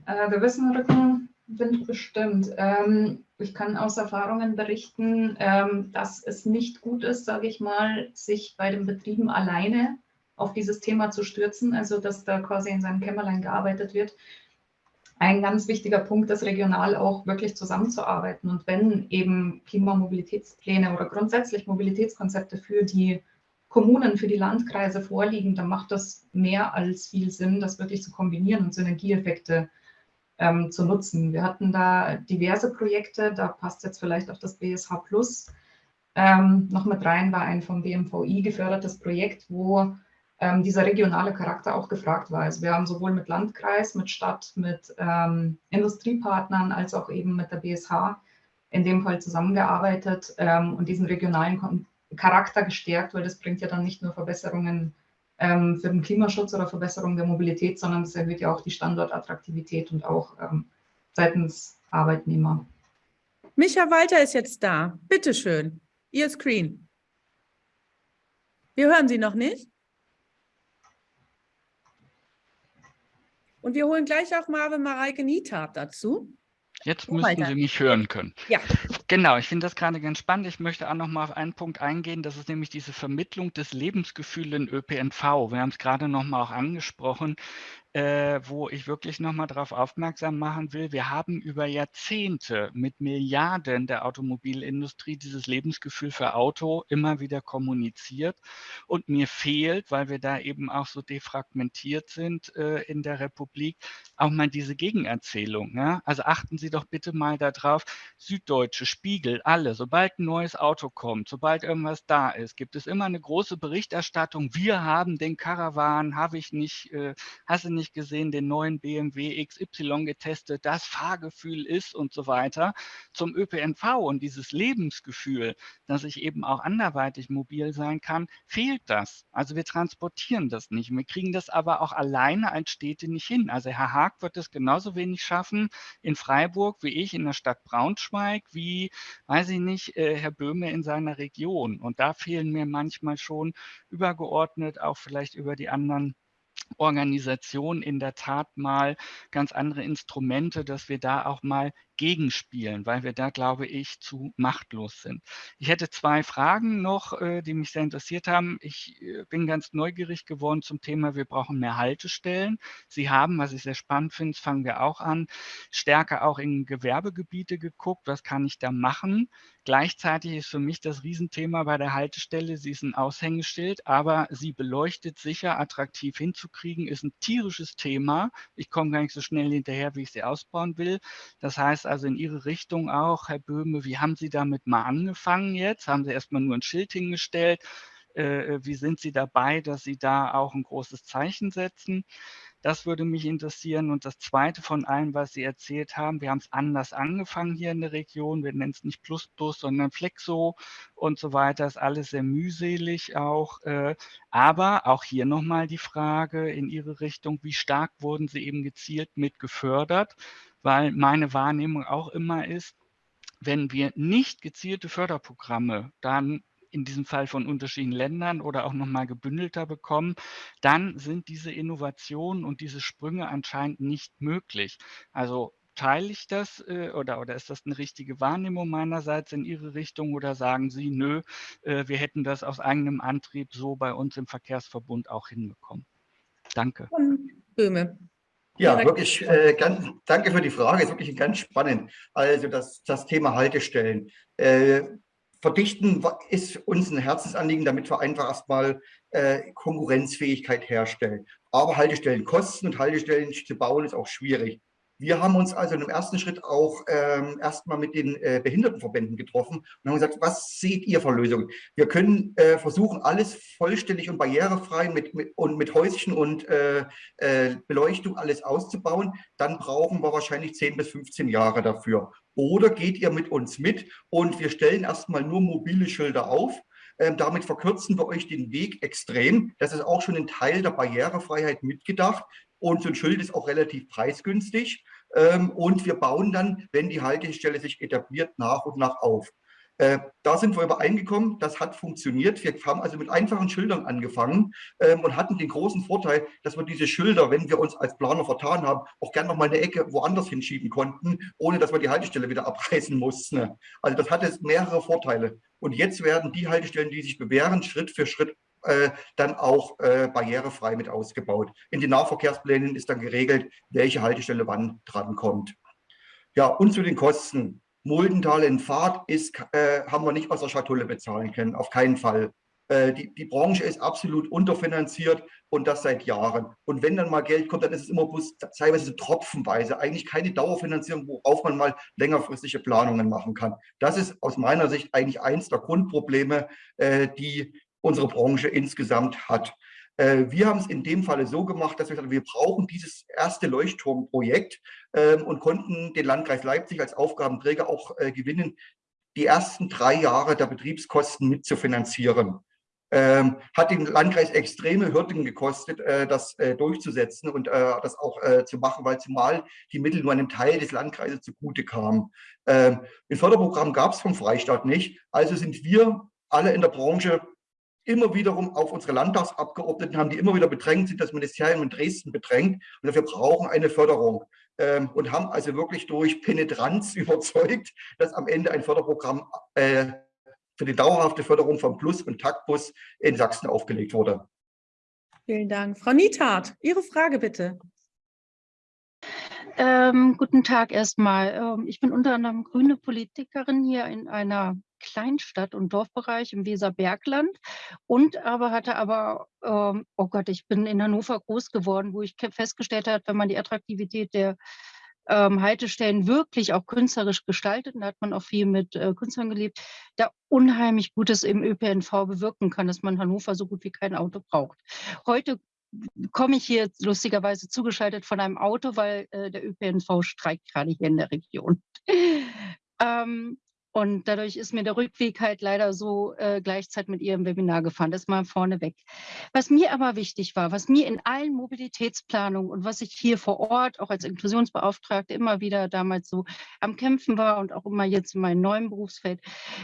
Äh, wir wissen Rückenwind bestimmt. Ähm, ich kann aus Erfahrungen berichten, ähm, dass es nicht gut ist, sage ich mal, sich bei den Betrieben alleine auf dieses Thema zu stürzen, also dass da quasi in seinem Kämmerlein gearbeitet wird. Ein ganz wichtiger Punkt ist, regional auch wirklich zusammenzuarbeiten. Und wenn eben Klimamobilitätspläne oder grundsätzlich Mobilitätskonzepte für die Kommunen, für die Landkreise vorliegen, dann macht das mehr als viel Sinn, das wirklich zu kombinieren und Synergieeffekte ähm, zu nutzen. Wir hatten da diverse Projekte, da passt jetzt vielleicht auch das BSH Plus ähm, noch mit rein, war ein vom BMVI gefördertes Projekt, wo ähm, dieser regionale Charakter auch gefragt war. Also wir haben sowohl mit Landkreis, mit Stadt, mit ähm, Industriepartnern als auch eben mit der BSH in dem Fall zusammengearbeitet ähm, und diesen regionalen Kon Charakter gestärkt, weil das bringt ja dann nicht nur Verbesserungen ähm, für den Klimaschutz oder Verbesserung der Mobilität, sondern das erhöht ja auch die Standortattraktivität und auch ähm, seitens Arbeitnehmer. Micha Walter ist jetzt da. Bitte schön, Ihr Screen. Wir hören Sie noch nicht. Und wir holen gleich auch Marvin Mareike Nietab dazu. Jetzt müssten weiter. Sie mich hören können. Ja. Genau, ich finde das gerade ganz spannend. Ich möchte auch noch mal auf einen Punkt eingehen. Das ist nämlich diese Vermittlung des Lebensgefühls in ÖPNV. Wir haben es gerade noch mal auch angesprochen äh, wo ich wirklich nochmal darauf aufmerksam machen will. Wir haben über Jahrzehnte mit Milliarden der Automobilindustrie dieses Lebensgefühl für Auto immer wieder kommuniziert. Und mir fehlt, weil wir da eben auch so defragmentiert sind äh, in der Republik, auch mal diese Gegenerzählung. Ja? Also achten Sie doch bitte mal darauf, Süddeutsche, Spiegel, alle, sobald ein neues Auto kommt, sobald irgendwas da ist, gibt es immer eine große Berichterstattung. Wir haben den Caravan, habe ich nicht, äh, hast du nicht gesehen, den neuen BMW XY getestet, das Fahrgefühl ist und so weiter. Zum ÖPNV und dieses Lebensgefühl, dass ich eben auch anderweitig mobil sein kann, fehlt das. Also wir transportieren das nicht. Wir kriegen das aber auch alleine als Städte nicht hin. Also Herr Haag wird es genauso wenig schaffen in Freiburg wie ich in der Stadt Braunschweig, wie, weiß ich nicht, äh, Herr Böhme in seiner Region. Und da fehlen mir manchmal schon übergeordnet auch vielleicht über die anderen Organisation in der Tat mal ganz andere Instrumente, dass wir da auch mal gegenspielen, weil wir da, glaube ich, zu machtlos sind. Ich hätte zwei Fragen noch, äh, die mich sehr interessiert haben. Ich äh, bin ganz neugierig geworden zum Thema, wir brauchen mehr Haltestellen. Sie haben, was ich sehr spannend finde, fangen wir auch an, stärker auch in Gewerbegebiete geguckt. Was kann ich da machen? Gleichzeitig ist für mich das Riesenthema bei der Haltestelle, sie ist ein Aushängeschild, aber sie beleuchtet sicher, attraktiv hinzukriegen, ist ein tierisches Thema. Ich komme gar nicht so schnell hinterher, wie ich sie ausbauen will. Das heißt, also in Ihre Richtung auch, Herr Böhme, wie haben Sie damit mal angefangen jetzt? Haben Sie erstmal nur ein Schild hingestellt? Äh, wie sind Sie dabei, dass Sie da auch ein großes Zeichen setzen? Das würde mich interessieren. Und das Zweite von allem, was Sie erzählt haben, wir haben es anders angefangen hier in der Region. Wir nennen es nicht Plus Plus, sondern Flexo und so weiter. Ist alles sehr mühselig auch. Äh, aber auch hier nochmal die Frage in Ihre Richtung, wie stark wurden Sie eben gezielt mit gefördert? Weil meine Wahrnehmung auch immer ist, wenn wir nicht gezielte Förderprogramme dann in diesem Fall von unterschiedlichen Ländern oder auch nochmal gebündelter bekommen, dann sind diese Innovationen und diese Sprünge anscheinend nicht möglich. Also teile ich das äh, oder, oder ist das eine richtige Wahrnehmung meinerseits in Ihre Richtung oder sagen Sie, nö, äh, wir hätten das aus eigenem Antrieb so bei uns im Verkehrsverbund auch hinbekommen? Danke. Böhme. Ja, wirklich, äh, ganz, danke für die Frage, ist wirklich ganz spannend. Also das, das Thema Haltestellen. Äh, verdichten ist uns ein Herzensanliegen, damit wir einfach erstmal äh, Konkurrenzfähigkeit herstellen. Aber Haltestellen kosten und Haltestellen zu bauen ist auch schwierig. Wir haben uns also im ersten Schritt auch ähm, erstmal mit den äh, Behindertenverbänden getroffen und haben gesagt, was seht ihr für Lösungen? Wir können äh, versuchen, alles vollständig und barrierefrei mit, mit, und mit Häuschen und äh, äh Beleuchtung alles auszubauen. Dann brauchen wir wahrscheinlich 10 bis 15 Jahre dafür. Oder geht ihr mit uns mit und wir stellen erstmal nur mobile Schilder auf ähm, damit verkürzen wir euch den Weg extrem. Das ist auch schon ein Teil der Barrierefreiheit mitgedacht. Und so ein Schild ist auch relativ preisgünstig. Ähm, und wir bauen dann, wenn die Haltestelle sich etabliert, nach und nach auf. Äh, da sind wir übereingekommen, das hat funktioniert. Wir haben also mit einfachen Schildern angefangen ähm, und hatten den großen Vorteil, dass wir diese Schilder, wenn wir uns als Planer vertan haben, auch gerne noch mal eine Ecke woanders hinschieben konnten, ohne dass wir die Haltestelle wieder abreißen mussten. Also das hatte mehrere Vorteile. Und jetzt werden die Haltestellen, die sich bewähren, Schritt für Schritt äh, dann auch äh, barrierefrei mit ausgebaut. In den Nahverkehrsplänen ist dann geregelt, welche Haltestelle wann drankommt. Ja, und zu den Kosten. Muldental in Fahrt ist, äh, haben wir nicht aus der Schatulle bezahlen können, auf keinen Fall. Äh, die, die Branche ist absolut unterfinanziert und das seit Jahren. Und wenn dann mal Geld kommt, dann ist es immer bloß teilweise tropfenweise, eigentlich keine Dauerfinanzierung, worauf man mal längerfristige Planungen machen kann. Das ist aus meiner Sicht eigentlich eins der Grundprobleme, äh, die unsere Branche insgesamt hat. Äh, wir haben es in dem Falle so gemacht, dass wir gesagt haben, wir brauchen dieses erste Leuchtturmprojekt ähm, und konnten den Landkreis Leipzig als Aufgabenträger auch äh, gewinnen, die ersten drei Jahre der Betriebskosten mitzufinanzieren. Ähm, hat den Landkreis extreme Hürden gekostet, äh, das äh, durchzusetzen und äh, das auch äh, zu machen, weil zumal die Mittel nur einem Teil des Landkreises zugute kamen. Ähm, ein Förderprogramm gab es vom Freistaat nicht, also sind wir alle in der Branche immer wiederum auf unsere Landtagsabgeordneten haben, die immer wieder bedrängt sind, das Ministerium in Dresden bedrängt. Und dafür brauchen eine Förderung. Ähm, und haben also wirklich durch Penetranz überzeugt, dass am Ende ein Förderprogramm äh, für die dauerhafte Förderung von Plus- und Taktbus in Sachsen aufgelegt wurde. Vielen Dank. Frau Niethardt, Ihre Frage bitte. Ähm, guten Tag erstmal. Ähm, ich bin unter anderem grüne Politikerin hier in einer Kleinstadt- und Dorfbereich im Weserbergland und aber hatte aber, ähm, oh Gott, ich bin in Hannover groß geworden, wo ich festgestellt habe, wenn man die Attraktivität der ähm, Haltestellen wirklich auch künstlerisch gestaltet, und da hat man auch viel mit äh, Künstlern gelebt, da unheimlich Gutes im ÖPNV bewirken kann, dass man Hannover so gut wie kein Auto braucht. Heute komme ich hier lustigerweise zugeschaltet von einem Auto, weil äh, der ÖPNV streikt gerade hier in der Region. ähm, und dadurch ist mir der Rückweg halt leider so äh, gleichzeitig mit Ihrem Webinar gefahren. Das mal vorneweg. Was mir aber wichtig war, was mir in allen Mobilitätsplanungen und was ich hier vor Ort auch als Inklusionsbeauftragte immer wieder damals so am Kämpfen war und auch immer jetzt in meinem neuen Berufsfeld,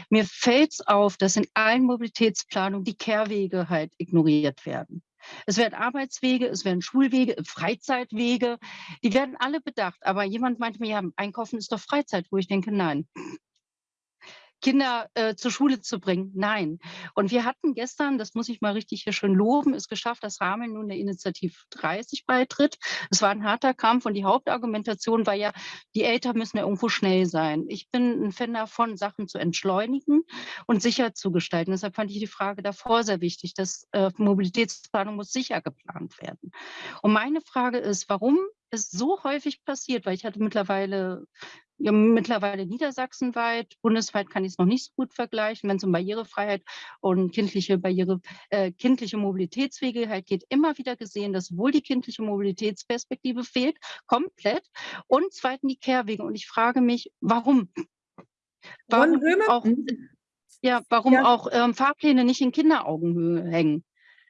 mir fällt es auf, dass in allen Mobilitätsplanungen die Kehrwege halt ignoriert werden. Es werden Arbeitswege, es werden Schulwege, Freizeitwege, die werden alle bedacht. Aber jemand meinte mir, ja, Einkaufen ist doch Freizeit, wo ich denke, nein. Kinder äh, zur Schule zu bringen. Nein. Und wir hatten gestern, das muss ich mal richtig hier schön loben, es geschafft, dass Rahmen nun der Initiativ 30 beitritt. Es war ein harter Kampf und die Hauptargumentation war ja, die Eltern müssen ja irgendwo schnell sein. Ich bin ein Fan davon, Sachen zu entschleunigen und sicher zu gestalten. Deshalb fand ich die Frage davor sehr wichtig, dass äh, Mobilitätsplanung muss sicher geplant werden. Und meine Frage ist, warum es so häufig passiert, weil ich hatte mittlerweile ja, mittlerweile niedersachsenweit, bundesweit kann ich es noch nicht so gut vergleichen, wenn es um Barrierefreiheit und kindliche Barriere, äh, kindliche Mobilitätswege halt geht, immer wieder gesehen, dass wohl die kindliche Mobilitätsperspektive fehlt, komplett, und zweitens die Kehrwege. Und ich frage mich, warum? Warum auch, ja, warum ja. auch ähm, Fahrpläne nicht in Kinderaugenhöhe hängen?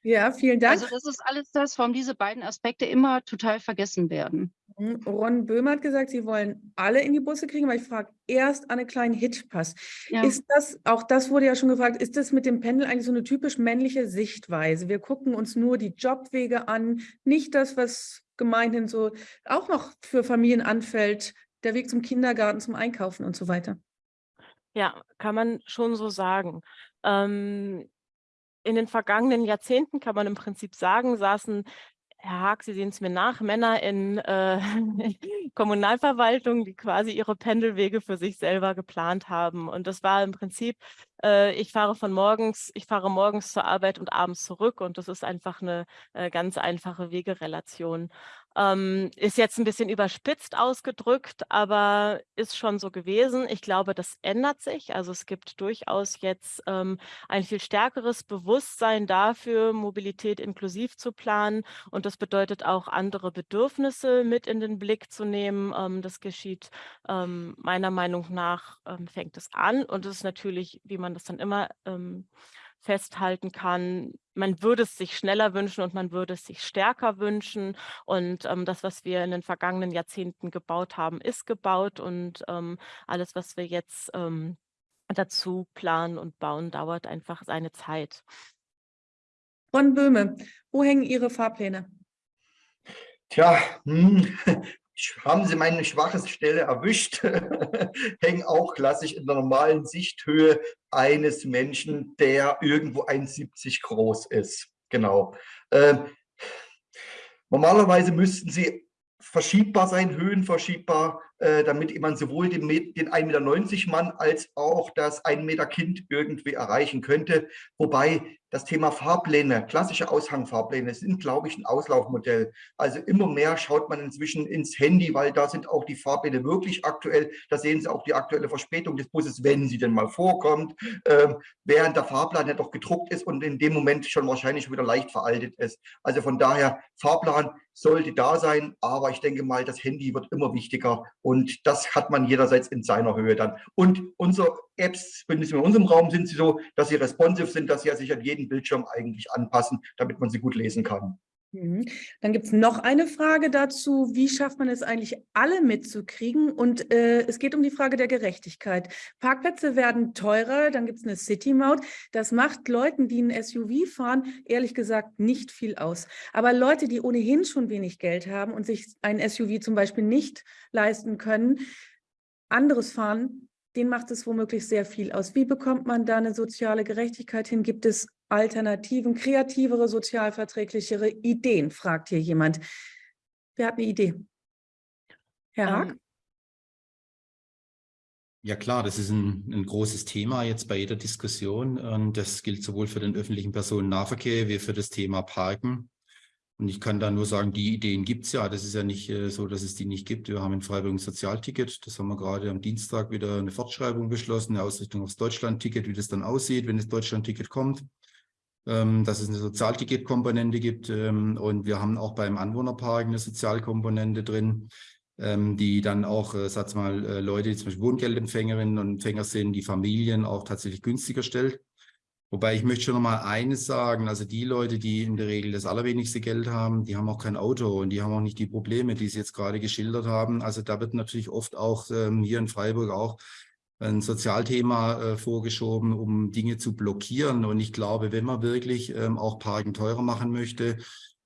Ja, vielen Dank. Also das ist alles das, warum diese beiden Aspekte immer total vergessen werden. Mhm, Ron Böhmer hat gesagt, Sie wollen alle in die Busse kriegen, weil ich frage erst an einen kleinen Hitpass. Ja. Ist das, auch das wurde ja schon gefragt, ist das mit dem Pendel eigentlich so eine typisch männliche Sichtweise? Wir gucken uns nur die Jobwege an, nicht das, was gemeinhin so auch noch für Familien anfällt, der Weg zum Kindergarten, zum Einkaufen und so weiter. Ja, kann man schon so sagen. Ähm, in den vergangenen Jahrzehnten kann man im Prinzip sagen, saßen Herr Haag, Sie sehen es mir nach, Männer in äh, Kommunalverwaltung, die quasi ihre Pendelwege für sich selber geplant haben. Und das war im Prinzip, äh, ich fahre von morgens, ich fahre morgens zur Arbeit und abends zurück und das ist einfach eine äh, ganz einfache Wegerelation. Ähm, ist jetzt ein bisschen überspitzt ausgedrückt, aber ist schon so gewesen. Ich glaube, das ändert sich. Also es gibt durchaus jetzt ähm, ein viel stärkeres Bewusstsein dafür, Mobilität inklusiv zu planen. Und das bedeutet auch, andere Bedürfnisse mit in den Blick zu nehmen. Ähm, das geschieht ähm, meiner Meinung nach, ähm, fängt es an. Und es ist natürlich, wie man das dann immer ähm, festhalten kann, man würde es sich schneller wünschen und man würde es sich stärker wünschen. Und ähm, das, was wir in den vergangenen Jahrzehnten gebaut haben, ist gebaut. Und ähm, alles, was wir jetzt ähm, dazu planen und bauen, dauert einfach seine Zeit. Von Böhme, wo hängen Ihre Fahrpläne? Tja, hm, haben Sie meine schwache Stelle erwischt, hängen auch klassisch in der normalen Sichthöhe eines Menschen, der irgendwo 1,70 groß ist. Genau. Ähm, normalerweise müssten sie verschiebbar sein, höhenverschiebbar, damit man sowohl den, den 1,90 Meter Mann als auch das 1 Meter Kind irgendwie erreichen könnte. Wobei das Thema Fahrpläne, klassische Aushangfahrpläne sind, glaube ich, ein Auslaufmodell. Also immer mehr schaut man inzwischen ins Handy, weil da sind auch die Fahrpläne wirklich aktuell. Da sehen Sie auch die aktuelle Verspätung des Busses, wenn sie denn mal vorkommt, ähm, während der Fahrplan ja doch gedruckt ist und in dem Moment schon wahrscheinlich wieder leicht veraltet ist. Also von daher, Fahrplan sollte da sein, aber ich denke mal, das Handy wird immer wichtiger und das hat man jederseits in seiner Höhe dann. Und unsere Apps, zumindest in unserem Raum, sind sie so, dass sie responsive sind, dass sie sich an jeden Bildschirm eigentlich anpassen, damit man sie gut lesen kann. Mhm. Dann gibt es noch eine Frage dazu, wie schafft man es eigentlich, alle mitzukriegen? Und äh, es geht um die Frage der Gerechtigkeit. Parkplätze werden teurer, dann gibt es eine City-Maut. Das macht Leuten, die ein SUV fahren, ehrlich gesagt nicht viel aus. Aber Leute, die ohnehin schon wenig Geld haben und sich ein SUV zum Beispiel nicht leisten können, anderes fahren, denen macht es womöglich sehr viel aus. Wie bekommt man da eine soziale Gerechtigkeit hin? Gibt es Alternativen, kreativere, sozialverträglichere Ideen, fragt hier jemand. Wer hat eine Idee? Herr Haag? Ähm, ja klar, das ist ein, ein, großes Thema jetzt bei jeder Diskussion und das gilt sowohl für den öffentlichen Personennahverkehr wie für das Thema Parken. Und ich kann da nur sagen, die Ideen gibt es ja. Das ist ja nicht äh, so, dass es die nicht gibt. Wir haben in Freiburg ein Sozialticket. Das haben wir gerade am Dienstag wieder eine Fortschreibung beschlossen, eine Ausrichtung aufs Deutschlandticket, wie das dann aussieht, wenn das Deutschlandticket kommt. Ähm, dass es eine Sozialticket-Komponente gibt. Ähm, und wir haben auch beim Anwohnerpark eine Sozialkomponente drin, ähm, die dann auch, äh, sag mal, äh, Leute, die zum Beispiel Wohngeldempfängerinnen und Empfänger sind, die Familien auch tatsächlich günstiger stellt. Wobei ich möchte schon noch mal eines sagen, also die Leute, die in der Regel das allerwenigste Geld haben, die haben auch kein Auto und die haben auch nicht die Probleme, die Sie jetzt gerade geschildert haben. Also da wird natürlich oft auch ähm, hier in Freiburg auch ein Sozialthema äh, vorgeschoben, um Dinge zu blockieren. Und ich glaube, wenn man wirklich ähm, auch Parken teurer machen möchte,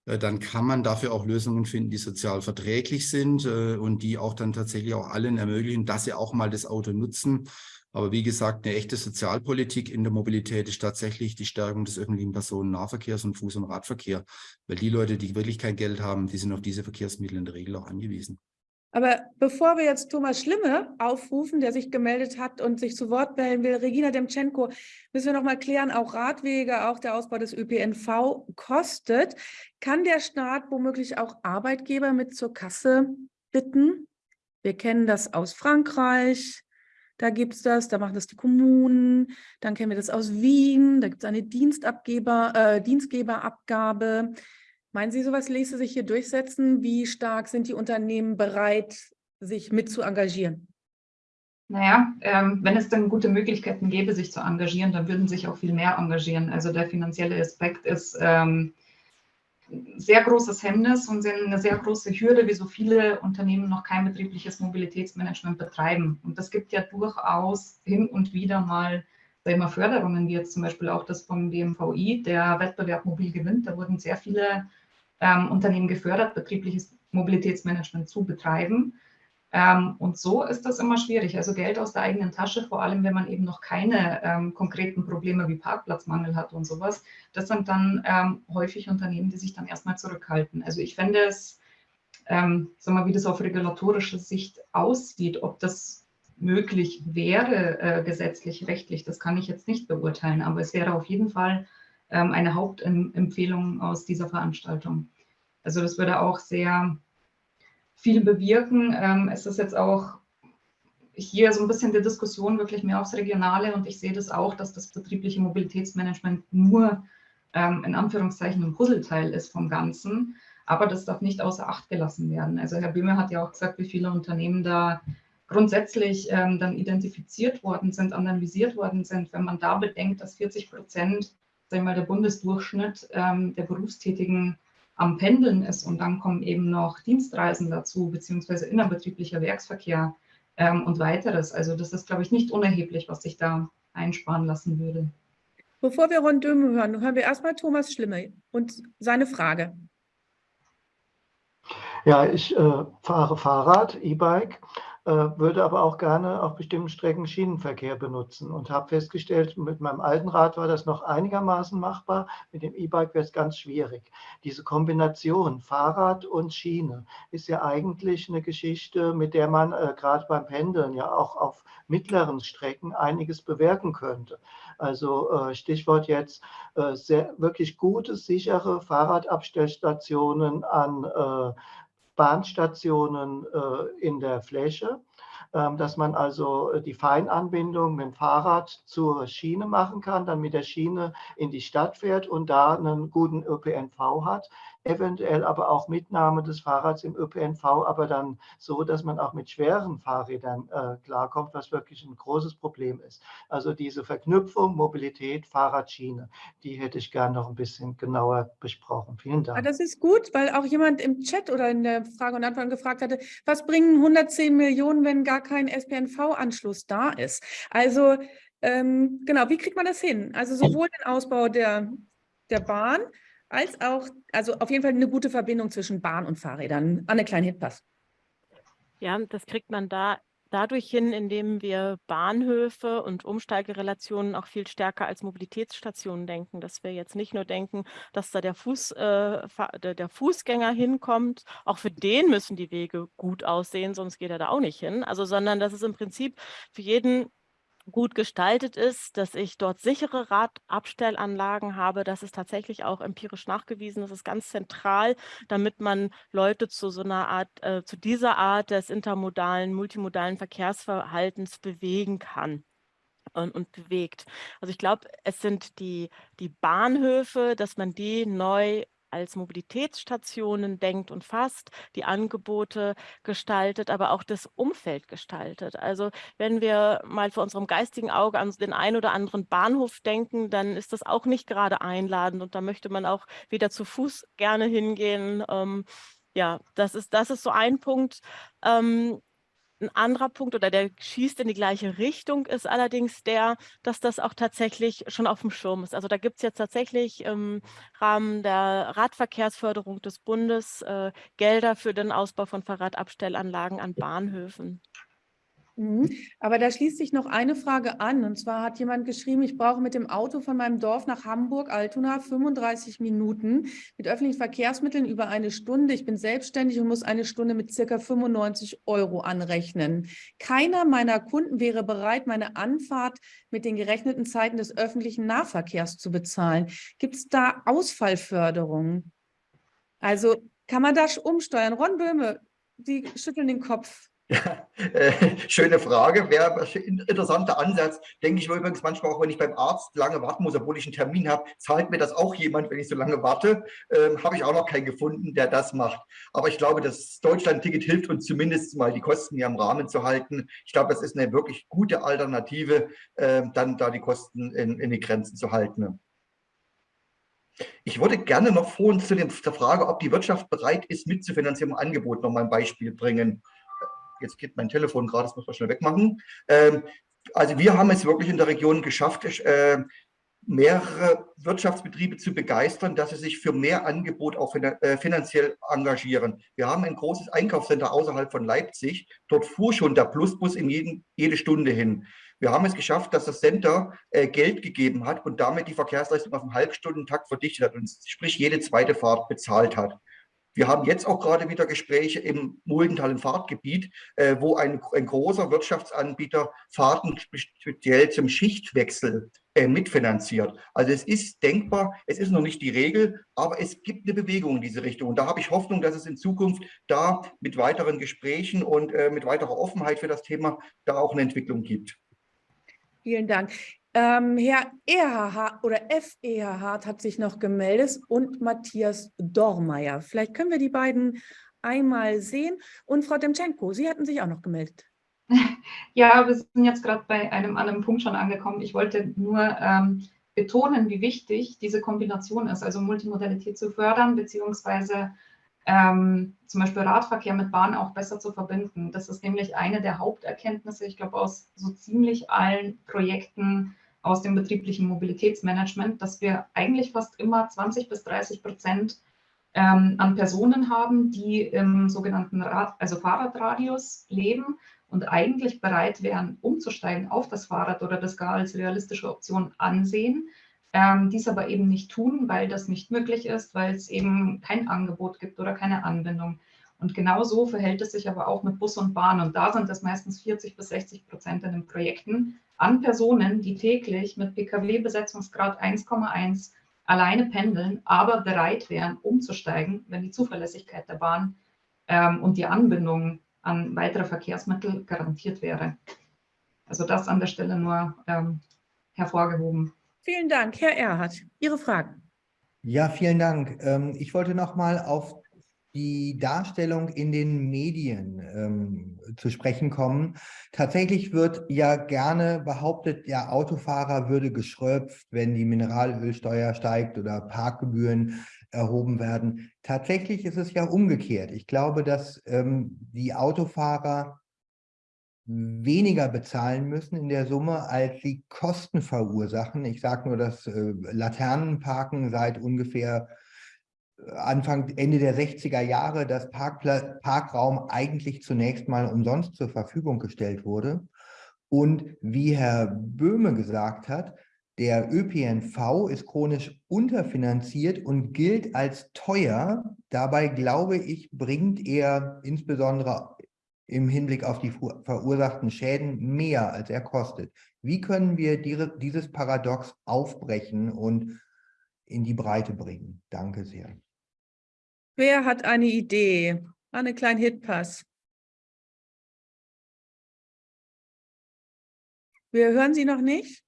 äh, dann kann man dafür auch Lösungen finden, die sozial verträglich sind äh, und die auch dann tatsächlich auch allen ermöglichen, dass sie auch mal das Auto nutzen aber wie gesagt, eine echte Sozialpolitik in der Mobilität ist tatsächlich die Stärkung des öffentlichen Personennahverkehrs und Fuß- und Radverkehr. Weil die Leute, die wirklich kein Geld haben, die sind auf diese Verkehrsmittel in der Regel auch angewiesen. Aber bevor wir jetzt Thomas Schlimme aufrufen, der sich gemeldet hat und sich zu Wort melden will, Regina Demtschenko, müssen wir noch mal klären, auch Radwege, auch der Ausbau des ÖPNV kostet. Kann der Staat womöglich auch Arbeitgeber mit zur Kasse bitten? Wir kennen das aus Frankreich, da gibt es das, da machen das die Kommunen, dann kennen wir das aus Wien, da gibt es eine Dienstabgeber, äh, Dienstgeberabgabe. Meinen Sie, sowas ließe sich hier durchsetzen? Wie stark sind die Unternehmen bereit, sich mit zu engagieren? Naja, ähm, wenn es dann gute Möglichkeiten gäbe, sich zu engagieren, dann würden sich auch viel mehr engagieren. Also der finanzielle Aspekt ist ähm, sehr großes Hemmnis und eine sehr große Hürde, wie so viele Unternehmen noch kein betriebliches Mobilitätsmanagement betreiben. Und das gibt ja durchaus hin und wieder mal wir, Förderungen, wie jetzt zum Beispiel auch das vom BMVI, der Wettbewerb Mobil gewinnt. Da wurden sehr viele ähm, Unternehmen gefördert, betriebliches Mobilitätsmanagement zu betreiben. Ähm, und so ist das immer schwierig. Also Geld aus der eigenen Tasche, vor allem wenn man eben noch keine ähm, konkreten Probleme wie Parkplatzmangel hat und sowas, das sind dann ähm, häufig Unternehmen, die sich dann erstmal zurückhalten. Also ich fände es, ähm, sag mal, wie das auf regulatorischer Sicht aussieht, ob das möglich wäre, äh, gesetzlich, rechtlich, das kann ich jetzt nicht beurteilen, aber es wäre auf jeden Fall ähm, eine Hauptempfehlung aus dieser Veranstaltung. Also das würde auch sehr viel bewirken. Ähm, es ist jetzt auch hier so ein bisschen die Diskussion wirklich mehr aufs Regionale und ich sehe das auch, dass das betriebliche Mobilitätsmanagement nur ähm, in Anführungszeichen ein Puzzleteil ist vom Ganzen, aber das darf nicht außer Acht gelassen werden. Also Herr Böhme hat ja auch gesagt, wie viele Unternehmen da grundsätzlich ähm, dann identifiziert worden sind, analysiert worden sind. Wenn man da bedenkt, dass 40 Prozent sag der Bundesdurchschnitt ähm, der Berufstätigen am Pendeln ist und dann kommen eben noch Dienstreisen dazu, beziehungsweise innerbetrieblicher Werksverkehr ähm, und weiteres. Also das ist, glaube ich, nicht unerheblich, was sich da einsparen lassen würde. Bevor wir Ron Döme hören, hören wir erstmal Thomas Schlimme und seine Frage. Ja, ich äh, fahre Fahrrad, E-Bike würde aber auch gerne auf bestimmten Strecken Schienenverkehr benutzen und habe festgestellt, mit meinem alten Rad war das noch einigermaßen machbar, mit dem E-Bike wäre es ganz schwierig. Diese Kombination Fahrrad und Schiene ist ja eigentlich eine Geschichte, mit der man äh, gerade beim Pendeln ja auch auf mittleren Strecken einiges bewirken könnte. Also äh, Stichwort jetzt äh, sehr, wirklich gute, sichere Fahrradabstellstationen an äh, Bahnstationen äh, in der Fläche, ähm, dass man also äh, die Feinanbindung mit dem Fahrrad zur Schiene machen kann, dann mit der Schiene in die Stadt fährt und da einen guten ÖPNV hat eventuell aber auch Mitnahme des Fahrrads im ÖPNV, aber dann so, dass man auch mit schweren Fahrrädern äh, klarkommt, was wirklich ein großes Problem ist. Also diese Verknüpfung Mobilität, Fahrradschiene, die hätte ich gerne noch ein bisschen genauer besprochen. Vielen Dank. Ja, das ist gut, weil auch jemand im Chat oder in der Frage und Antwort gefragt hatte, was bringen 110 Millionen, wenn gar kein SPNV-Anschluss da ist? Also ähm, genau, wie kriegt man das hin? Also sowohl den Ausbau der, der Bahn, als auch, also auf jeden Fall eine gute Verbindung zwischen Bahn und Fahrrädern. Anne Klein-Hitpass. Ja, das kriegt man da dadurch hin, indem wir Bahnhöfe und Umsteigerelationen auch viel stärker als Mobilitätsstationen denken, dass wir jetzt nicht nur denken, dass da der, Fuß, äh, der Fußgänger hinkommt, auch für den müssen die Wege gut aussehen, sonst geht er da auch nicht hin, also sondern dass es im Prinzip für jeden gut gestaltet ist, dass ich dort sichere Radabstellanlagen habe. Das ist tatsächlich auch empirisch nachgewiesen. Das ist ganz zentral, damit man Leute zu so einer Art, äh, zu dieser Art des intermodalen, multimodalen Verkehrsverhaltens bewegen kann und, bewegt. Also ich glaube, es sind die, die Bahnhöfe, dass man die neu als Mobilitätsstationen denkt und fasst, die Angebote gestaltet, aber auch das Umfeld gestaltet. Also wenn wir mal vor unserem geistigen Auge an den einen oder anderen Bahnhof denken, dann ist das auch nicht gerade einladend und da möchte man auch wieder zu Fuß gerne hingehen. Ähm, ja, das ist, das ist so ein Punkt. Ähm, ein anderer Punkt oder der schießt in die gleiche Richtung ist allerdings der, dass das auch tatsächlich schon auf dem Schirm ist. Also da gibt es jetzt tatsächlich im Rahmen der Radverkehrsförderung des Bundes äh, Gelder für den Ausbau von Fahrradabstellanlagen an Bahnhöfen. Mhm. Aber da schließt sich noch eine Frage an. Und zwar hat jemand geschrieben, ich brauche mit dem Auto von meinem Dorf nach Hamburg, Altona, 35 Minuten, mit öffentlichen Verkehrsmitteln über eine Stunde. Ich bin selbstständig und muss eine Stunde mit circa 95 Euro anrechnen. Keiner meiner Kunden wäre bereit, meine Anfahrt mit den gerechneten Zeiten des öffentlichen Nahverkehrs zu bezahlen. Gibt es da Ausfallförderungen? Also kann man das umsteuern? Ron Böhme, Sie schütteln den Kopf. Äh, schöne Frage, wäre ein interessanter Ansatz. Denke ich mir übrigens manchmal auch, wenn ich beim Arzt lange warten muss, obwohl ich einen Termin habe, zahlt mir das auch jemand, wenn ich so lange warte. Ähm, habe ich auch noch keinen gefunden, der das macht. Aber ich glaube, das Deutschland-Ticket hilft uns zumindest mal, die Kosten hier im Rahmen zu halten. Ich glaube, das ist eine wirklich gute Alternative, äh, dann da die Kosten in, in die Grenzen zu halten. Ich würde gerne noch vorhin zu der Frage, ob die Wirtschaft bereit ist, mitzufinanzieren, ein Angebot noch mal ein Beispiel bringen jetzt geht mein Telefon gerade, das muss man schnell wegmachen. Ähm, also wir haben es wirklich in der Region geschafft, äh, mehrere Wirtschaftsbetriebe zu begeistern, dass sie sich für mehr Angebot auch äh, finanziell engagieren. Wir haben ein großes Einkaufscenter außerhalb von Leipzig. Dort fuhr schon der Plusbus in jeden, jede Stunde hin. Wir haben es geschafft, dass das Center äh, Geld gegeben hat und damit die Verkehrsleistung auf einen Halbstundentakt verdichtet hat und sprich jede zweite Fahrt bezahlt hat. Wir haben jetzt auch gerade wieder Gespräche im Muldentalen Fahrtgebiet, äh, wo ein, ein, großer Wirtschaftsanbieter Fahrten speziell zum Schichtwechsel äh, mitfinanziert. Also es ist denkbar, es ist noch nicht die Regel, aber es gibt eine Bewegung in diese Richtung. Und da habe ich Hoffnung, dass es in Zukunft da mit weiteren Gesprächen und äh, mit weiterer Offenheit für das Thema da auch eine Entwicklung gibt. Vielen Dank. Ähm, Herr Ehrhardt oder F. Ehrhardt hat sich noch gemeldet und Matthias Dormeyer. Vielleicht können wir die beiden einmal sehen. Und Frau Demchenko, Sie hatten sich auch noch gemeldet. Ja, wir sind jetzt gerade bei einem anderen Punkt schon angekommen. Ich wollte nur ähm, betonen, wie wichtig diese Kombination ist, also Multimodalität zu fördern, beziehungsweise ähm, zum Beispiel Radverkehr mit Bahn auch besser zu verbinden. Das ist nämlich eine der Haupterkenntnisse, ich glaube, aus so ziemlich allen Projekten aus dem betrieblichen Mobilitätsmanagement, dass wir eigentlich fast immer 20 bis 30 Prozent ähm, an Personen haben, die im sogenannten Rad, also Fahrradradius leben und eigentlich bereit wären, umzusteigen auf das Fahrrad oder das gar als realistische Option ansehen, ähm, dies aber eben nicht tun, weil das nicht möglich ist, weil es eben kein Angebot gibt oder keine Anbindung. Und genau so verhält es sich aber auch mit Bus und Bahn. Und da sind es meistens 40 bis 60 Prozent in den Projekten an Personen, die täglich mit Pkw-Besetzungsgrad 1,1 alleine pendeln, aber bereit wären, umzusteigen, wenn die Zuverlässigkeit der Bahn ähm, und die Anbindung an weitere Verkehrsmittel garantiert wäre. Also das an der Stelle nur ähm, hervorgehoben. Vielen Dank. Herr Erhardt, Ihre Fragen. Ja, vielen Dank. Ähm, ich wollte noch mal auf die Darstellung in den Medien ähm, zu sprechen kommen. Tatsächlich wird ja gerne behauptet, der Autofahrer würde geschröpft, wenn die Mineralölsteuer steigt oder Parkgebühren erhoben werden. Tatsächlich ist es ja umgekehrt. Ich glaube, dass ähm, die Autofahrer weniger bezahlen müssen in der Summe, als sie Kosten verursachen. Ich sage nur, dass äh, Laternenparken seit ungefähr äh, Anfang, Ende der 60er Jahre das Parkpla Parkraum eigentlich zunächst mal umsonst zur Verfügung gestellt wurde. Und wie Herr Böhme gesagt hat, der ÖPNV ist chronisch unterfinanziert und gilt als teuer. Dabei, glaube ich, bringt er insbesondere im Hinblick auf die verursachten Schäden mehr, als er kostet. Wie können wir dieses Paradox aufbrechen und in die Breite bringen? Danke sehr. Wer hat eine Idee? Einen kleinen Hitpass. Wir hören Sie noch nicht?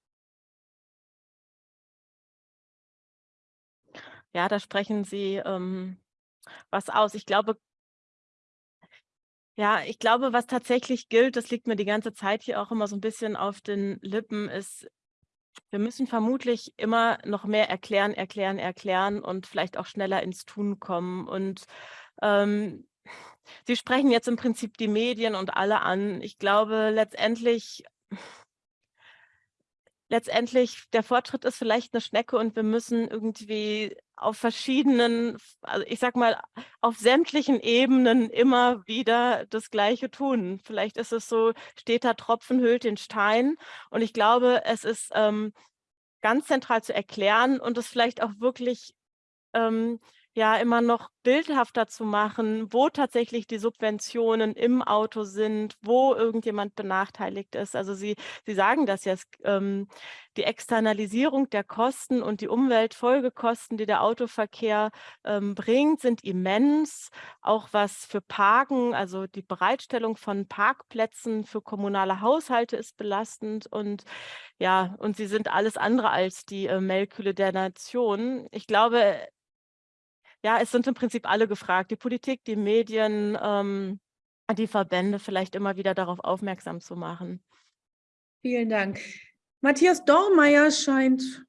Ja, da sprechen Sie ähm, was aus. Ich glaube, ja, ich glaube, was tatsächlich gilt, das liegt mir die ganze Zeit hier auch immer so ein bisschen auf den Lippen, ist, wir müssen vermutlich immer noch mehr erklären, erklären, erklären und vielleicht auch schneller ins Tun kommen. Und ähm, Sie sprechen jetzt im Prinzip die Medien und alle an. Ich glaube, letztendlich letztendlich, der Fortschritt ist vielleicht eine Schnecke und wir müssen irgendwie auf verschiedenen, also ich sag mal, auf sämtlichen Ebenen immer wieder das Gleiche tun. Vielleicht ist es so, steter Tropfen hüllt den Stein. Und ich glaube, es ist ähm, ganz zentral zu erklären und es vielleicht auch wirklich ähm, ja immer noch bildhafter zu machen, wo tatsächlich die Subventionen im Auto sind, wo irgendjemand benachteiligt ist. Also Sie, Sie sagen das jetzt, ähm, die Externalisierung der Kosten und die Umweltfolgekosten, die der Autoverkehr ähm, bringt, sind immens. Auch was für Parken, also die Bereitstellung von Parkplätzen für kommunale Haushalte ist belastend und ja, und sie sind alles andere als die äh, Melkkühle der Nation. Ich glaube, ja, es sind im Prinzip alle gefragt, die Politik, die Medien, ähm, die Verbände vielleicht immer wieder darauf aufmerksam zu machen. Vielen Dank. Matthias Dormeyer scheint,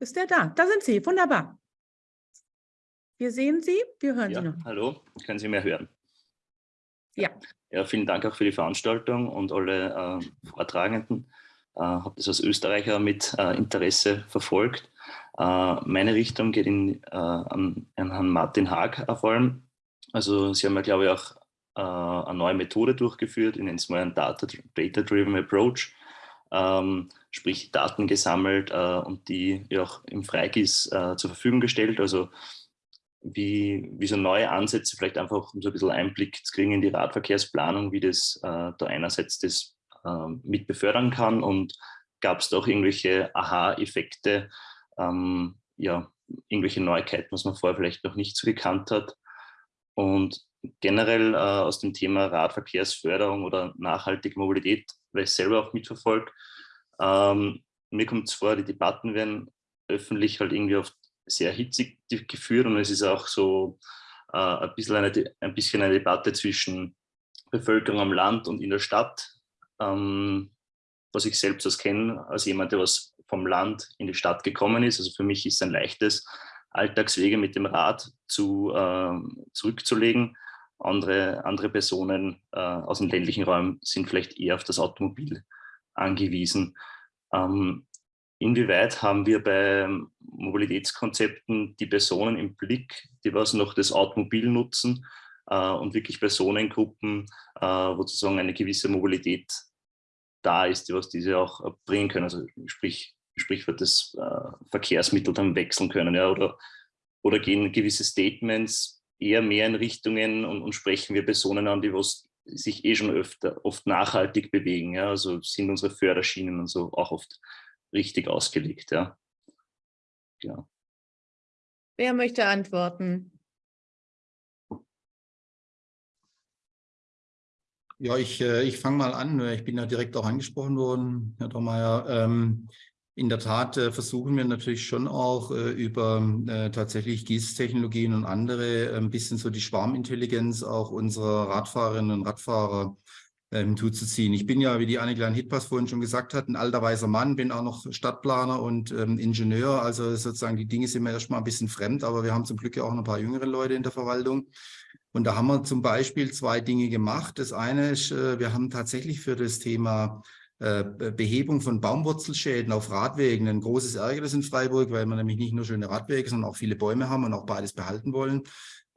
ist er da? Da sind Sie, wunderbar. Wir sehen Sie, wir hören ja, Sie noch. Hallo, können Sie mir hören? Ja. Ja, vielen Dank auch für die Veranstaltung und alle äh, Vortragenden. Äh, habe das als Österreicher mit äh, Interesse verfolgt. Äh, meine Richtung geht in, äh, an, an, Herrn Martin Haag vor allem. Also Sie haben ja, glaube ich, auch äh, eine neue Methode durchgeführt, in den einen Data-Driven Approach, ähm, sprich Daten gesammelt äh, und die auch im Freigis äh, zur Verfügung gestellt. Also wie, wie so neue Ansätze, vielleicht einfach um so ein bisschen Einblick zu kriegen in die Radverkehrsplanung, wie das äh, da einerseits das mit befördern kann und gab es doch irgendwelche Aha-Effekte, ähm, ja, irgendwelche Neuigkeiten, was man vorher vielleicht noch nicht so gekannt hat. Und generell äh, aus dem Thema Radverkehrsförderung oder nachhaltige Mobilität, weil ich selber auch mitverfolge, ähm, mir kommt es vor, die Debatten werden öffentlich halt irgendwie oft sehr hitzig geführt und es ist auch so äh, ein, bisschen eine, ein bisschen eine Debatte zwischen Bevölkerung am Land und in der Stadt, ähm, was ich selbst aus kenne, als jemand, der was vom Land in die Stadt gekommen ist. Also für mich ist es ein leichtes, Alltagswege mit dem Rad zu, äh, zurückzulegen. Andere, andere Personen äh, aus den ländlichen Räumen sind vielleicht eher auf das Automobil angewiesen. Ähm, inwieweit haben wir bei Mobilitätskonzepten die Personen im Blick, die was noch das Automobil nutzen äh, und wirklich Personengruppen, äh, wo sozusagen eine gewisse Mobilität da ist, die was diese auch bringen können. Also sprich, Sprichwort das äh, Verkehrsmittel dann wechseln können ja, oder, oder gehen gewisse Statements eher mehr in Richtungen und, und sprechen wir Personen an, die was sich eh schon öfter, oft nachhaltig bewegen. Ja? Also sind unsere Förderschienen und so auch oft richtig ausgelegt. Ja. Genau. Wer möchte antworten? Ja, ich, äh, ich fange mal an. Ich bin ja direkt auch angesprochen worden, Herr Dormeyer. Ähm, in der Tat äh, versuchen wir natürlich schon auch äh, über äh, tatsächlich Gießtechnologien und andere äh, ein bisschen so die Schwarmintelligenz auch unserer Radfahrerinnen und Radfahrer ähm, zuzuziehen. Ich bin ja, wie die Anneglein Hitpass vorhin schon gesagt hat, ein alter weißer Mann, bin auch noch Stadtplaner und ähm, Ingenieur. Also sozusagen die Dinge sind mir erstmal ein bisschen fremd, aber wir haben zum Glück ja auch ein paar jüngere Leute in der Verwaltung. Und da haben wir zum Beispiel zwei Dinge gemacht. Das eine ist, äh, wir haben tatsächlich für das Thema äh, Behebung von Baumwurzelschäden auf Radwegen ein großes Ärgernis in Freiburg, weil wir nämlich nicht nur schöne Radwege, sondern auch viele Bäume haben und auch beides behalten wollen.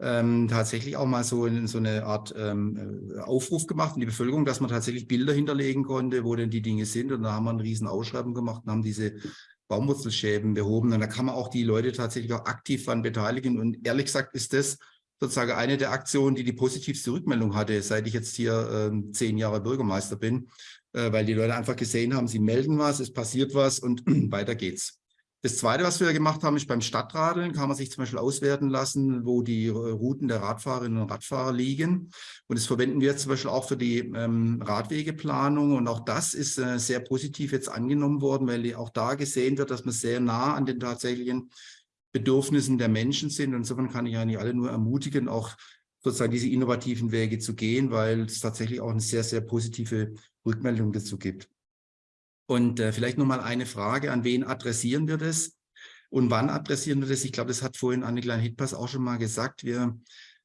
Ähm, tatsächlich auch mal so, in, so eine Art ähm, äh, Aufruf gemacht in die Bevölkerung, dass man tatsächlich Bilder hinterlegen konnte, wo denn die Dinge sind. Und da haben wir einen riesen Ausschreibung gemacht und haben diese Baumwurzelschäden behoben. Und da kann man auch die Leute tatsächlich auch aktiv daran beteiligen. Und ehrlich gesagt ist das sozusagen eine der Aktionen, die die positivste Rückmeldung hatte, seit ich jetzt hier ähm, zehn Jahre Bürgermeister bin, äh, weil die Leute einfach gesehen haben, sie melden was, es passiert was und weiter geht's. Das Zweite, was wir gemacht haben, ist beim Stadtradeln, kann man sich zum Beispiel auswerten lassen, wo die äh, Routen der Radfahrerinnen und Radfahrer liegen. Und das verwenden wir zum Beispiel auch für die ähm, Radwegeplanung. Und auch das ist äh, sehr positiv jetzt angenommen worden, weil auch da gesehen wird, dass man sehr nah an den tatsächlichen Bedürfnissen der Menschen sind. Und insofern kann ich eigentlich alle nur ermutigen, auch sozusagen diese innovativen Wege zu gehen, weil es tatsächlich auch eine sehr, sehr positive Rückmeldung dazu gibt. Und äh, vielleicht nochmal eine Frage, an wen adressieren wir das und wann adressieren wir das? Ich glaube, das hat vorhin Anneglein Hitpass auch schon mal gesagt. Wir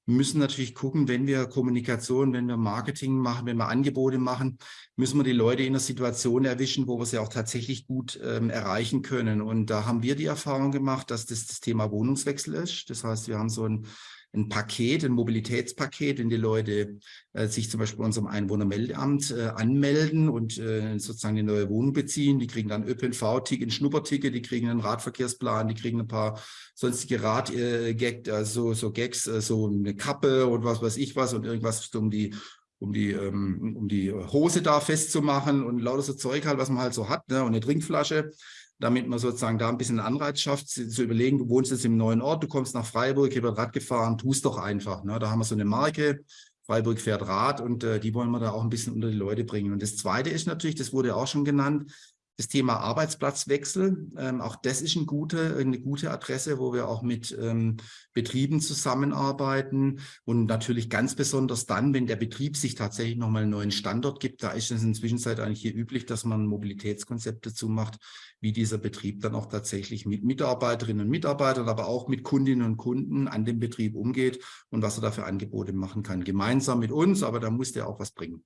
müssen natürlich gucken, wenn wir Kommunikation, wenn wir Marketing machen, wenn wir Angebote machen, müssen wir die Leute in einer Situation erwischen, wo wir sie auch tatsächlich gut ähm, erreichen können. Und da haben wir die Erfahrung gemacht, dass das das Thema Wohnungswechsel ist. Das heißt, wir haben so ein ein Paket, ein Mobilitätspaket, wenn die Leute äh, sich zum Beispiel bei unserem Einwohnermeldeamt äh, anmelden und äh, sozusagen eine neue Wohnung beziehen. Die kriegen dann ÖPNV-Ticket, ein Schnupperticket, die kriegen einen Radverkehrsplan, die kriegen ein paar sonstige Rad-Gags, äh, also so Gags, äh, so eine Kappe und was weiß ich was und irgendwas um die um die, ähm, um die Hose da festzumachen und lauter so Zeug halt, was man halt so hat, ne? und eine Trinkflasche damit man sozusagen da ein bisschen Anreiz schafft, zu überlegen, du wohnst jetzt im neuen Ort, du kommst nach Freiburg, hier wird Rad gefahren, tu es doch einfach. Ne? Da haben wir so eine Marke, Freiburg fährt Rad und äh, die wollen wir da auch ein bisschen unter die Leute bringen. Und das Zweite ist natürlich, das wurde auch schon genannt, das Thema Arbeitsplatzwechsel, ähm, auch das ist eine gute, eine gute Adresse, wo wir auch mit ähm, Betrieben zusammenarbeiten und natürlich ganz besonders dann, wenn der Betrieb sich tatsächlich nochmal einen neuen Standort gibt, da ist es inzwischen eigentlich hier üblich, dass man ein Mobilitätskonzept dazu macht, wie dieser Betrieb dann auch tatsächlich mit Mitarbeiterinnen und Mitarbeitern, aber auch mit Kundinnen und Kunden an dem Betrieb umgeht und was er da für Angebote machen kann. Gemeinsam mit uns, aber da muss der auch was bringen.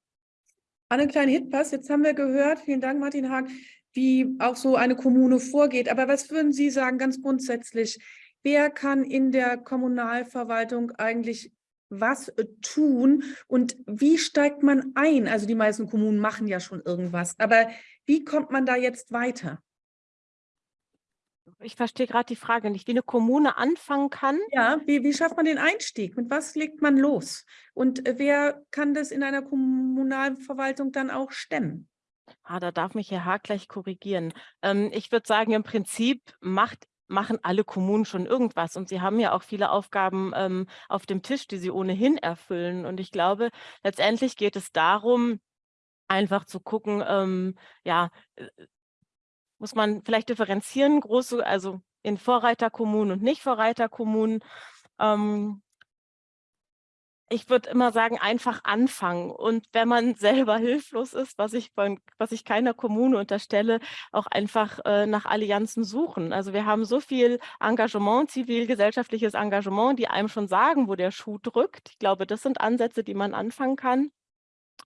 Anne kleine Hitpass, jetzt haben wir gehört, vielen Dank Martin Haag, wie auch so eine Kommune vorgeht. Aber was würden Sie sagen ganz grundsätzlich? Wer kann in der Kommunalverwaltung eigentlich was äh, tun und wie steigt man ein? Also die meisten Kommunen machen ja schon irgendwas, aber wie kommt man da jetzt weiter? Ich verstehe gerade die Frage nicht, wie eine Kommune anfangen kann. Ja, wie, wie schafft man den Einstieg? Mit was legt man los? Und äh, wer kann das in einer Kommunalverwaltung dann auch stemmen? Ah, da darf mich Herr Haag gleich korrigieren. Ähm, ich würde sagen, im Prinzip macht machen alle Kommunen schon irgendwas und sie haben ja auch viele Aufgaben ähm, auf dem Tisch, die sie ohnehin erfüllen. Und ich glaube, letztendlich geht es darum, einfach zu gucken, ähm, ja, äh, muss man vielleicht differenzieren, große, also in Vorreiterkommunen und nicht Vorreiterkommunen. Ähm, ich würde immer sagen, einfach anfangen. Und wenn man selber hilflos ist, was ich, von, was ich keiner Kommune unterstelle, auch einfach äh, nach Allianzen suchen. Also wir haben so viel Engagement, zivilgesellschaftliches Engagement, die einem schon sagen, wo der Schuh drückt. Ich glaube, das sind Ansätze, die man anfangen kann.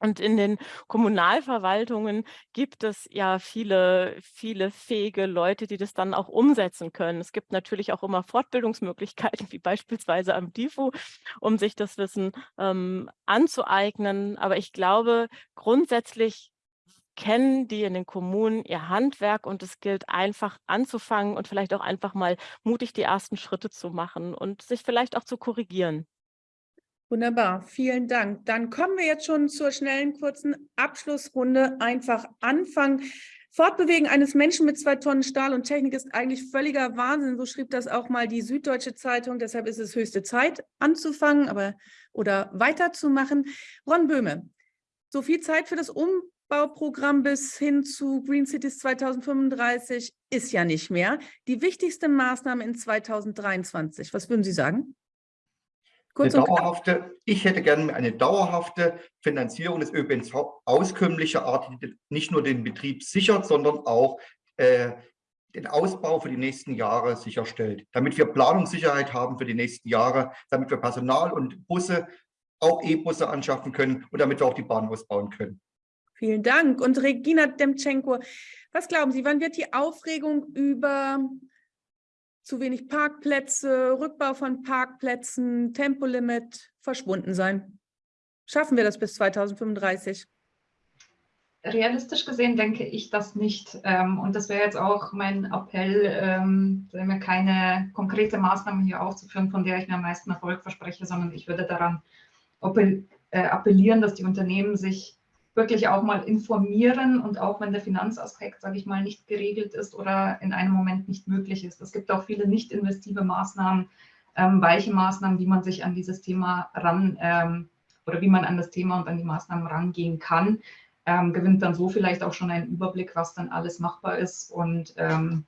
Und in den Kommunalverwaltungen gibt es ja viele, viele fähige Leute, die das dann auch umsetzen können. Es gibt natürlich auch immer Fortbildungsmöglichkeiten, wie beispielsweise am DIFU, um sich das Wissen ähm, anzueignen. Aber ich glaube, grundsätzlich kennen die in den Kommunen ihr Handwerk und es gilt einfach anzufangen und vielleicht auch einfach mal mutig die ersten Schritte zu machen und sich vielleicht auch zu korrigieren. Wunderbar, vielen Dank. Dann kommen wir jetzt schon zur schnellen, kurzen Abschlussrunde. Einfach anfangen. Fortbewegen eines Menschen mit zwei Tonnen Stahl und Technik ist eigentlich völliger Wahnsinn. So schrieb das auch mal die Süddeutsche Zeitung. Deshalb ist es höchste Zeit, anzufangen aber, oder weiterzumachen. Ron Böhme, so viel Zeit für das Umbauprogramm bis hin zu Green Cities 2035 ist ja nicht mehr. Die wichtigste Maßnahme in 2023, was würden Sie sagen? Kurz eine dauerhafte, ich hätte gerne eine dauerhafte Finanzierung des ÖPNV auskömmlicher Art, die nicht nur den Betrieb sichert, sondern auch äh, den Ausbau für die nächsten Jahre sicherstellt, damit wir Planungssicherheit haben für die nächsten Jahre, damit wir Personal und Busse, auch E-Busse anschaffen können und damit wir auch die Bahn ausbauen können. Vielen Dank. Und Regina Demtschenko, was glauben Sie, wann wird die Aufregung über zu wenig Parkplätze, Rückbau von Parkplätzen, Tempolimit verschwunden sein. Schaffen wir das bis 2035? Realistisch gesehen denke ich das nicht. Ähm, und das wäre jetzt auch mein Appell, ähm, keine konkrete Maßnahme hier aufzuführen, von der ich mir am meisten Erfolg verspreche, sondern ich würde daran äh, appellieren, dass die Unternehmen sich wirklich auch mal informieren und auch wenn der Finanzaspekt, sage ich mal, nicht geregelt ist oder in einem Moment nicht möglich ist. Es gibt auch viele nicht investive Maßnahmen, ähm, weiche Maßnahmen, wie man sich an dieses Thema ran ähm, oder wie man an das Thema und an die Maßnahmen rangehen kann, ähm, gewinnt dann so vielleicht auch schon einen Überblick, was dann alles machbar ist und ähm,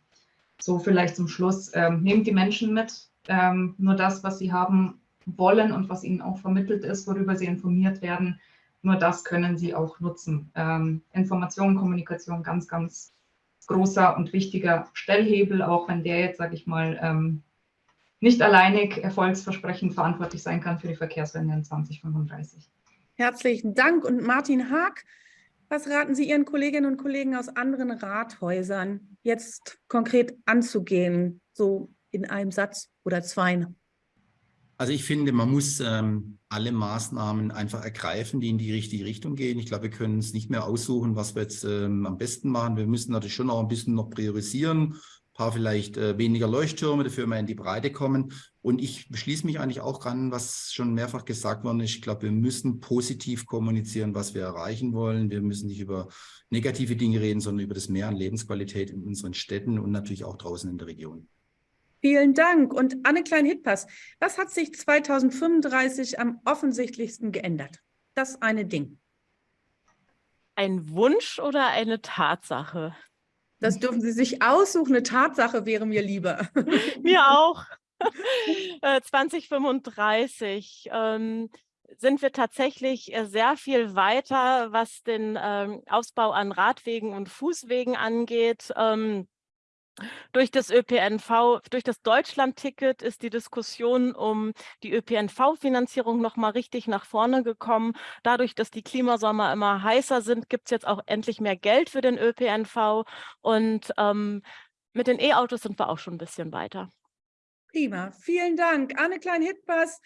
so vielleicht zum Schluss, ähm, nehmt die Menschen mit, ähm, nur das, was sie haben wollen und was ihnen auch vermittelt ist, worüber sie informiert werden, nur das können Sie auch nutzen. Ähm, Information, Kommunikation, ganz, ganz großer und wichtiger Stellhebel, auch wenn der jetzt, sage ich mal, ähm, nicht alleinig erfolgsversprechend verantwortlich sein kann für die Verkehrswende in 2035. Herzlichen Dank. Und Martin Haag, was raten Sie Ihren Kolleginnen und Kollegen aus anderen Rathäusern, jetzt konkret anzugehen, so in einem Satz oder zwei? Also ich finde, man muss ähm, alle Maßnahmen einfach ergreifen, die in die richtige Richtung gehen. Ich glaube, wir können uns nicht mehr aussuchen, was wir jetzt ähm, am besten machen. Wir müssen natürlich schon auch ein bisschen noch priorisieren, ein paar vielleicht äh, weniger Leuchttürme, dafür mehr in die Breite kommen. Und ich schließe mich eigentlich auch an, was schon mehrfach gesagt worden ist. Ich glaube, wir müssen positiv kommunizieren, was wir erreichen wollen. Wir müssen nicht über negative Dinge reden, sondern über das Mehr an Lebensqualität in unseren Städten und natürlich auch draußen in der Region. Vielen Dank. Und Anne Klein-Hitpass, was hat sich 2035 am offensichtlichsten geändert? Das eine Ding. Ein Wunsch oder eine Tatsache? Das dürfen Sie sich aussuchen. Eine Tatsache wäre mir lieber. mir auch. 2035 äh, ähm, sind wir tatsächlich äh, sehr viel weiter, was den ähm, Ausbau an Radwegen und Fußwegen angeht. Ähm, durch das ÖPNV, durch das Deutschlandticket ist die Diskussion um die ÖPNV-Finanzierung noch mal richtig nach vorne gekommen. Dadurch, dass die Klimasommer immer heißer sind, gibt es jetzt auch endlich mehr Geld für den ÖPNV. Und ähm, mit den E-Autos sind wir auch schon ein bisschen weiter. Prima, vielen Dank. Anne Klein-Hitbers,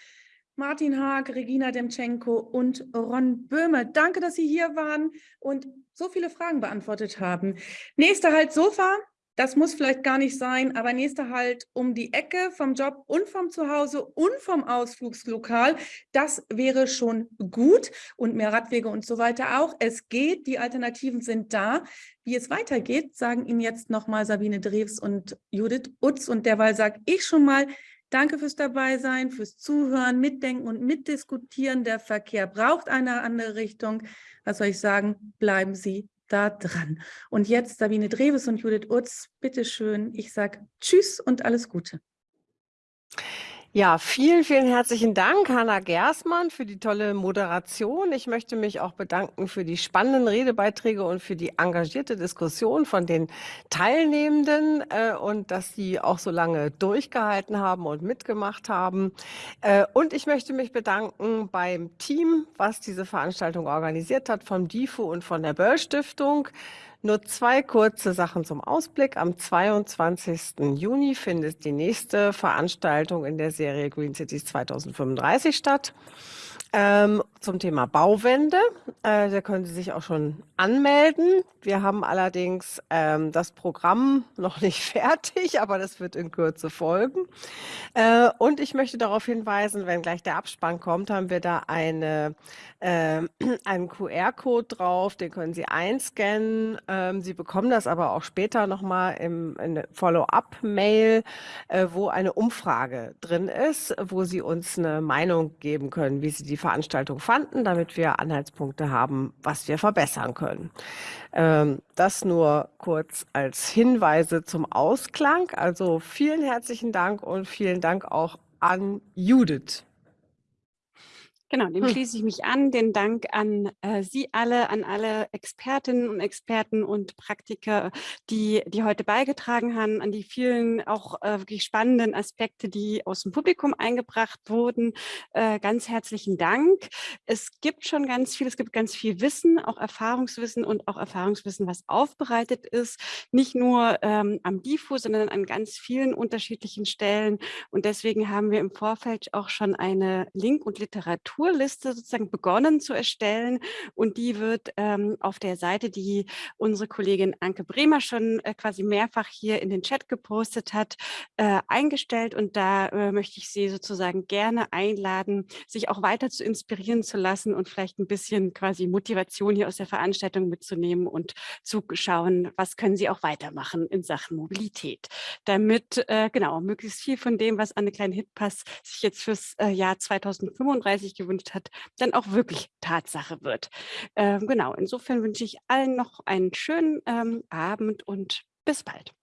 Martin Haag, Regina Demtschenko und Ron Böhme. Danke, dass Sie hier waren und so viele Fragen beantwortet haben. Nächster Halt Sofa. Das muss vielleicht gar nicht sein, aber nächster Halt um die Ecke vom Job und vom Zuhause und vom Ausflugslokal, das wäre schon gut und mehr Radwege und so weiter auch. Es geht, die Alternativen sind da. Wie es weitergeht, sagen Ihnen jetzt nochmal Sabine Drews und Judith Utz und derweil sage ich schon mal, Danke fürs Dabeisein, fürs Zuhören, Mitdenken und Mitdiskutieren. Der Verkehr braucht eine andere Richtung. Was soll ich sagen? Bleiben Sie da dran. Und jetzt Sabine Dreves und Judith Utz, bitteschön. Ich sage Tschüss und alles Gute. Ja, vielen, vielen herzlichen Dank, Hanna Gersmann, für die tolle Moderation. Ich möchte mich auch bedanken für die spannenden Redebeiträge und für die engagierte Diskussion von den Teilnehmenden äh, und dass sie auch so lange durchgehalten haben und mitgemacht haben. Äh, und ich möchte mich bedanken beim Team, was diese Veranstaltung organisiert hat, vom DIFO und von der Böll Stiftung. Nur zwei kurze Sachen zum Ausblick. Am 22. Juni findet die nächste Veranstaltung in der Serie Green Cities 2035 statt. Ähm, zum Thema Bauwende. Äh, da können Sie sich auch schon anmelden. Wir haben allerdings ähm, das Programm noch nicht fertig, aber das wird in Kürze folgen. Äh, und ich möchte darauf hinweisen, wenn gleich der Abspann kommt, haben wir da eine, äh, einen QR-Code drauf, den können Sie einscannen. Ähm, Sie bekommen das aber auch später nochmal im Follow-up-Mail, äh, wo eine Umfrage drin ist, wo Sie uns eine Meinung geben können, wie Sie die Veranstaltung fanden, damit wir Anhaltspunkte haben, was wir verbessern können. Ähm, das nur kurz als Hinweise zum Ausklang. Also vielen herzlichen Dank und vielen Dank auch an Judith. Genau, dem Hm. schließe ich mich an. Den Dank an äh, Sie alle, an alle Expertinnen und Experten und Praktiker, die, die heute beigetragen haben, an die vielen auch äh, wirklich spannenden Aspekte, die aus dem Publikum eingebracht wurden. Äh, ganz herzlichen Dank. Es gibt schon ganz viel, es gibt ganz viel Wissen, auch Erfahrungswissen und auch Erfahrungswissen, was aufbereitet ist, nicht nur ähm, am DIFO, sondern an ganz vielen unterschiedlichen Stellen. Und deswegen haben wir im Vorfeld auch schon eine Link- und Literatur Literaturliste sozusagen begonnen zu erstellen. Und die wird ähm, auf der Seite, die unsere Kollegin Anke Bremer schon äh, quasi mehrfach hier in den Chat gepostet hat, äh, eingestellt. Und da äh, möchte ich Sie sozusagen gerne einladen, sich auch weiter zu inspirieren zu lassen und vielleicht ein bisschen quasi Motivation hier aus der Veranstaltung mitzunehmen und zu schauen, was können Sie auch weitermachen in Sachen Mobilität, damit äh, genau möglichst viel von dem, was Anne Klein-Hitpass sich jetzt fürs äh, Jahr 2035 gewünscht hat, dann auch wirklich Tatsache wird. Ähm, genau, insofern wünsche ich allen noch einen schönen ähm, Abend und bis bald.